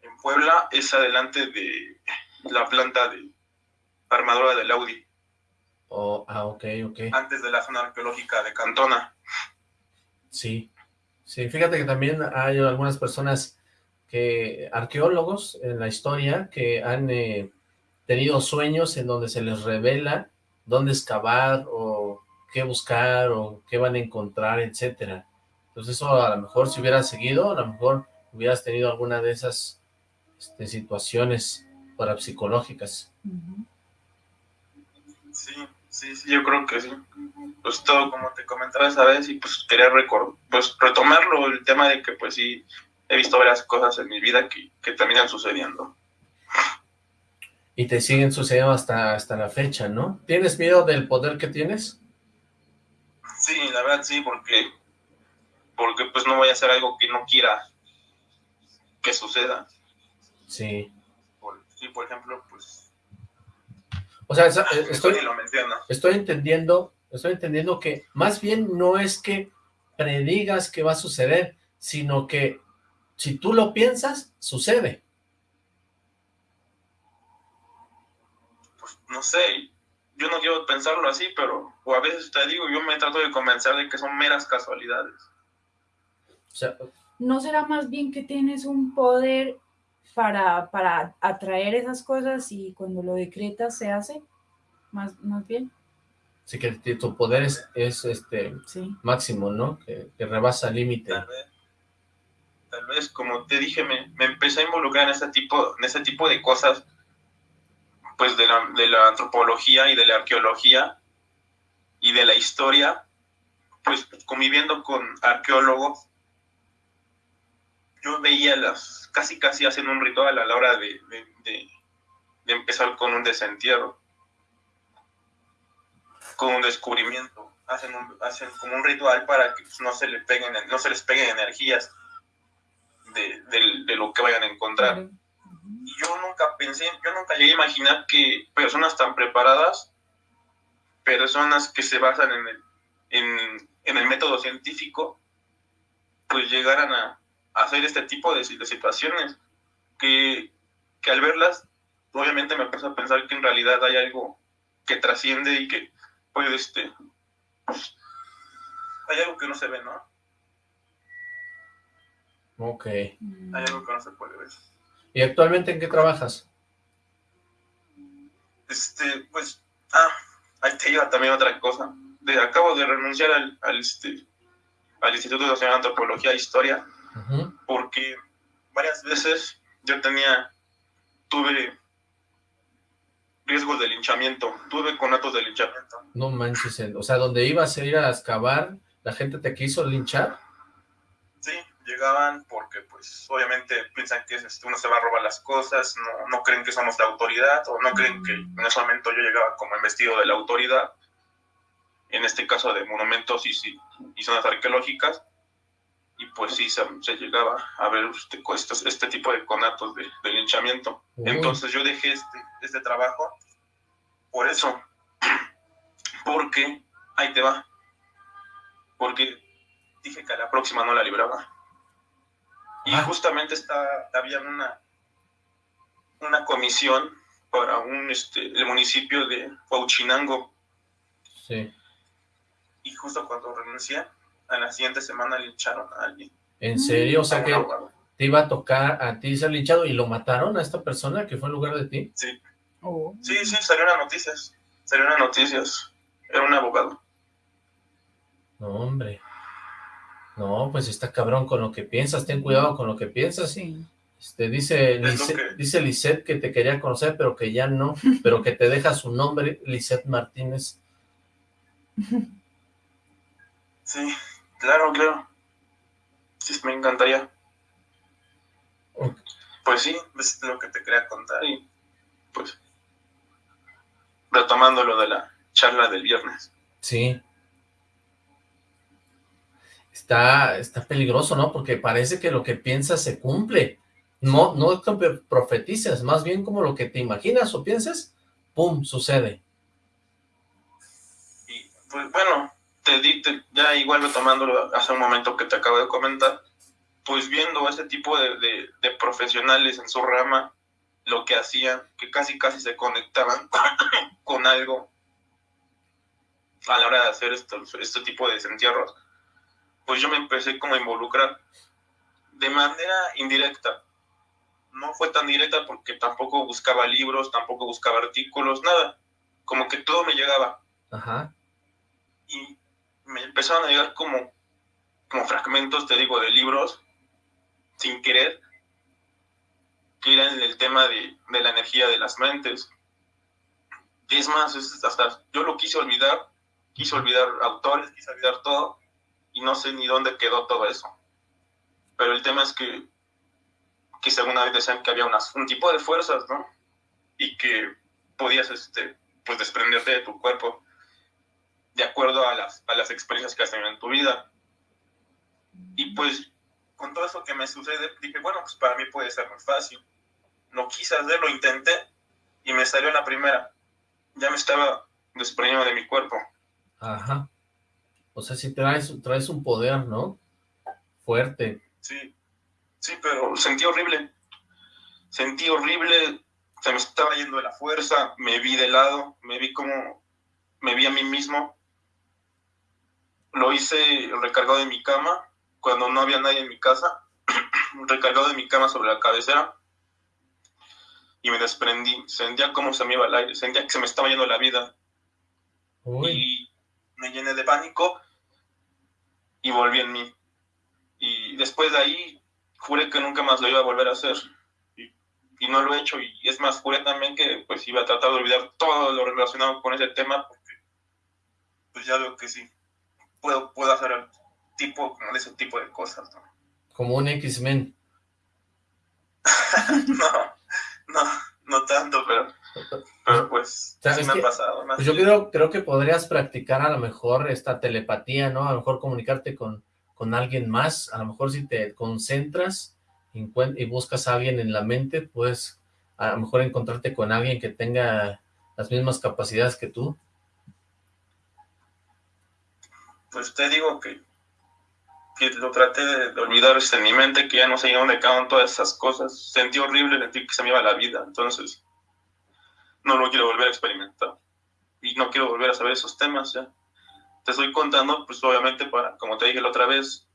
En Puebla es adelante de la planta de armadura del Audi. Oh, ah, ok, ok. Antes de la zona arqueológica de Cantona. Sí, sí, fíjate que también hay algunas personas que, arqueólogos en la historia, que han eh, tenido sueños en donde se les revela dónde excavar o qué buscar o qué van a encontrar, etcétera. Entonces eso a lo mejor si hubieras seguido, a lo mejor hubieras tenido alguna de esas este, situaciones parapsicológicas. Sí, sí, sí, yo creo que sí. Pues todo como te comentaba esa vez y pues quería pues retomarlo, el tema de que pues sí, he visto varias cosas en mi vida que, que terminan sucediendo. Y te siguen sucediendo hasta, hasta la fecha, ¿no? ¿Tienes miedo del poder que tienes? Sí, la verdad sí, porque porque pues no voy a hacer algo que no quiera que suceda. Sí. sí, por ejemplo, pues o sea, eh, estoy, estoy entendiendo, estoy entendiendo que más bien no es que predigas que va a suceder, sino que si tú lo piensas, sucede. Pues no sé, yo no quiero pensarlo así, pero o a veces te digo, yo me trato de convencer de que son meras casualidades. ¿No será más bien que tienes un poder para, para atraer esas cosas y cuando lo decretas se hace, más, más bien. Sí, que tu poder es, este máximo, ¿no? Que, rebasa el límite. Tal vez, como te dije, me, me, empecé a involucrar en ese tipo, en ese tipo de cosas, pues de la, de la antropología y de la arqueología y de la historia, pues conviviendo con arqueólogos, yo veía las, casi casi hacen un ritual a la hora de, empezar con un desentierro, con un descubrimiento. Hacen, hacen como un ritual para que no se, le peguen, no se les peguen energías de, lo que vayan a encontrar. Y yo nunca pensé, yo nunca llegué a imaginar que personas tan preparadas, personas que se basan en el, en, en el método científico, pues llegaran a, hacer este tipo de, situaciones que, al verlas, obviamente me puse a pensar que en realidad hay algo que trasciende y que puede, este, pues, hay algo que no se ve, ¿no? Ok. Hay algo que no se puede ver. ¿Y actualmente en qué trabajas? Este, pues, ah, ahí te lleva también otra cosa. De, acabo de renunciar al, al, este, al Instituto Nacional de Antropología e Historia porque varias veces yo tenía, tuve riesgos de linchamiento, tuve conatos de linchamiento. No manches, o sea, donde ibas a ir a excavar, ¿la gente te quiso linchar? Sí, llegaban porque pues obviamente piensan que este, uno se va a robar las cosas, no, no creen que somos la autoridad, o no creen que en ese momento yo llegaba como investido de la autoridad, en este caso de monumentos y, y zonas arqueológicas, y pues sí se, llegaba a ver este, este, tipo de conatos de, linchamiento. Entonces yo dejé este, este trabajo por eso, porque ahí te va, porque dije que a la próxima no la libraba. Y ah. justamente está, había una, una comisión para un, este, el municipio de Huachinango. Sí. Y justo cuando renuncié, a la siguiente semana lincharon a alguien. ¿En serio? O sea que te iba a tocar a ti ser linchado y lo mataron a esta persona que fue en lugar de ti. Sí. Oh. Sí, sí, salió en las noticias. Salió en las noticias. Era un abogado. No, hombre. No, pues está cabrón con lo que piensas. Ten cuidado con lo que piensas. Sí. Este, dice, Lisette, dice Lisette que te quería conocer, pero que ya no, pero que te deja su nombre, Lisette Martínez. Sí, claro, claro. Sí, me encantaría. Pues sí, es lo que te quería contar y pues retomando lo de la charla del viernes. Sí. Está, está peligroso, ¿no? Porque parece que lo que piensas se cumple. No, no profetizas, más bien como lo que te imaginas o piensas, ¡pum!, sucede. Y, pues bueno, te di, ya igual retomándolo hace un momento que te acabo de comentar, pues viendo ese tipo de, de, profesionales en su rama, lo que hacían, que casi casi se conectaban con algo a la hora de hacer esto, este tipo de desentierros, pues yo me empecé como a involucrar de manera indirecta. No fue tan directa porque tampoco buscaba libros, tampoco buscaba artículos, nada. Como que todo me llegaba. Ajá. Y me empezaron a llegar como, como fragmentos, te digo, de libros sin querer, que eran el tema de, la energía de las mentes. Y es más, hasta yo lo quise olvidar, quise olvidar autores, quise olvidar todo, y no sé ni dónde quedó todo eso. Pero el tema es que, que según vez decían que había un tipo de fuerzas, ¿no? Y que podías, este, pues, desprenderte de tu cuerpo de acuerdo a las, a las experiencias que has tenido en tu vida. Y pues con todo eso que me sucede, dije, bueno, pues para mí puede ser muy fácil. No quise hacerlo, intenté y me salió la primera. Ya me estaba desprendiendo de mi cuerpo. Ajá. O sea, si traes, traes un poder, ¿no? Fuerte. Sí, sí, pero sentí horrible. Sentí horrible, se me estaba yendo de la fuerza, me vi de lado, me vi como, me vi a mí mismo. Lo hice recargado de mi cama, cuando no había nadie en mi casa, recargado de mi cama sobre la cabecera, y me desprendí, sentía como se me iba el aire, sentía que se me estaba yendo la vida. Y me llené de pánico y volví en mí. Y después de ahí juré que nunca más lo iba a volver a hacer. Y, y, no lo he hecho. Y es más, juré también que pues iba a tratar de olvidar todo lo relacionado con ese tema porque pues ya veo que sí, puedo, puedo hacer tipo, ese tipo de cosas, ¿no? Como un X-Men. no, no, no tanto, pero, pero pues sí me ha pasado. Pues yo creo, creo que podrías practicar a lo mejor esta telepatía, ¿no? A lo mejor comunicarte con, con alguien más, a lo mejor si te concentras y buscas a alguien en la mente, puedes a lo mejor encontrarte con alguien que tenga las mismas capacidades que tú. Pues te digo que que lo traté de, olvidar en mi mente, que ya no sé dónde quedaron todas esas cosas. Sentí horrible, sentí que se me iba la vida, entonces no lo quiero volver a experimentar. Y no quiero volver a saber esos temas ya. Te estoy contando, pues obviamente, para, como te dije la otra vez,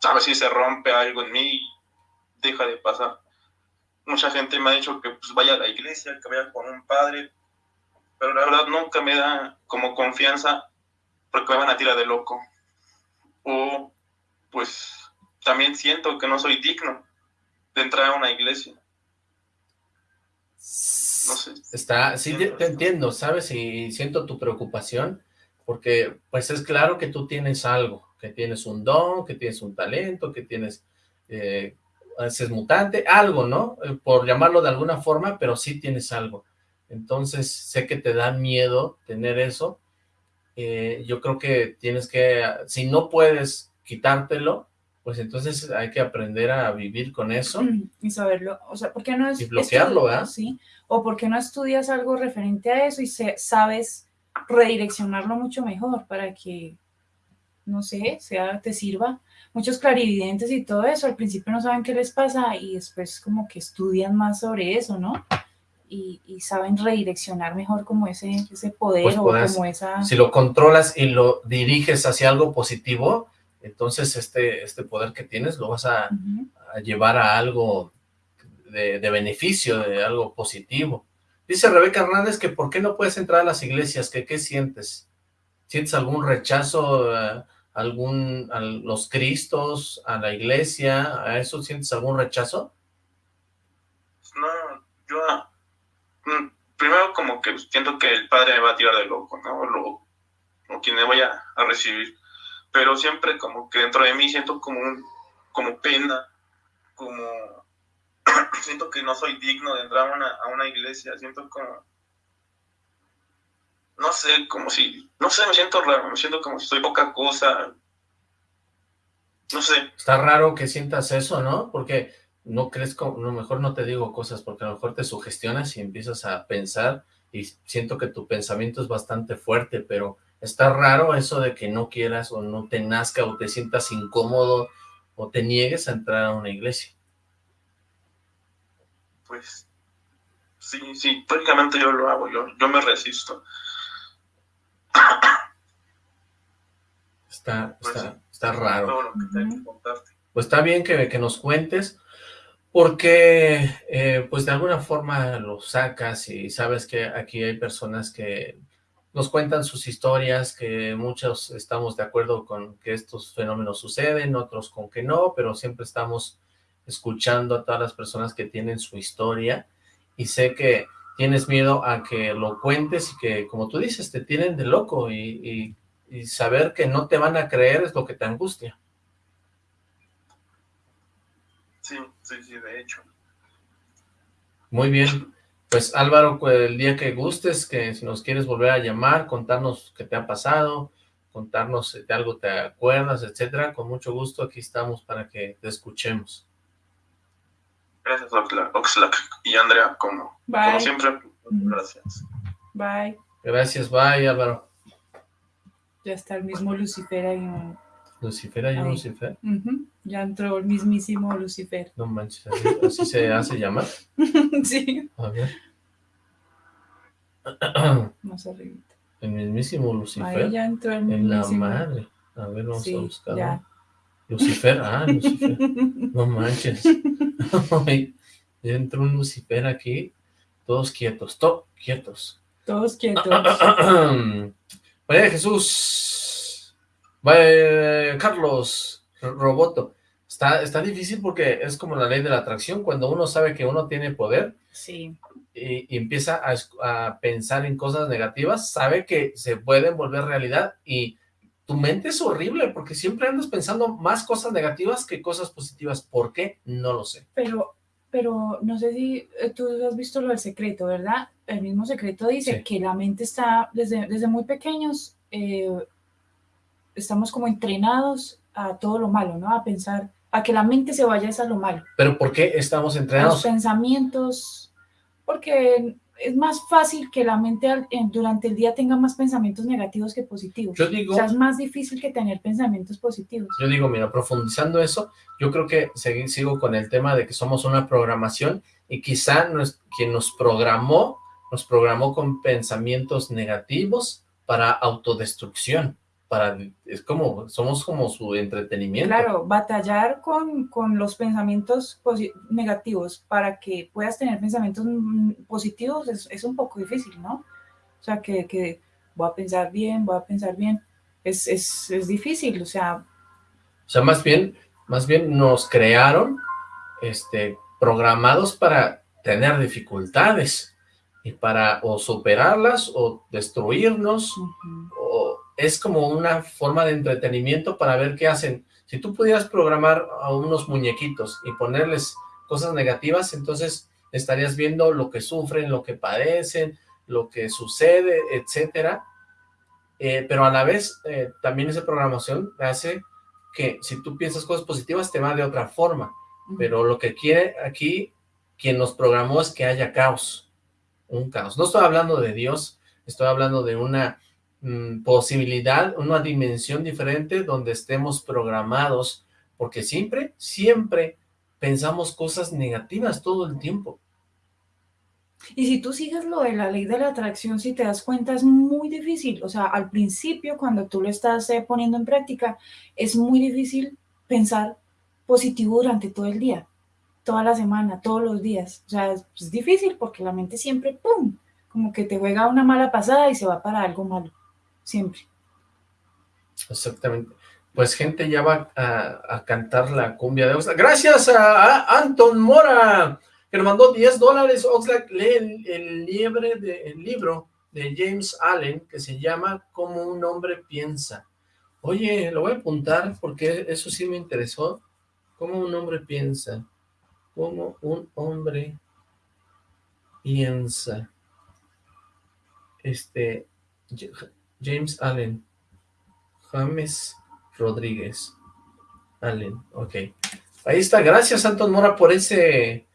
ver si se rompe algo en mí deja de pasar. Mucha gente me ha dicho que pues, vaya a la iglesia, que vaya con un padre, pero la verdad nunca me da como confianza porque me van a tirar de loco. O pues también siento que no soy digno de entrar a una iglesia. No sé. Está, sí, te, entiendo, ¿sabes? Y siento tu preocupación, porque pues es claro que tú tienes algo, que tienes un don, que tienes un talento, que tienes, eh, es mutante, algo, ¿no? Eh, por llamarlo de alguna forma, pero sí tienes algo. Entonces, sé que te da miedo tener eso. Eh, yo creo que tienes que, si no puedes quitártelo, pues entonces hay que aprender a vivir con eso. Y saberlo, o sea, ¿por qué no es... Y bloquearlo, ¿verdad? Sí, o ¿por qué no estudias algo referente a eso y se, sabes redireccionarlo mucho mejor para que, no sé, sea, te sirva? Muchos clarividentes y todo eso, al principio no saben qué les pasa y después como que estudian más sobre eso, ¿no? Y, saben redireccionar mejor como ese, ese poder pues o como esa... Si lo controlas y lo diriges hacia algo positivo, entonces este, este poder que tienes lo vas a, llevar a algo de, beneficio, de algo positivo. Dice Rebeca Hernández que ¿por qué no puedes entrar a las iglesias? ¿Que, ¿Qué sientes? ¿Sientes algún rechazo a, algún, a los cristos, a la iglesia? ¿A eso sientes algún rechazo? No, yo mm, primero como que siento que el padre me va a tirar de loco, ¿no? o quien me vaya a recibir pero siempre como que dentro de mí siento como un, como pena, como siento que no soy digno de entrar a una, a una iglesia, siento como no sé, como si, no sé, me siento raro, me siento como si soy poca cosa, no sé. Está raro que sientas eso, ¿no? Porque no crees, a lo mejor no te digo cosas, porque a lo mejor te sugestionas y empiezas a pensar y siento que tu pensamiento es bastante fuerte, pero está raro eso de que no quieras o no te nazca o te sientas incómodo o te niegues a entrar a una iglesia. Pues, sí, sí, prácticamente yo lo hago, yo, yo me resisto. Está, pues está, está raro. Pues está bien que, que nos cuentes, porque eh, pues de alguna forma lo sacas y sabes que aquí hay personas que nos cuentan sus historias, que muchos estamos de acuerdo con que estos fenómenos suceden, otros con que no, pero siempre estamos escuchando a todas las personas que tienen su historia y sé que tienes miedo a que lo cuentes y que, como tú dices, te tienen de loco y, saber que no te van a creer es lo que te angustia. Sí, sí, sí, de hecho. Muy bien. Pues Álvaro, pues, el día que gustes, que si nos quieres volver a llamar, contarnos qué te ha pasado, contarnos de algo te acuerdas, etcétera, con mucho gusto aquí estamos para que te escuchemos. Gracias, Oxlack. Y Andrea, como, como siempre, gracias. Bye. Gracias, bye, Álvaro. Ya está el mismo Lucifer ahí. ¿Lucifer ahí, Lucifer? Ya entró el mismísimo Lucifer. No manches, ¿así, se hace llamar? sí. A ver. Más arriba. El mismísimo Lucifer. Ahí ya entró el mismísimo. En la madre. A ver, vamos a buscar. Ya. Lucifer, ah, Lucifer. No manches. ya entró un Lucifer aquí. Todos quietos, todos quietos. Todos quietos. María Jesús. Carlos Roboto. Está, está difícil porque es como la ley de la atracción. Cuando uno sabe que uno tiene poder. Sí. Y, empieza a, a pensar en cosas negativas, sabe que se pueden volver realidad y tu mente es horrible porque siempre andas pensando más cosas negativas que cosas positivas. ¿Por qué? No lo sé. Pero, pero no sé si eh, tú has visto lo del secreto, ¿verdad? El mismo secreto dice que la mente está, desde, desde muy pequeños, eh, estamos como entrenados a todo lo malo, ¿no? A pensar, a que la mente se vaya a lo malo. ¿Pero por qué estamos entrenados? Los pensamientos, porque es más fácil que la mente durante el día tenga más pensamientos negativos que positivos. Yo digo, o sea, es más difícil que tener pensamientos positivos. Yo digo, mira, profundizando eso, yo creo que sigo con el tema de que somos una programación y quizá quien nos programó, nos programó con pensamientos negativos para autodestrucción para, es como, somos como su entretenimiento. Claro, batallar con, con los pensamientos negativos para que puedas tener pensamientos mm, positivos es, es, un poco difícil, ¿no? O sea, que, que voy a pensar bien, voy a pensar bien, es, es, es difícil, o sea... O sea, más bien, más bien nos crearon, este, programados para tener dificultades, y para o superarlas o destruirnos, es como una forma de entretenimiento para ver qué hacen. Si tú pudieras programar a unos muñequitos y ponerles cosas negativas, entonces estarías viendo lo que sufren, lo que padecen, lo que sucede, etcétera. Eh, pero a la vez, eh, también esa programación hace que si tú piensas cosas positivas, te va de otra forma. Pero lo que quiere aquí, quien nos programó es que haya caos, un caos. No estoy hablando de Dios, estoy hablando de una Mm, posibilidad, una dimensión diferente donde estemos programados, porque siempre, siempre pensamos cosas negativas todo el tiempo. Y si tú sigues lo de la ley de la atracción, si te das cuenta, es muy difícil. O sea, al principio, cuando tú lo estás eh, poniendo en práctica, es muy difícil pensar positivo durante todo el día, toda la semana, todos los días. O sea, es difícil porque la mente siempre, ¡pum!, como que te juega una mala pasada y se va para algo malo siempre. Exactamente. Pues gente ya va a, cantar la cumbia de Oxlack. Gracias a, Anton Mora, que nos mandó 10 dólares. Oxlack lee el, liebre de, el libro de James Allen, que se llama Como un hombre piensa. Oye, lo voy a apuntar porque eso sí me interesó. ¿Cómo un hombre piensa? ¿Cómo un hombre piensa? Este, James Allen. James Rodríguez. Allen, ok. Ahí está, gracias Anton Mora por ese,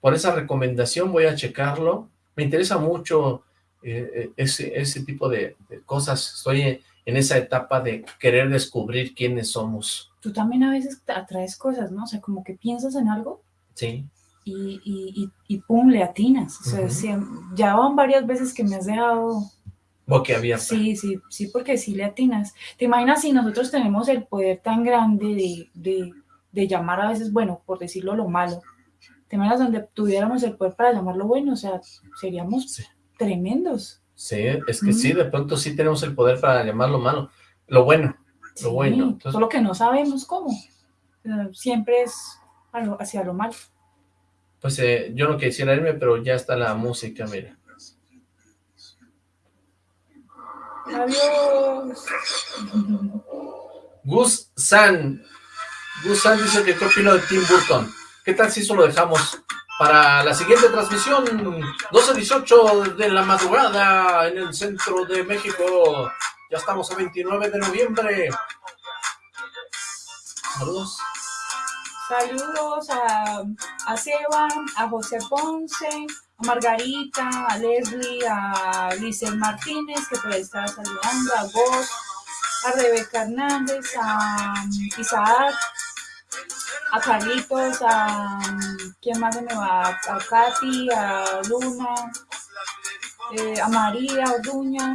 por esa recomendación, voy a checarlo. Me interesa mucho eh, eh, ese, ese tipo de, cosas, estoy en, esa etapa de querer descubrir quiénes somos. Tú también a veces atraes cosas, ¿no? O sea, como que piensas en algo. Sí. Y, y, y, pum, le atinas. O sea, ya van varias veces que me has dejado había Sí, sí, sí, porque sí le atinas. ¿Te imaginas si nosotros tenemos el poder tan grande de, de, llamar a veces, bueno, por decirlo lo malo? ¿Te imaginas donde tuviéramos el poder para llamarlo bueno? O sea, seríamos tremendos. Sí, es que sí, de pronto sí tenemos el poder para llamarlo malo. Lo bueno, lo bueno. Solo que no sabemos cómo. Siempre es hacia lo malo. Pues eh, yo no quisiera irme, pero ya está la música, mira. Adiós. Gus San. Gus San dice que qué opino de Tim Burton. ¿Qué tal si eso lo dejamos para la siguiente transmisión? 12.18 de la madrugada en el centro de México. Ya estamos a 29 de noviembre. Saludos. Saludos a, a Seba, a José Ponce, a Margarita, a Leslie, a Lizel Martínez, que por ahí está saludando, a vos, a Rebeca Hernández, a um, Isaac, a Carlitos, a um, ¿quién más se me va? A Katy, a Luna, eh, a María Orduña,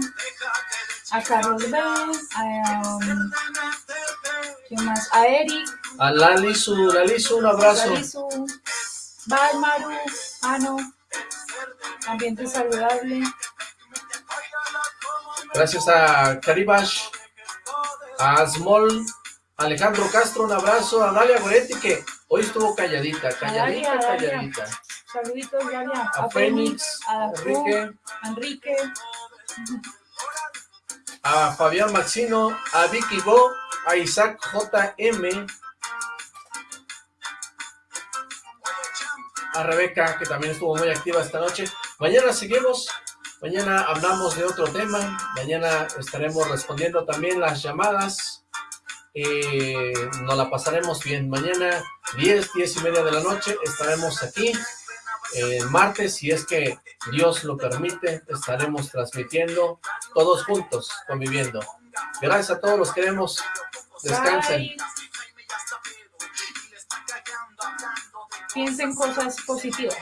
a Carlos B, a um, ¿quién más? A Eric. A Lalisu, Lalisu, un abrazo. Lalisu, Bye Maru, ah no. Ambiente saludable. Gracias a Caribash, a Small, Alejandro Castro, un abrazo, a Dalia Goretti, que hoy estuvo calladita, calladita, calladita. Saluditos, Dalia. A, a Fénix, a Enrique. Enrique. A Fabián Maxino, a Vicky Bo, a Isaac JM, a Rebeca, que también estuvo muy activa esta noche. Mañana seguimos, mañana hablamos de otro tema, mañana estaremos respondiendo también las llamadas, eh, nos la pasaremos bien. Mañana, 10, 10 y media de la noche, estaremos aquí. El martes, si es que Dios lo permite, estaremos transmitiendo todos juntos, conviviendo. Gracias a todos los que vemos. Descansen. Piensen cosas positivas.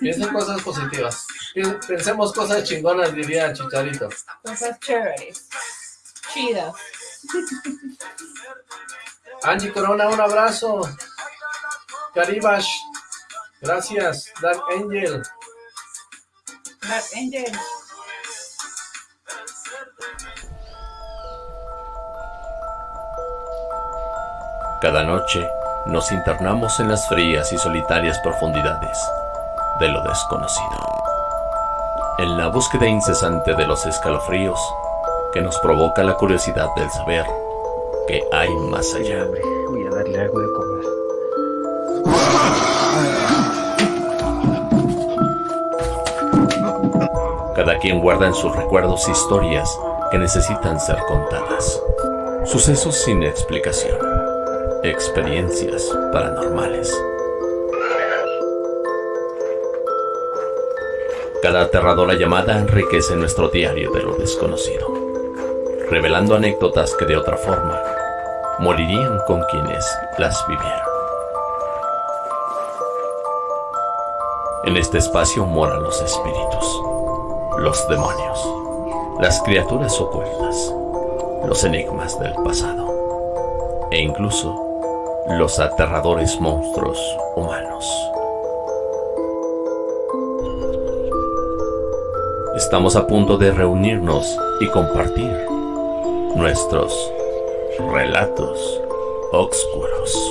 Piensen cosas positivas. Pensemos cosas chingonas, diría Chicharito. Cosas chéveres. Chidas. Angie Corona, un abrazo. Caribash, gracias. Dark Angel. Dark Angel. Cada noche nos internamos en las frías y solitarias profundidades de lo desconocido, en la búsqueda incesante de los escalofríos que nos provoca la curiosidad del saber que hay más allá. Voy a darle algo de comer. Cada quien guarda en sus recuerdos historias que necesitan ser contadas, sucesos sin explicación Experiencias paranormales. Cada aterradora llamada enriquece nuestro diario de lo desconocido, revelando anécdotas que de otra forma morirían con quienes las vivieron. En este espacio moran los espíritus, los demonios, las criaturas ocultas, los enigmas del pasado e incluso los aterradores monstruos humanos. Estamos a punto de reunirnos y compartir nuestros relatos oscuros.